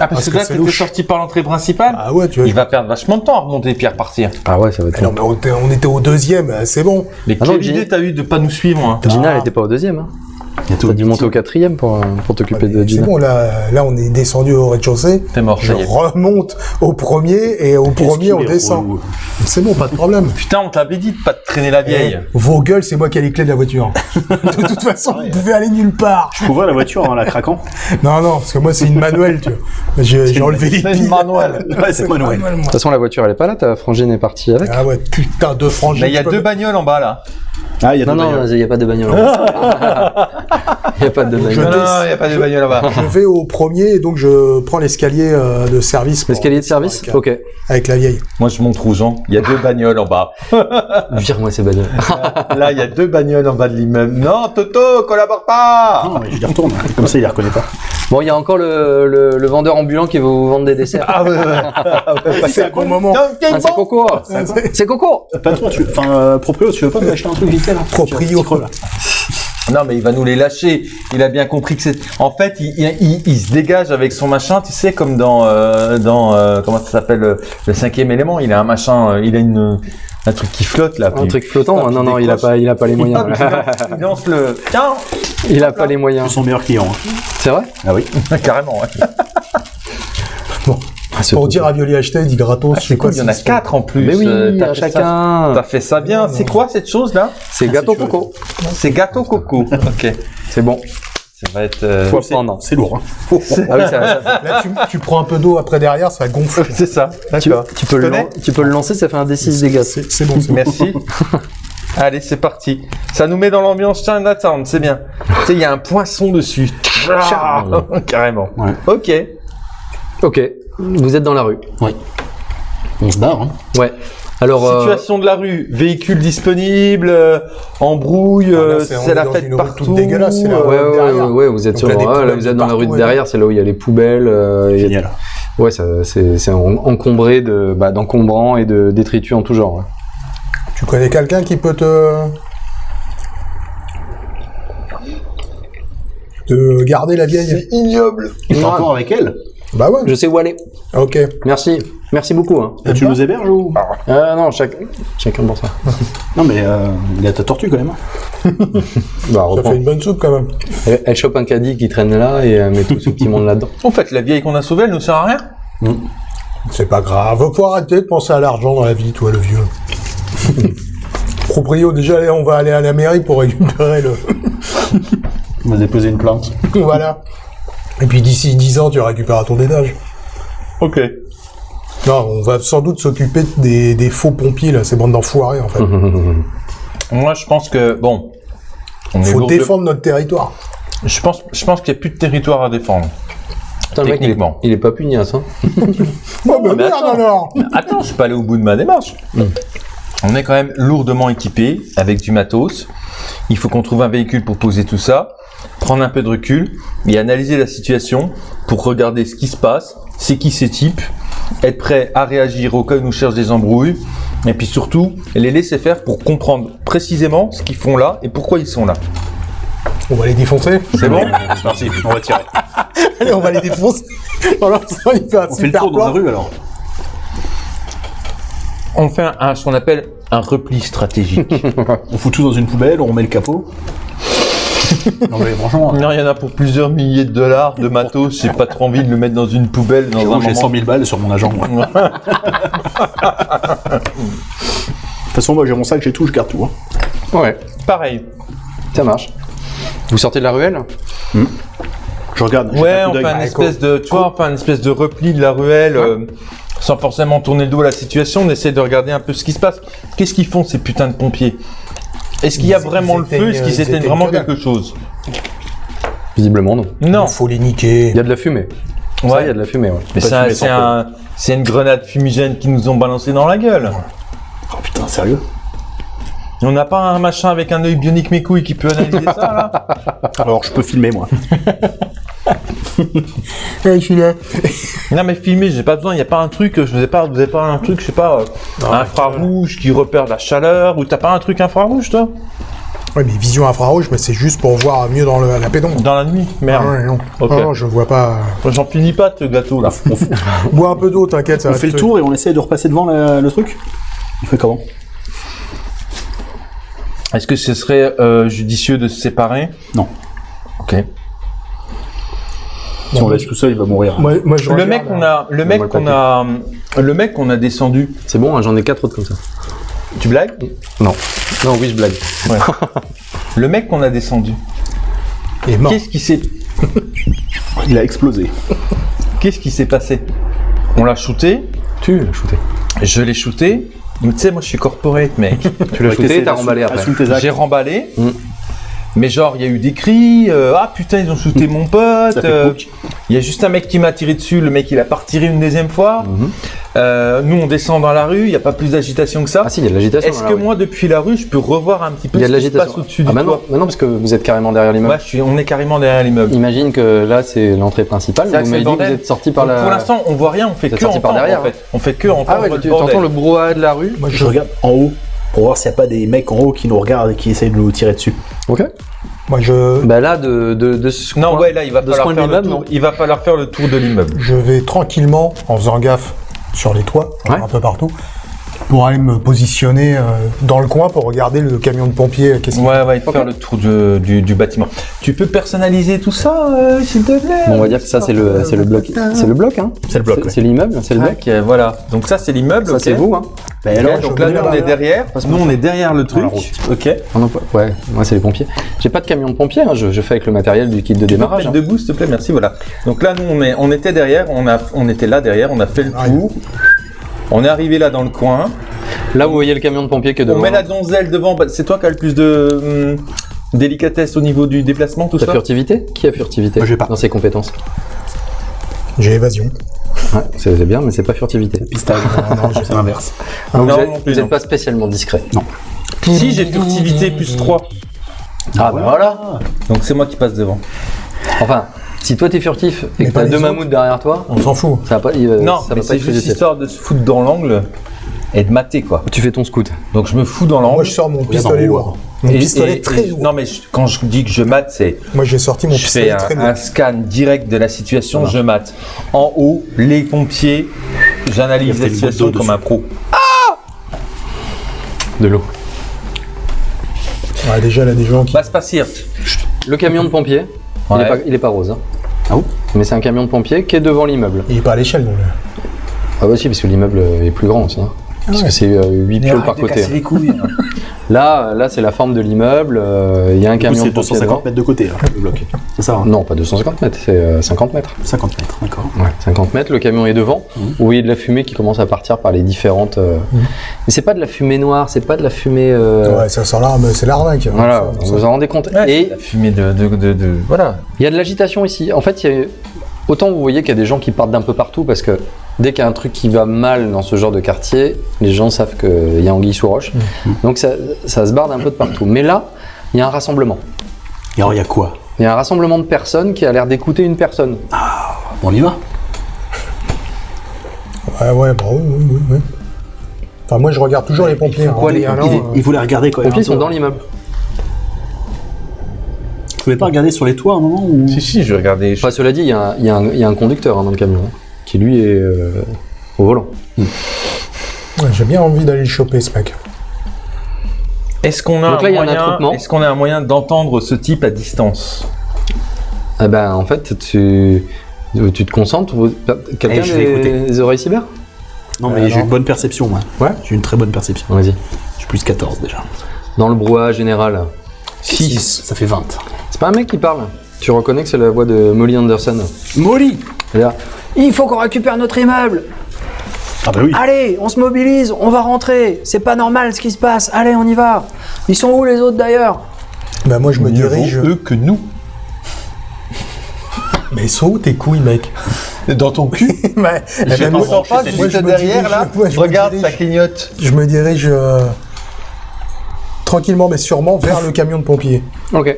Ah Parce parce que que là t'étais sorti par l'entrée principale. Ah ouais, tu vois. Il va perdre vachement de temps à remonter puis à repartir. Ah ouais, ça va être Ah non, mais on était, on était au deuxième, euh, c'est bon. Mais Ah quelle idée t'as eu de pas nous suivre hein? Gina, elle était pas au deuxième. Hein. T'as dû monter au quatrième pour, euh, pour t'occuper de C'est Gina. bon, là, là, on est descendu au rez-de-chaussée. T'es mort, Je remonte au premier et au premier, on descend. C'est bon, pas de problème. Putain, on t'avait dit de pas te traîner la vieille. Eh, vos gueules, c'est moi qui ai les clés de la voiture. *laughs* de toute façon, vous pouvez aller nulle part. Je peux ouvrir la voiture en la craquant? Non, non, parce que moi, c'est une manuelle, tu vois. J'ai enlevé les C'est piles. une manuelle. Ouais, c'est manuel. Manuel, De toute façon, la voiture, elle est pas là, ta frangine est partie avec. Ah ouais, putain, deux frangines. Mais il y a deux bagnoles en bas là. Ah, il y a Non, non, il n'y a pas de bagnole. *laughs* *laughs* Il n'y a pas de bagnole. Non, il y a pas de bagnole là-bas. Je vais au premier et donc je prends l'escalier euh, de service. L'escalier de service avec, Ok. avec la vieille. Moi, je montre aux gens. Il y a deux bagnoles en bas. *laughs* Vire-moi ces bagnoles. Là, il y a deux bagnoles en bas de l'immeuble. Non, Toto, collabore pas. Non, mais je les retourne. Comme ça, il les reconnaît pas. Bon, il y a encore le, le, le vendeur ambulant qui va vous vendre des desserts. Ah ouais, ouais. *laughs* C'est un bon moment. Ah, c'est Coco C'est Coco Patron, tu... enfin, euh, proprio, tu veux pas m'acheter un truc vite fait là Proprio. Là. Non, mais il va nous les lâcher. Il a bien compris que c'est. En fait, il, il, il- il se dégage avec son machin, tu sais, comme dans euh, dans euh, comment ça s'appelle le, le cinquième élément. Il a un machin, euh, il a une un truc qui flotte là. Un puis- truc flottant Ah, Non, puis non, il a pas, il a pas les moyens. Il lance- il *laughs* lance le. Tiens. Il a pas les moyens. C'est son meilleur client. hein. C'est vrai? Ah oui. *laughs* Carrément. Ouais. Pour dire à Violi acheter, il dit gratos. Ah, c'est quoi, cool. Il y en a quatre en plus. Mais oui, Euh, t'as chacun. T'as fait ça bien. C'est quoi cette chose là C'est gâteau Coco. C'est gâteau coco. *laughs* Ok. C'est bon. Ça va être. euh. C'est lourd. Hein. Ah oui, *laughs* ça, ça- Là, tu, tu prends un peu d'eau après derrière, ça gonfle. *laughs* C'est ça. tu, tu peux le, tu peux le lancer, ça fait un D6 dégâts. C'est c'est bon, c'est bon. Merci. Allez, c'est parti. Ça nous met dans l'ambiance Chinatown, c'est bien. Tu sais, il y a un poisson dessus. Carrément. Ouais. Ok. Ok. Vous êtes dans la rue. On se barre. Hein. Ouais. Alors, euh, Situation de la rue, véhicule disponible, euh, embrouille, Ah, là, euh, c'est- c'est est la fête rue partout. toute dégueulasse, c'est la- ouais, ouais, derrière. ouais, ouais, vous êtes sur, il y a des ouais, là, vous êtes dans la rue de derrière, c'est là où il y a les poubelles. euh, il a- Génial. Ouais, ça- c'est c'est en- encombré de bah, d'encombrants et de détritus en tout genre. ouais. Tu connais quelqu'un qui peut te. te garder la vieille? Ignoble. Et t'es Ouais. encore avec elle? Bah ouais. Je sais où aller. Ok. Merci, merci beaucoup. Hein. Tu nous héberges ou? Euh, non, chaque... chacun pour ça. *laughs* Non, mais euh, il y a ta tortue quand même. hein. *laughs* Bah, Ça fait une bonne soupe quand même. elle, elle chope un caddie qui traîne là et elle met tout ce petit monde là-dedans. *laughs* En fait, la vieille qu'on a sauvée, elle nous sert à rien. C'est pas grave. Faut arrêter de penser à l'argent dans la vie, toi, le vieux. Proprio, déjà, on va aller à la mairie pour récupérer le. On va déposer une plainte. voilà. Et puis d'ici 10 ans, tu récupéreras ton dédage. Ok. Non, on va sans doute s'occuper des, des faux pompiers, là, ces bandes d'enfoirés, en fait. *laughs* Moi, je pense que bon. On est Faut de- défendre notre territoire. Je pense, je pense qu'il n'y a plus de territoire à défendre. Putain, le mec, il est, Techniquement. il est pas pugnace. Hein. *laughs* Oh, bah mais merde attends. alors Attends, je suis pas allé au bout de ma démarche. On est quand même lourdement équipé avec du matos. Il faut qu'on trouve un véhicule pour poser tout ça, prendre un peu de recul et analyser la situation pour regarder ce qui se passe, c'est qui ces types, être prêt à réagir au cas où ils nous cherchent des embrouilles et puis surtout les laisser faire pour comprendre précisément ce qu'ils font là et pourquoi ils sont là. On va les défoncer. C'est bon C'est parti, on va tirer. *laughs* Allez, on va les défoncer. *laughs* Il fait un On fait le tour dans la rue alors. On fait un, ce qu'on appelle un repli stratégique. *laughs* On fout tout dans une poubelle, on remet le capot. Non mais franchement, non, il y en a pour plusieurs milliers de dollars de matos. J'ai pas trop envie de le mettre dans une poubelle dans un j'ai moment. 100 000 balles sur mon agent. moi. De toute façon, moi j'ai mon sac, j'ai tout, je garde tout. hein. Ouais, Pareil. ça marche. Vous sortez de la ruelle? Je regarde. Ouais, on fait un espèce de, tu vois, on fait un espèce de repli de la ruelle, euh, sans forcément tourner le dos à la situation. On essaie de regarder un peu ce qui se passe. Qu'est-ce qu'ils font ces putains de pompiers? Est-ce qu'il y a vraiment le feu? éteignent, Est-ce qu'ils vraiment quelque chose? Visiblement, non. Non. Il faut les niquer. Il y a de la fumée. Ça, Ouais. il y a de la fumée, ouais. Mais un, c'est une grenade fumigène qu'ils nous ont balancé dans la gueule. Oh putain, sérieux? On n'a pas un machin avec un œil bionique mes couilles qui peut analyser ça là? *laughs* Alors je peux filmer moi. *laughs* *laughs* je suis là. *laughs* Non mais filmer, j'ai pas besoin. Il n'y a pas un truc. Je vous ai pas, vous avez pas un truc, je sais pas, euh, Non, infrarouge qui repère la chaleur ou t'as pas un truc infrarouge toi? Ouais, mais vision infrarouge, mais c'est juste pour voir mieux dans le- la pédoncle. Dans la nuit Merde. Ah ouais, non. Ok. Non, non, je vois pas. J'en finis pas de ce gâteau là. *laughs* Bois un peu d'eau, t'inquiète, ça on fait le tour et on essaie de repasser devant la- le truc? On fait comment? Est-ce que ce serait euh, judicieux de se séparer? Non. Ok. Si on laisse tout seul, il va mourir. Moi, moi, je Le mec qu'on a, le mec moi, qu'on a, le mec qu'on a descendu. C'est bon, hein, j'en ai quatre autres comme ça. Tu blagues? Non. Non, oui, je blague. *laughs* Le mec qu'on a descendu. Il est mort. Qu'est-ce qui s'est, Il a explosé. qu'est-ce qui s'est passé? On l'a shooté. Tu l'as shooté. Je l'ai shooté. Mais Tu sais, moi je suis corporate, mec. *laughs* Tu l'as shooté, t'as remballé après. J'ai remballé. Mm. Mais genre, il y a eu des cris. euh, ah putain, ils ont shooté mon pote. Euh. Il y a juste un mec qui m'a tiré dessus. Le mec, il a pas retiré une deuxième fois. Mhm. Euh, nous, on descend dans la rue. Il n'y a pas plus d'agitation que ça. Ah si, il y a de l'agitation. Est-ce que rue. moi, depuis la rue, je peux revoir un petit peu Il y a ce de qui se passe l'agitation. au-dessus Ah du bah non, toit? bah parce que vous êtes carrément derrière l'immeuble. Ouais, je suis, on est carrément derrière l'immeuble. Imagine que là, c'est l'entrée principale. Vous m'avez dit que vous êtes sorti par Donc, la... Pour l'instant, on voit rien. On fait que sorti par entendre, derrière, en fait. On fait que entendre Ah ouais, le tu bordel. entends le brouhaha de la rue Moi, je, regarde en haut pour voir s'il n'y a pas des mecs en haut qui nous regardent et qui essayent de nous tirer dessus. Ok. moi, je, Bah là, de, de, de ce Non, coin- ouais, là, il va de falloir faire le tour. Il va falloir faire le tour de l'immeuble. je vais tranquillement, en faisant gaffe sur les toits, Ouais. un peu partout, pour aller me positionner euh, dans le coin pour regarder le camion de pompiers. euh, Qu'est-ce qu'il Ouais, ouais, il faut faire le tour du, du bâtiment. Tu peux personnaliser tout ça, euh, s'il te plaît? Bon, on va dire que ça, c'est le, c'est le bloc. C'est le bloc, hein C'est le bloc, ouais. C'est l'immeuble, c'est le bloc. Ok, voilà. Donc ça, c'est l'immeuble. Ça, c'est vous, hein Bah, Ok, alors, donc je là, nous, on est derrière. Nous, on est derrière le truc. Ok. Ah non, pas- Ouais, moi, c'est les pompiers. J'ai pas de camion de pompiers, hein, je, je fais avec le matériel du kit de Tu peux te démarrage. hein. debout, s'il te plaît, merci, voilà. Donc là, nous, on, est, on était derrière, on, a, on était là derrière, on a fait le Ah, tour. On est arrivé là dans le coin. Là, vous voyez le camion de pompiers qui est On devant. met la donzelle devant. Bah, c'est toi qui as le plus de hum, délicatesse au niveau du déplacement, tout ça furtivité Qui a furtivité Moi, j'ai pas. dans ses compétences J'ai évasion. Ouais, c'est c'est bien, mais c'est pas furtivité. Pistage. *laughs* non, j'ai fait l'inverse. Donc, Non, vous êtes, non plus, vous êtes non. pas spécialement discret. Si, j'ai furtivité plus 3. Ah, bah voilà Donc c'est moi qui passe devant. Enfin, si toi t'es furtif et Mais que pas t'as deux autres. mamoutes derrière toi, On s'en fout. ça va pas, il- non, ça mais va pas c'est juste histoire de se foutre dans l'angle et de mater, quoi. Tu fais ton scout. Donc je me fous dans l'angle. Moi, je sors mon pistolet lourd. Mon Et- pistolet et- très et- lourd. Non, mais je- quand je dis que je mate, c'est Moi, j'ai sorti mon je fais pistolet un, très lourd. un scan direct de la situation, je mate. En haut, les pompiers, j'analyse la situation d'eau comme un pro. De l'eau. Ouais, déjà, là, des gens qui. Va se passer. Le camion de pompiers, il, est pas, il est pas rose. hein. Ah bon Mais c'est un camion de pompiers qui est devant l'immeuble. Il est pas à l'échelle, donc. Ah bah si, parce que l'immeuble est plus grand aussi. hein. Parce que c'est 8 pioles par côté. les couilles. *laughs* Là, là c'est la forme de l'immeuble. euh, Il y a un camion c'est de pompiers 250 devant. mètres de côté, là, le bloc. C'est ça, hein Non, pas 250 mètres, c'est euh, 50 mètres. 50 mètres, d'accord. Ouais, 50 mètres, le camion est devant. Vous voyez de la fumée qui commence à partir par les différentes. euh, Mhm. Mais c'est pas de la fumée noire, c'est pas de la fumée. euh, Ouais, ça sent l'arme, c'est l'arnaque. Voilà, Ça- vous ça- vous en rendez compte. Et Et la fumée de, de, de, de- voilà. il y a de l'agitation ici. En fait, il y a- autant vous voyez qu'il y a des gens qui partent d'un peu partout parce que dès qu'il y a un truc qui va mal dans ce genre de quartier, les gens savent qu'il y a anguille sous roche. Donc ça, ça se barre d'un peu de partout. Mais là, il y a un rassemblement. Et alors, il y a quoi? Il y a un rassemblement de personnes qui a l'air d'écouter une personne. On y va? Ouais, ouais, bah oui, oui, oui. Enfin, moi, je regarde toujours les pompiers. quoi, hein. les Et alors, il, euh, il voulait regarder quand Les même. pompiers sont peu. dans l'immeuble. Vous pouvez pas regarder sur les toits à un moment ou... Si, si, je vais regarder. Enfin, cela dit, il y, a un- il y a un- il y a un conducteur hein, dans le camion hein, qui lui est euh, au volant. ouais, J'ai bien envie d'aller le choper, ce mec. Est-ce qu'on a, Donc un là, il y a un moyen- attroupement. est-ce qu'on a un moyen d'entendre ce type à distance? Ah ben, en fait, tu, tu te concentres. vous- Quelqu'un Eh, je vais a des, des oreilles cyber? Non, mais Euh, j'ai non. une bonne perception, moi. Ouais. J'ai une très bonne perception. Vas-y. J'ai plus 14 déjà. Dans le brouhaha général. 6. Ça fait 20. C'est pas un mec qui parle. Tu reconnais que c'est la voix de Molly Anderson. Molly là, Il faut qu'on récupère notre immeuble. Ah bah oui. Allez, on se mobilise, on va rentrer. C'est pas normal ce qui se passe. Allez, on y va. Ils sont où les autres d'ailleurs? Bah, moi, je me Mieux dirige. eux que nous. Mais ils sont où tes couilles, mec? Dans ton cul *laughs* eh Je ben, ne moi- sens pas juste derrière dirige- là. moi, je Regarde, dirige- ça clignote. Je me dirige euh, tranquillement mais sûrement vers le camion de pompiers. Ok.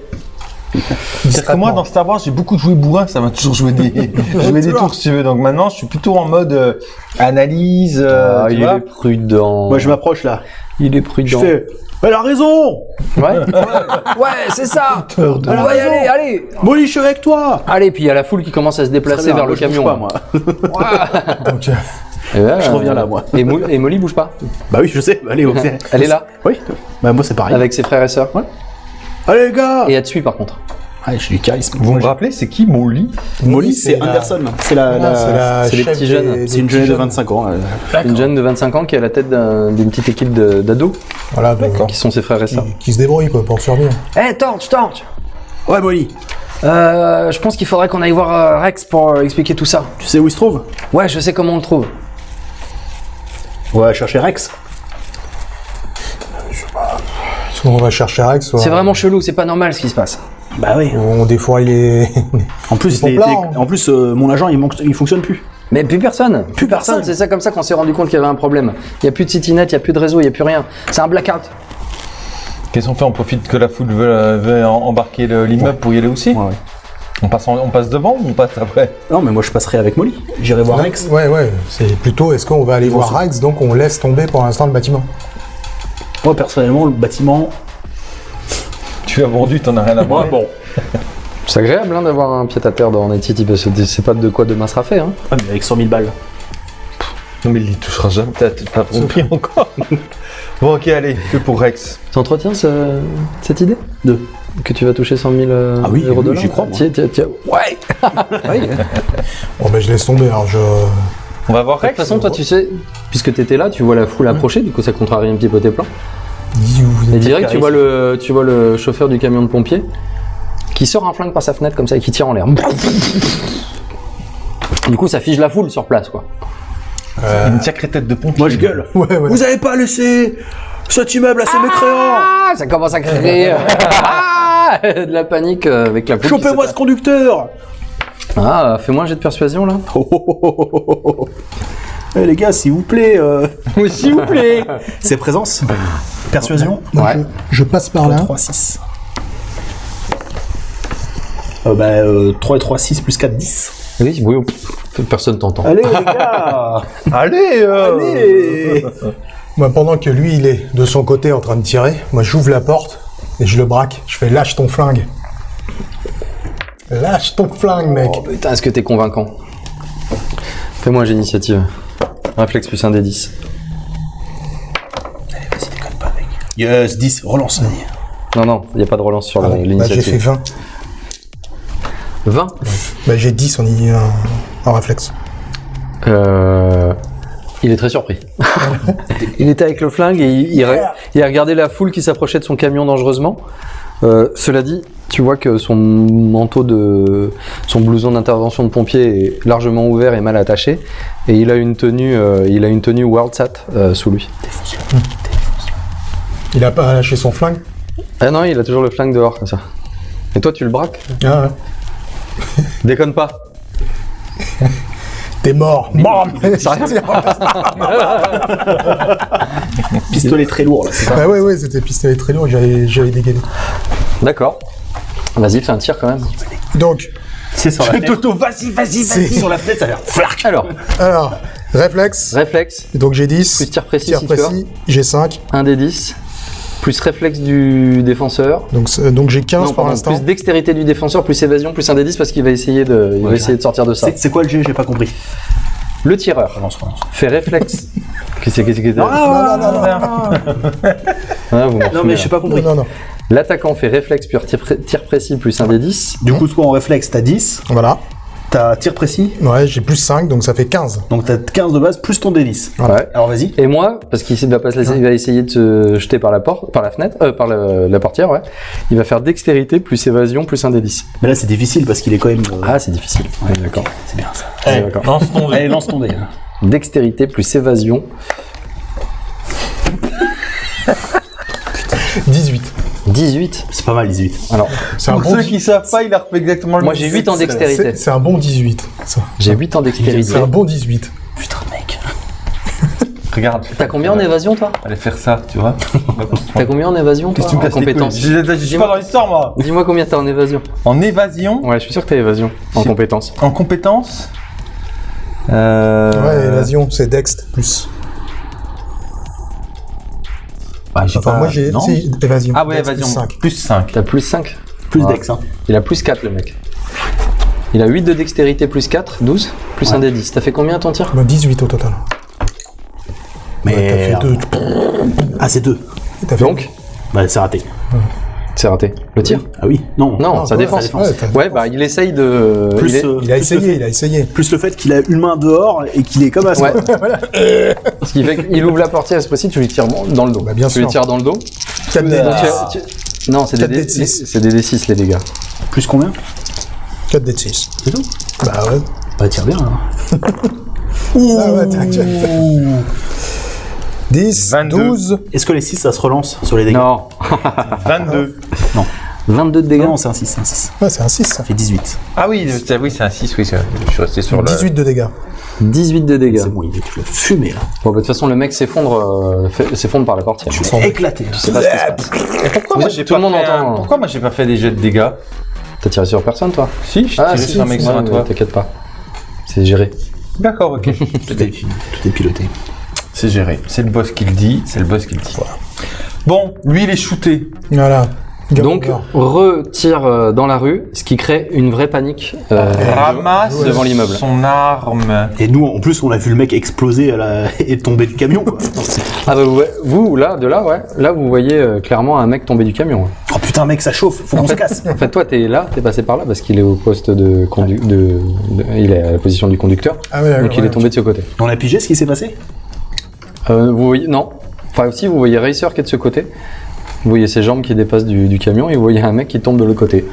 C'est que moi, dans Star Wars, j'ai beaucoup joué bourrin, ça m'a toujours joué des, *laughs* *laughs* joué des tours, si tu veux. Donc maintenant, je suis plutôt en mode euh, analyse. euh, Ah, tu il vois. est prudent. Moi, je m'approche là. Il est Je prudent. fais. Elle a raison Ouais. ouais, *laughs* c'est ça. Elle a raison. aller, allez. Molly, je suis avec toi Allez, puis il y a la foule qui commence à se Très déplacer bien, vers moi, le je bouge camion. pas, moi. Donc, euh, Et là, Je euh, reviens là, moi. Et, Mo- et Molly bouge pas. Bah oui, je sais. Allez, ok. Elle est là, Oui. Bah moi, c'est pareil. avec ses frères et sœurs. Allez, les gars Et te suit par contre. Allez, j'ai du charisme. Vous me rappelez, c'est qui Molly Molly, c'est la- Anderson. C'est la. voilà, la- c'est la c'est les chef petits jeunes. C'est une petits jeune de jeunes. 25 ans. euh. Une jeune de 25 ans qui est à la tête d'un- d'une petite équipe de- d'ados Voilà, de- qui sont ses frères et qui, sœurs. qui se débrouille quoi, pour survivre. Eh, Torch, Torch Ouais, Molly. Euh, je pense qu'il faudrait qu'on aille voir euh, Rex pour euh, expliquer tout ça. Tu sais où il se trouve? Ouais, je sais comment on le trouve. On va chercher Rex. Soit on va chercher Rex, soit C'est vraiment chelou, c'est pas normal ce qui se passe. Bah oui. on, des fois il est. En plus, *laughs* sont les- hein. en plus euh, mon agent, il, manque- il fonctionne plus. Mais plus personne, plus, personne. personne. C'est ça comme ça qu'on s'est rendu compte qu'il y avait un problème. Il y a plus de CityNet, il y a plus de réseau, il y a plus rien. C'est un blackout. Qu'est-ce qu'on fait? On profite que la foule veut, embarquer le- l'immeuble pour y aller aussi? Ouais, ouais. on, passe en- on passe devant ou on passe après? Non, mais moi, je passerai avec Molly. J'irai voir Rex. Ouais, ouais, c'est plutôt est-ce qu'on va aller voir Rex, donc on laisse tomber pour l'instant le bâtiment. Moi, personnellement, le bâtiment. Tu as vendu, t'en as rien à voir. bon. *laughs* C'est agréable hein, d'avoir un pied à terre dans Night City parce que c'est pas de quoi demain sera fait. Hein. Ah, mais avec 100 000 balles. Non, mais il y touchera jamais. T'as compris encore. *laughs* bon, ok, allez, fais pour Rex. T'entretiens ce- cette idée? Deux. Que tu vas toucher 100 000 euh, Ah oui, euros oui, de j'y crois, moi. Tiens, tiens, tiens. Ouais *laughs* Oui. Bon, ben je laisse tomber, alors je. On va voir De toute façon, toi, tu sais, puisque t'étais là, tu vois la foule approcher, du coup, ça contrarie un petit peu tes plans. Et êtes. direct, tu vois, le, tu vois le chauffeur du camion de pompier qui sort un flingue par sa fenêtre comme ça et qui tire en l'air. Du coup, ça fige la foule sur place, quoi. Une sacrée tête de pompier. Moi, je gueule. Ouais, ouais. Vous avez pas laissé cet immeuble à ces mécréants Ah, ça commence à créer ah, *laughs* *laughs* de la panique euh, avec la foule. Chopez-moi ce conducteur Ah, fais-moi un jet de persuasion là. Oh, oh, oh, oh, oh, oh. Eh, les gars, s'il vous plaît. euh, Oui, s'il vous plaît. *laughs* C'est présence Persuasion Ouais. je, je passe par là. 3, 6. Euh, bah, euh, 3 et 3, 6 plus 4, 10. Oui, oui, personne t'entend. Allez, les *laughs* gars Allez, euh... Allez Moi, pendant que lui, il est de son côté en train de tirer, moi, j'ouvre la porte et je le braque. Je fais lâche ton flingue. Lâche ton flingue, mec. Oh putain, est-ce que t'es convaincant Fais-moi j'ai initiative. Réflexe plus un des 10. Vas-y, déconne pas, mec. Yes, 10, relance. Non, non, il n'y a pas de relance sur Ah, bah, j'ai fait l'initiative. 20. 20 Bah, j'ai 10 en, en, en réflexe. Euh, Il est très surpris. *laughs* il était avec le flingue et il, il a, il a regardé la foule qui s'approchait de son camion dangereusement. Euh, cela dit, tu vois que son manteau de, son blouson d'intervention de pompier est largement ouvert et mal attaché, et il a une tenue, euh, il a une tenue WorldSat euh, sous lui. Il a pas lâché son flingue? Ah non, il a toujours le flingue dehors comme ça. Et toi, tu le braques? Ah, ouais. Déconne pas. T'es mort. Bam *laughs* Pistolet très lourd là, c'est ça? Bah ouais, ouais, c'était pistolet très lourd, j'avais j'avais dégainé. D'accord. Vas-y, fais un tir quand même. Donc, C'est sur la *laughs* fenêtre. Toto, vas-y, vas-y, c'est- Sur la fenêtre, ça va faire flac. Alors, alors, réflexe. réflexe, Donc j'ai 10. plus tir précis Tir si tu veux. précis, j'ai 5. 1 des 10, plus réflexe du défenseur. Donc, j'ai 15 Non, pour l'instant. plus dextérité du défenseur, plus évasion, plus un des 10 parce qu'il va essayer de, il va Ouais, essayer de sortir de ça. C'est quoi le jeu J'ai pas compris. Le tireur Relance, relance. fait réflexe. *laughs* Qu'est-ce que c'est que c'est Ah, Non, non, non, non, Ah, vous Non mais là. j'ai pas compris. non, non. L'attaquant fait réflexe puis tir, pré- tir précis plus un des 10. Du coup, toi en réflexe, t'as 10, Voilà. t'as tir précis, Ouais, j'ai plus 5, donc ça fait 15. donc t'as 15 de base plus ton D10. Ouais. Alors vas-y. Et moi, parce qu'il va pas se laisser, il va essayer de se jeter par la porte, par la fenêtre, euh, par le- la portière, ouais. Il va faire dextérité plus évasion plus un des 10. Mais là c'est difficile parce qu'il est quand même. euh, Ah, c'est difficile. Ouais, d'accord. c'est bien ça. Ouais, d'accord. Lance ton dé. Allez, lance ton dé. Dextérité plus évasion 18. 18. C'est pas mal 18. Alors, C'est un, Pour bon ceux qui savent pas, il a refait exactement le moi j'ai 8 ans dextérité. C'est un bon 18. ça. J'ai 8 ans dextérité. C'est un bon 18. Putain mec. *laughs* Regarde. T'as combien en évasion toi Allez faire ça, tu vois. *laughs* T'as combien en évasion toi Qu'est-ce que tu me casses les couilles compétence Je suis pas dans l'histoire, moi. Dis-moi combien t'as en évasion. En évasion, Ouais, je suis sûr que t'as évasion en compétence. en compétence. Euh... Ouais, évasion, c'est dext plus. Bah, j'ai Enfin, pas- moi j'ai. évasion. Ah ouais, Dex plus évasion. 5. Plus 5. T'as plus 5. Plus Ouais. dex hein. Il a plus 4 le mec. Il a 8 de dextérité plus 4, 12, plus un des 10. T'as fait combien ton tir Bah, 18 au total. Mais. Ouais, t'as fait 2. Ah c'est 2. T'as fait Donc, Bah c'est raté. C'est raté. Le tir Ah oui Non. Non, Non, sa ouais, défense. sa défense. Ouais, bah il essaye de. Plus, il est- euh, Il a essayé, fait- il a essayé. Plus le fait qu'il a une main dehors et qu'il est comme à Ouais. *laughs* Ce qui fait qu'il ouvre la portière, c'est possible, tu lui tires dans le dos. Bah, bien tu lui sûr. tires dans le dos. 4 d Donc, tu- Non, c'est des, Quatre D- dés de six. c'est des D6 les dégâts. Plus combien 4 d 6. C'est tout Bah ouais. Bah tire bien hein. *laughs* Ah ouais, t'inquiète. 10, 22. 12. Est-ce que les 6 ça se relance sur les dégâts Non, *laughs* 22. 22 de dégâts. Non, c'est un 6, c'est un 6. Ouais, c'est un 6 ça. Fait 18. Ah oui, c'est- oui, c'est un 6, oui, c'est- je suis resté sur le. 18 de dégâts. 18 de dégâts. C'est bon, il est tu l'as fumé là. Bon, bah, de toute façon, le mec s'effondre euh, fait- s'effondre par la éclaté. là. Je sais pas ce qui se passe. Pourquoi moi j'ai tout pas le monde fait un- entend. Pourquoi moi j'ai pas fait des jets de dégâts? T'as tiré sur personne, toi? Si, je Ah, tirais si, sur un mec ouais, toit. T'inquiète pas. C'est géré. D'accord, ok. *laughs* Tout est, tout est piloté. C'est géré. C'est le boss qui le dit, c'est le boss qui le dit. Bon, lui il est shooté. Voilà. Donc, retire euh, dans la rue, ce qui crée une vraie panique euh, Ramasse devant l'immeuble. son arme. Et nous, en plus, on a vu le mec exploser à la... *laughs* et tomber du camion. Quoi. Ah bah vous, vous, là, de là, ouais, là vous voyez euh, clairement un mec tomber du camion. ouais. oh putain, mec, ça chauffe. Faut qu'on se casse. En fait, toi, t'es là, t'es passé par là parce qu'il est au poste de, condu de, de- il est à la position du conducteur, Ah ouais, donc il ouais, est tombé de ce côté. On a pigé ce qui s'est passé? Euh, vous voyez, non. Enfin aussi, vous voyez Racer qui est de ce côté. Vous voyez ses jambes qui dépassent du, du camion et vous voyez un mec qui tombe de l'autre côté.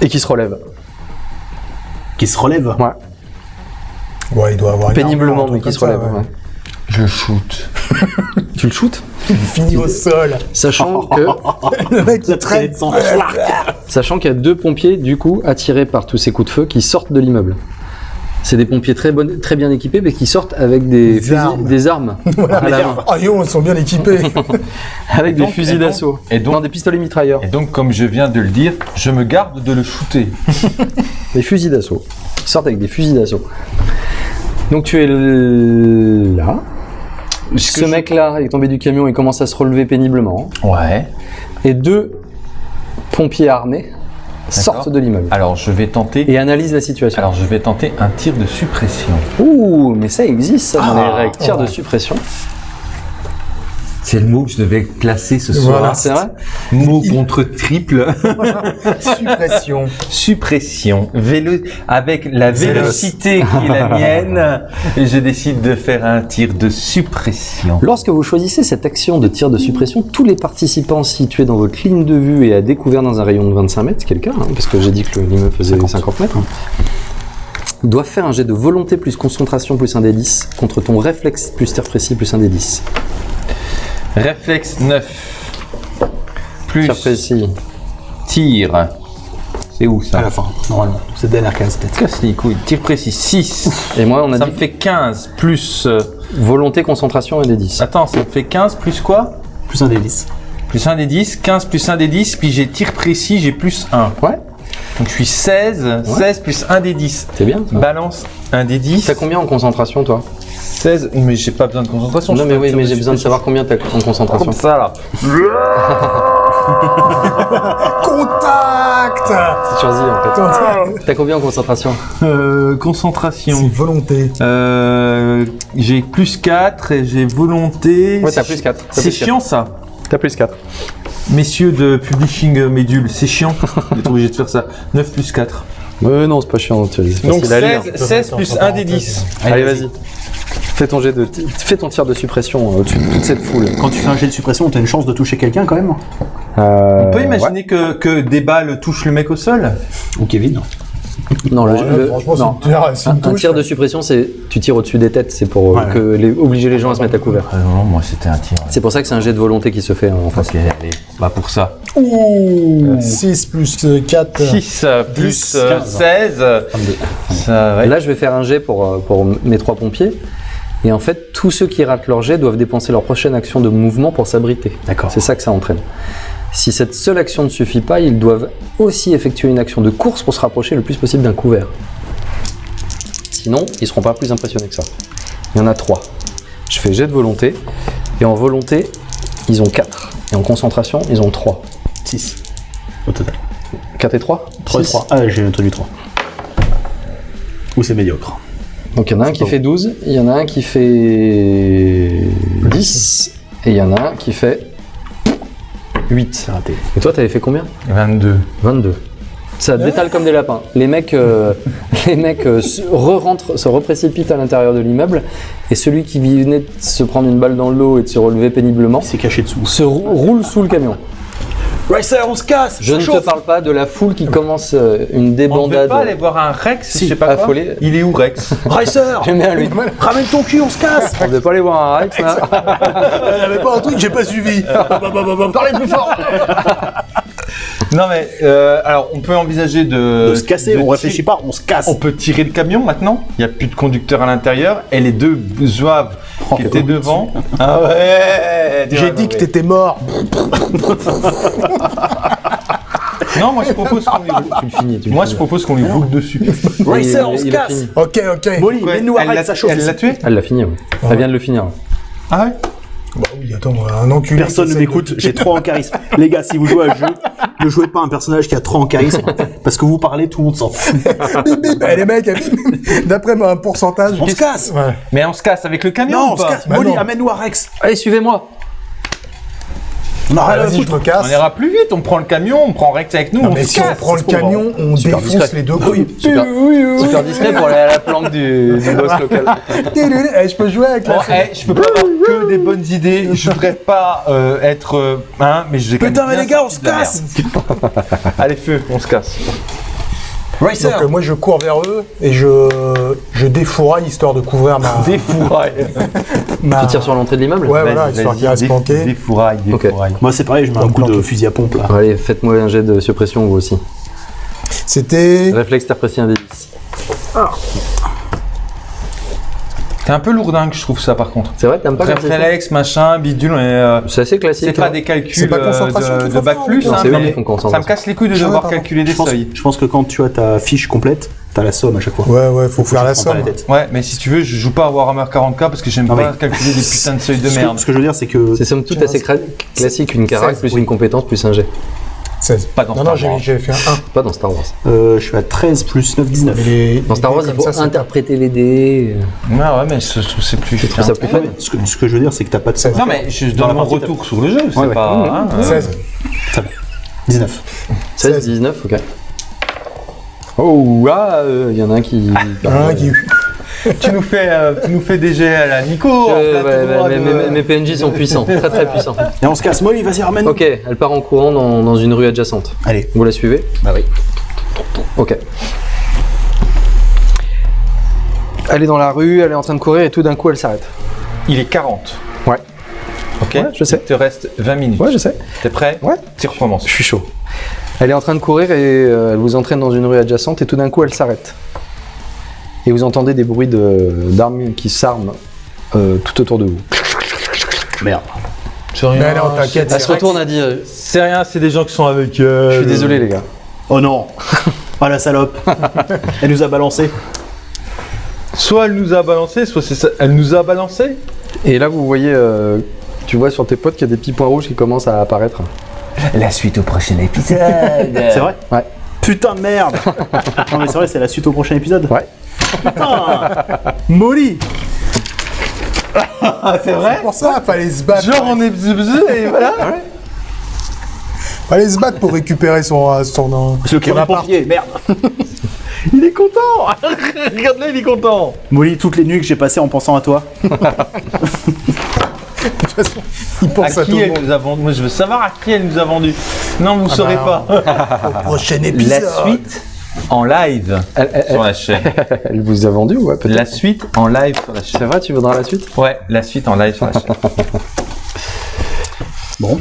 Et qui se relève. Qui se relève? Ouais. Ouais, il doit avoir une Péniblement, arme, mais qui se ça, relève. ouais. ouais. Je shoot. *laughs* Tu le shootes Fini au sol. Sachant *laughs* que, Le mec, il de traîne. sang. sachant qu'il y a deux pompiers, du coup, attirés par tous ces coups de feu, qui sortent de l'immeuble. C'est des pompiers très, bonnes- très bien équipés, mais qui sortent avec des, Des fusils- armes. des armes *laughs* à la main. Ah yo, ils sont bien équipés. *laughs* Avec donc- des fusils d'assaut. et donc- Non, des pistolets mitrailleurs. Et donc, comme je viens de le dire, je me garde de le shooter. *laughs* Des fusils d'assaut. Ils sortent avec des fusils d'assaut. Donc tu es l- là. Ce mec-là est tombé du camion et commence à se relever péniblement. Ouais. Et deux pompiers armés sortent de l'immeuble Alors, je vais tenter. et analysent la situation. Alors, je vais tenter un tir de suppression. Ouh, mais ça existe ça dans les Ah. règles. Tir de Ouais. suppression. C'est le mot que je devais placer ce Voilà. Ah, c'est vrai Mot contre triple. *laughs* Suppression. suppression. Vélo... Avec la vélocité qui est la mienne, je décide de faire un tir de suppression. Lorsque vous choisissez cette action de tir de suppression, tous les participants situés dans votre ligne de vue et à découvert dans un rayon de 25 mètres, ce qui est le cas, hein, parce que j'ai dit que le- l'immeuble faisait 50 mètres, doivent faire un jet de volonté plus concentration plus un des 10 contre ton réflexe plus tir précis plus un des 10. Réflexe 9. Plus Tir précis. tir. C'est où À ça la fin, normalement. C'est dernière case, peut-être. Casse les couilles. Tir précis 6. Et moi, on a Ça dit me fait 15 plus. euh, volonté, concentration et des 10. Attends, ça me fait 15 plus quoi? Plus un des 10. Plus 1 des 10. 15 plus 1 des 10. Puis j'ai tir précis, j'ai plus 1. Ouais, Donc je suis 16. 16 plus 1 des 10. c'est bien. ça. Balance 1 des 10. T'as combien en concentration, toi? 16. Mais j'ai pas besoin de concentration. Non, mais oui, mais j'ai besoin de savoir combien t'as en concentration. Comme ça là. *laughs* Contact C'est sur Z, en fait. T'as combien en concentration? Euh, concentration. volonté. Euh, j'ai plus 4 et j'ai volonté. Ouais, t'as plus 4. C'est chiant ça. T'as plus 4. Messieurs de Publishing euh, Médule, c'est chiant *laughs* d'être obligé de faire ça. 9 plus 4. Euh, non, c'est pas chiant. Donc facile à lire. 16, 16 plus 1 des 10. Allez, vas-y. Fais ton, jet de... Fais ton tir de suppression euh, au-dessus de toute cette foule. Quand tu fais un jet de suppression, t'as une chance de toucher quelqu'un quand même On peut imaginer que, que des balles touchent le mec au sol? Ou Kevin Non, le, Ouais, le- franchement, c'est non. une tir- c'est Un, tir de suppression, c'est tu tires au-dessus des têtes, c'est pour euh, Ouais. que les, obliger les gens à se mettre à couvert. Non, moi c'était un tir. C'est pour ça que c'est un jet de volonté qui se fait hein, en face. Ok, allez, bah pour ça. Ouh 6 plus 4. 6 plus euh, 15. 16, ça ouais. Là, je vais faire un jet pour, euh, pour mes trois pompiers. Et en fait, tous ceux qui ratent leur jet doivent dépenser leur prochaine action de mouvement pour s'abriter. D'accord. C'est ça que ça entraîne. Si cette seule action ne suffit pas, ils doivent aussi effectuer une action de course pour se rapprocher le plus possible d'un couvert. Sinon, ils seront pas plus impressionnés que ça. Il y en a trois. Je fais jet de volonté. Et en volonté, ils ont 4. Et en concentration, ils ont 3. 6 au total. 4 et 3 3 et 3. Ah, j'ai introduit 3. Ou c'est médiocre. Donc il y en a un qui fait 12, il y en a un qui fait 10, et il y en a un qui fait 8. C'est raté. Et toi, t'avais fait combien 22. 22. Ça détale comme des lapins. Les mecs, euh, *laughs* les mecs euh, se se reprécipitent à l'intérieur de l'immeuble, et celui qui venait de se prendre une balle dans le dos et de se relever péniblement s'est caché dessous. se rou- roule sous le camion. Racer, on se casse Je ne te parle pas de la foule qui commence euh, une On ne devait débandade. pas aller voir un Rex, Si, je sais pas quoi. affolé. Il est où Rex *laughs* *laughs* Racer J'aime bien lui. Ramène ton cul, on se casse On devait pas aller voir un Rex là. Il *laughs* n'y avait pas un truc que j'ai pas suivi Parlez plus fort Non mais, euh, alors on peut envisager de... De se casser, de on réfléchit pas, on se casse On peut tirer le camion maintenant Il n'y a plus de conducteur à l'intérieur et les deux zouaves qui Oh, étaient devant. *laughs* Ah ouais J'ai dit que t'étais mort. *laughs* Non, moi je propose qu'on lui... tu le finis. Tu le Moi je propose qu'on lui boucle dessus. Racer, on se casse. Ok, ok. Molly, mets-nous à chauffe Elle l'a tué Elle l'a fini, oui. Elle vient de le finir. Ah ouais Bah oui, attends, un enculé. Personne ne m'écoute, de- j'ai 3 en charisme. *laughs* Les gars, si vous jouez à un jeu, ne jouez pas un personnage qui a 3 en charisme, parce que vous parlez, tout le monde s'en fout. Bip, bip. Eh, les mecs, d'après un pourcentage. On se casse Ouais. Mais on se casse avec le camion Non, ou on se pas casse Bah Molly, amène-nous à Rex Allez, suivez-moi. On a rien à Vas-y, je me casse. On ira plus vite, on prend le camion, on prend Rex avec nous, Non, on mais si on prend le camion, on Super défonce discret. les deux couilles. Super, super discret pour aller à la planque du, du boss local. Eh, je peux jouer avec la eh, je peux pas avoir que des bonnes idées. Je voudrais pas euh, être. euh, hein, mais j'ai Putain, mais les gars, on se casse. *laughs* Allez, feu, on se casse. Racer Donc euh, moi je cours vers eux et je, je défouraille histoire de couvrir ma... *laughs* *laughs* Ma... Tu tires sur l'entrée de l'immeuble Ouais, voilà, histoire qu'il reste planqué. Des Ok. fourrailles. Moi, c'est pareil, je mets un coup de planqué. fusil à pompe, là. Allez, faites-moi un jet de suppression vous aussi. C'était... Réflexe t'as précis un 10. C'est un peu lourdingue, je trouve ça par contre. C'est vrai, t'aimes pas Réflexe, machin, bidule, mais. euh, C'est assez classique. c'est pas hein. des C'est calculs pas euh, concentration de, de faut bac plus, non, hein, mais ça me casse les couilles de devoir calculer des Je pense, seuils. je pense que quand tu as ta fiche complète, t'as la somme à chaque fois. Ouais, ouais, faut faire la somme. la. Ouais, mais si tu veux, je joue pas à Warhammer 40k parce que j'aime pas mais- calculer des putains de seuils de Ce que, merde. ce que je veux dire, c'est que C'est somme toute assez classique, une carac 16, plus oui. une compétence plus un jet. 16. Pas dans non, Star non, j'ai Wars. j'ai fait un 1. Pas dans Star Wars. euh, je suis à 13 plus 9, 19. Mais les- Dans Star Wars, il faut ça, interpréter les dés. Ouais, ouais, mais je trouve c'est plus. Je trouve ça plus fun. Ce que, ce que je veux dire, c'est que t'as pas de somme. Non, mais je donne mon partie, retour sur le jeu, c'est Ouais, ouais. pas. hein, euh, 16. 19. 16, 16. 19, ok. Oh, ah, il y en a un qui. Un qui... tu, nous fais, euh, tu nous fais des jets à la Nico. Euh, ouais, de- mes, mes- mes PNJ sont puissants, très très puissants. Et on se casse, Molly, vas-y, ramène Ok, elle part en courant dans, dans une rue adjacente. Allez. Vous la suivez? Bah oui. Ok. Elle est dans la rue, elle est en train de courir et tout d'un coup elle s'arrête. Il est 40. Ouais. Ok Ouais, je sais. Il te reste 20 minutes. Ouais, je sais. T'es prêt? Ouais. Tu recommences. Je suis chaud. Elle est en train de courir et euh, elle vous entraîne dans une rue adjacente et tout d'un coup elle s'arrête. Et vous entendez des bruits de- d'armes qui s'arment euh, tout autour de vous. Merde. C'est rien. Mais non, t'inquiète, Elle se retourne, elle dit euh, C'est rien, c'est des gens qui sont avec elle. Je suis désolé les gars. Oh non Oh la salope *laughs* Elle nous a balancé. Soit elle nous a balancé, soit c'est ça. Elle nous a balancé Et là vous voyez, euh, tu vois sur tes potes qu'il y a des petits points rouges qui commencent à apparaître. La suite au prochain épisode. C'est vrai? Ouais. Putain de merde *laughs* Non mais c'est vrai, c'est la suite au prochain épisode. Ouais. Putain Molly c'est vrai Pour ça, fallait se battre. Genre on est et voilà. Fallait se battre pour récupérer son, euh, son, euh, C'est le son appart. merde *laughs* Il est content *laughs* Regarde-le, il est content Molly, toutes les nuits que j'ai passées en pensant à toi. *laughs* De toute façon, il pense À à, tout qui le elle monde. nous a vendu? Moi je veux savoir à qui elle nous a vendu. Non, vous saurez bah, pas. Prochain épisode. La suite en live sur la chaîne. *laughs* elle vous a vendu ou ouais, peut-être La suite en live sur la chaîne. C'est vrai, tu voudras la suite? Ouais, la suite en live sur la chaîne. *laughs* Bon.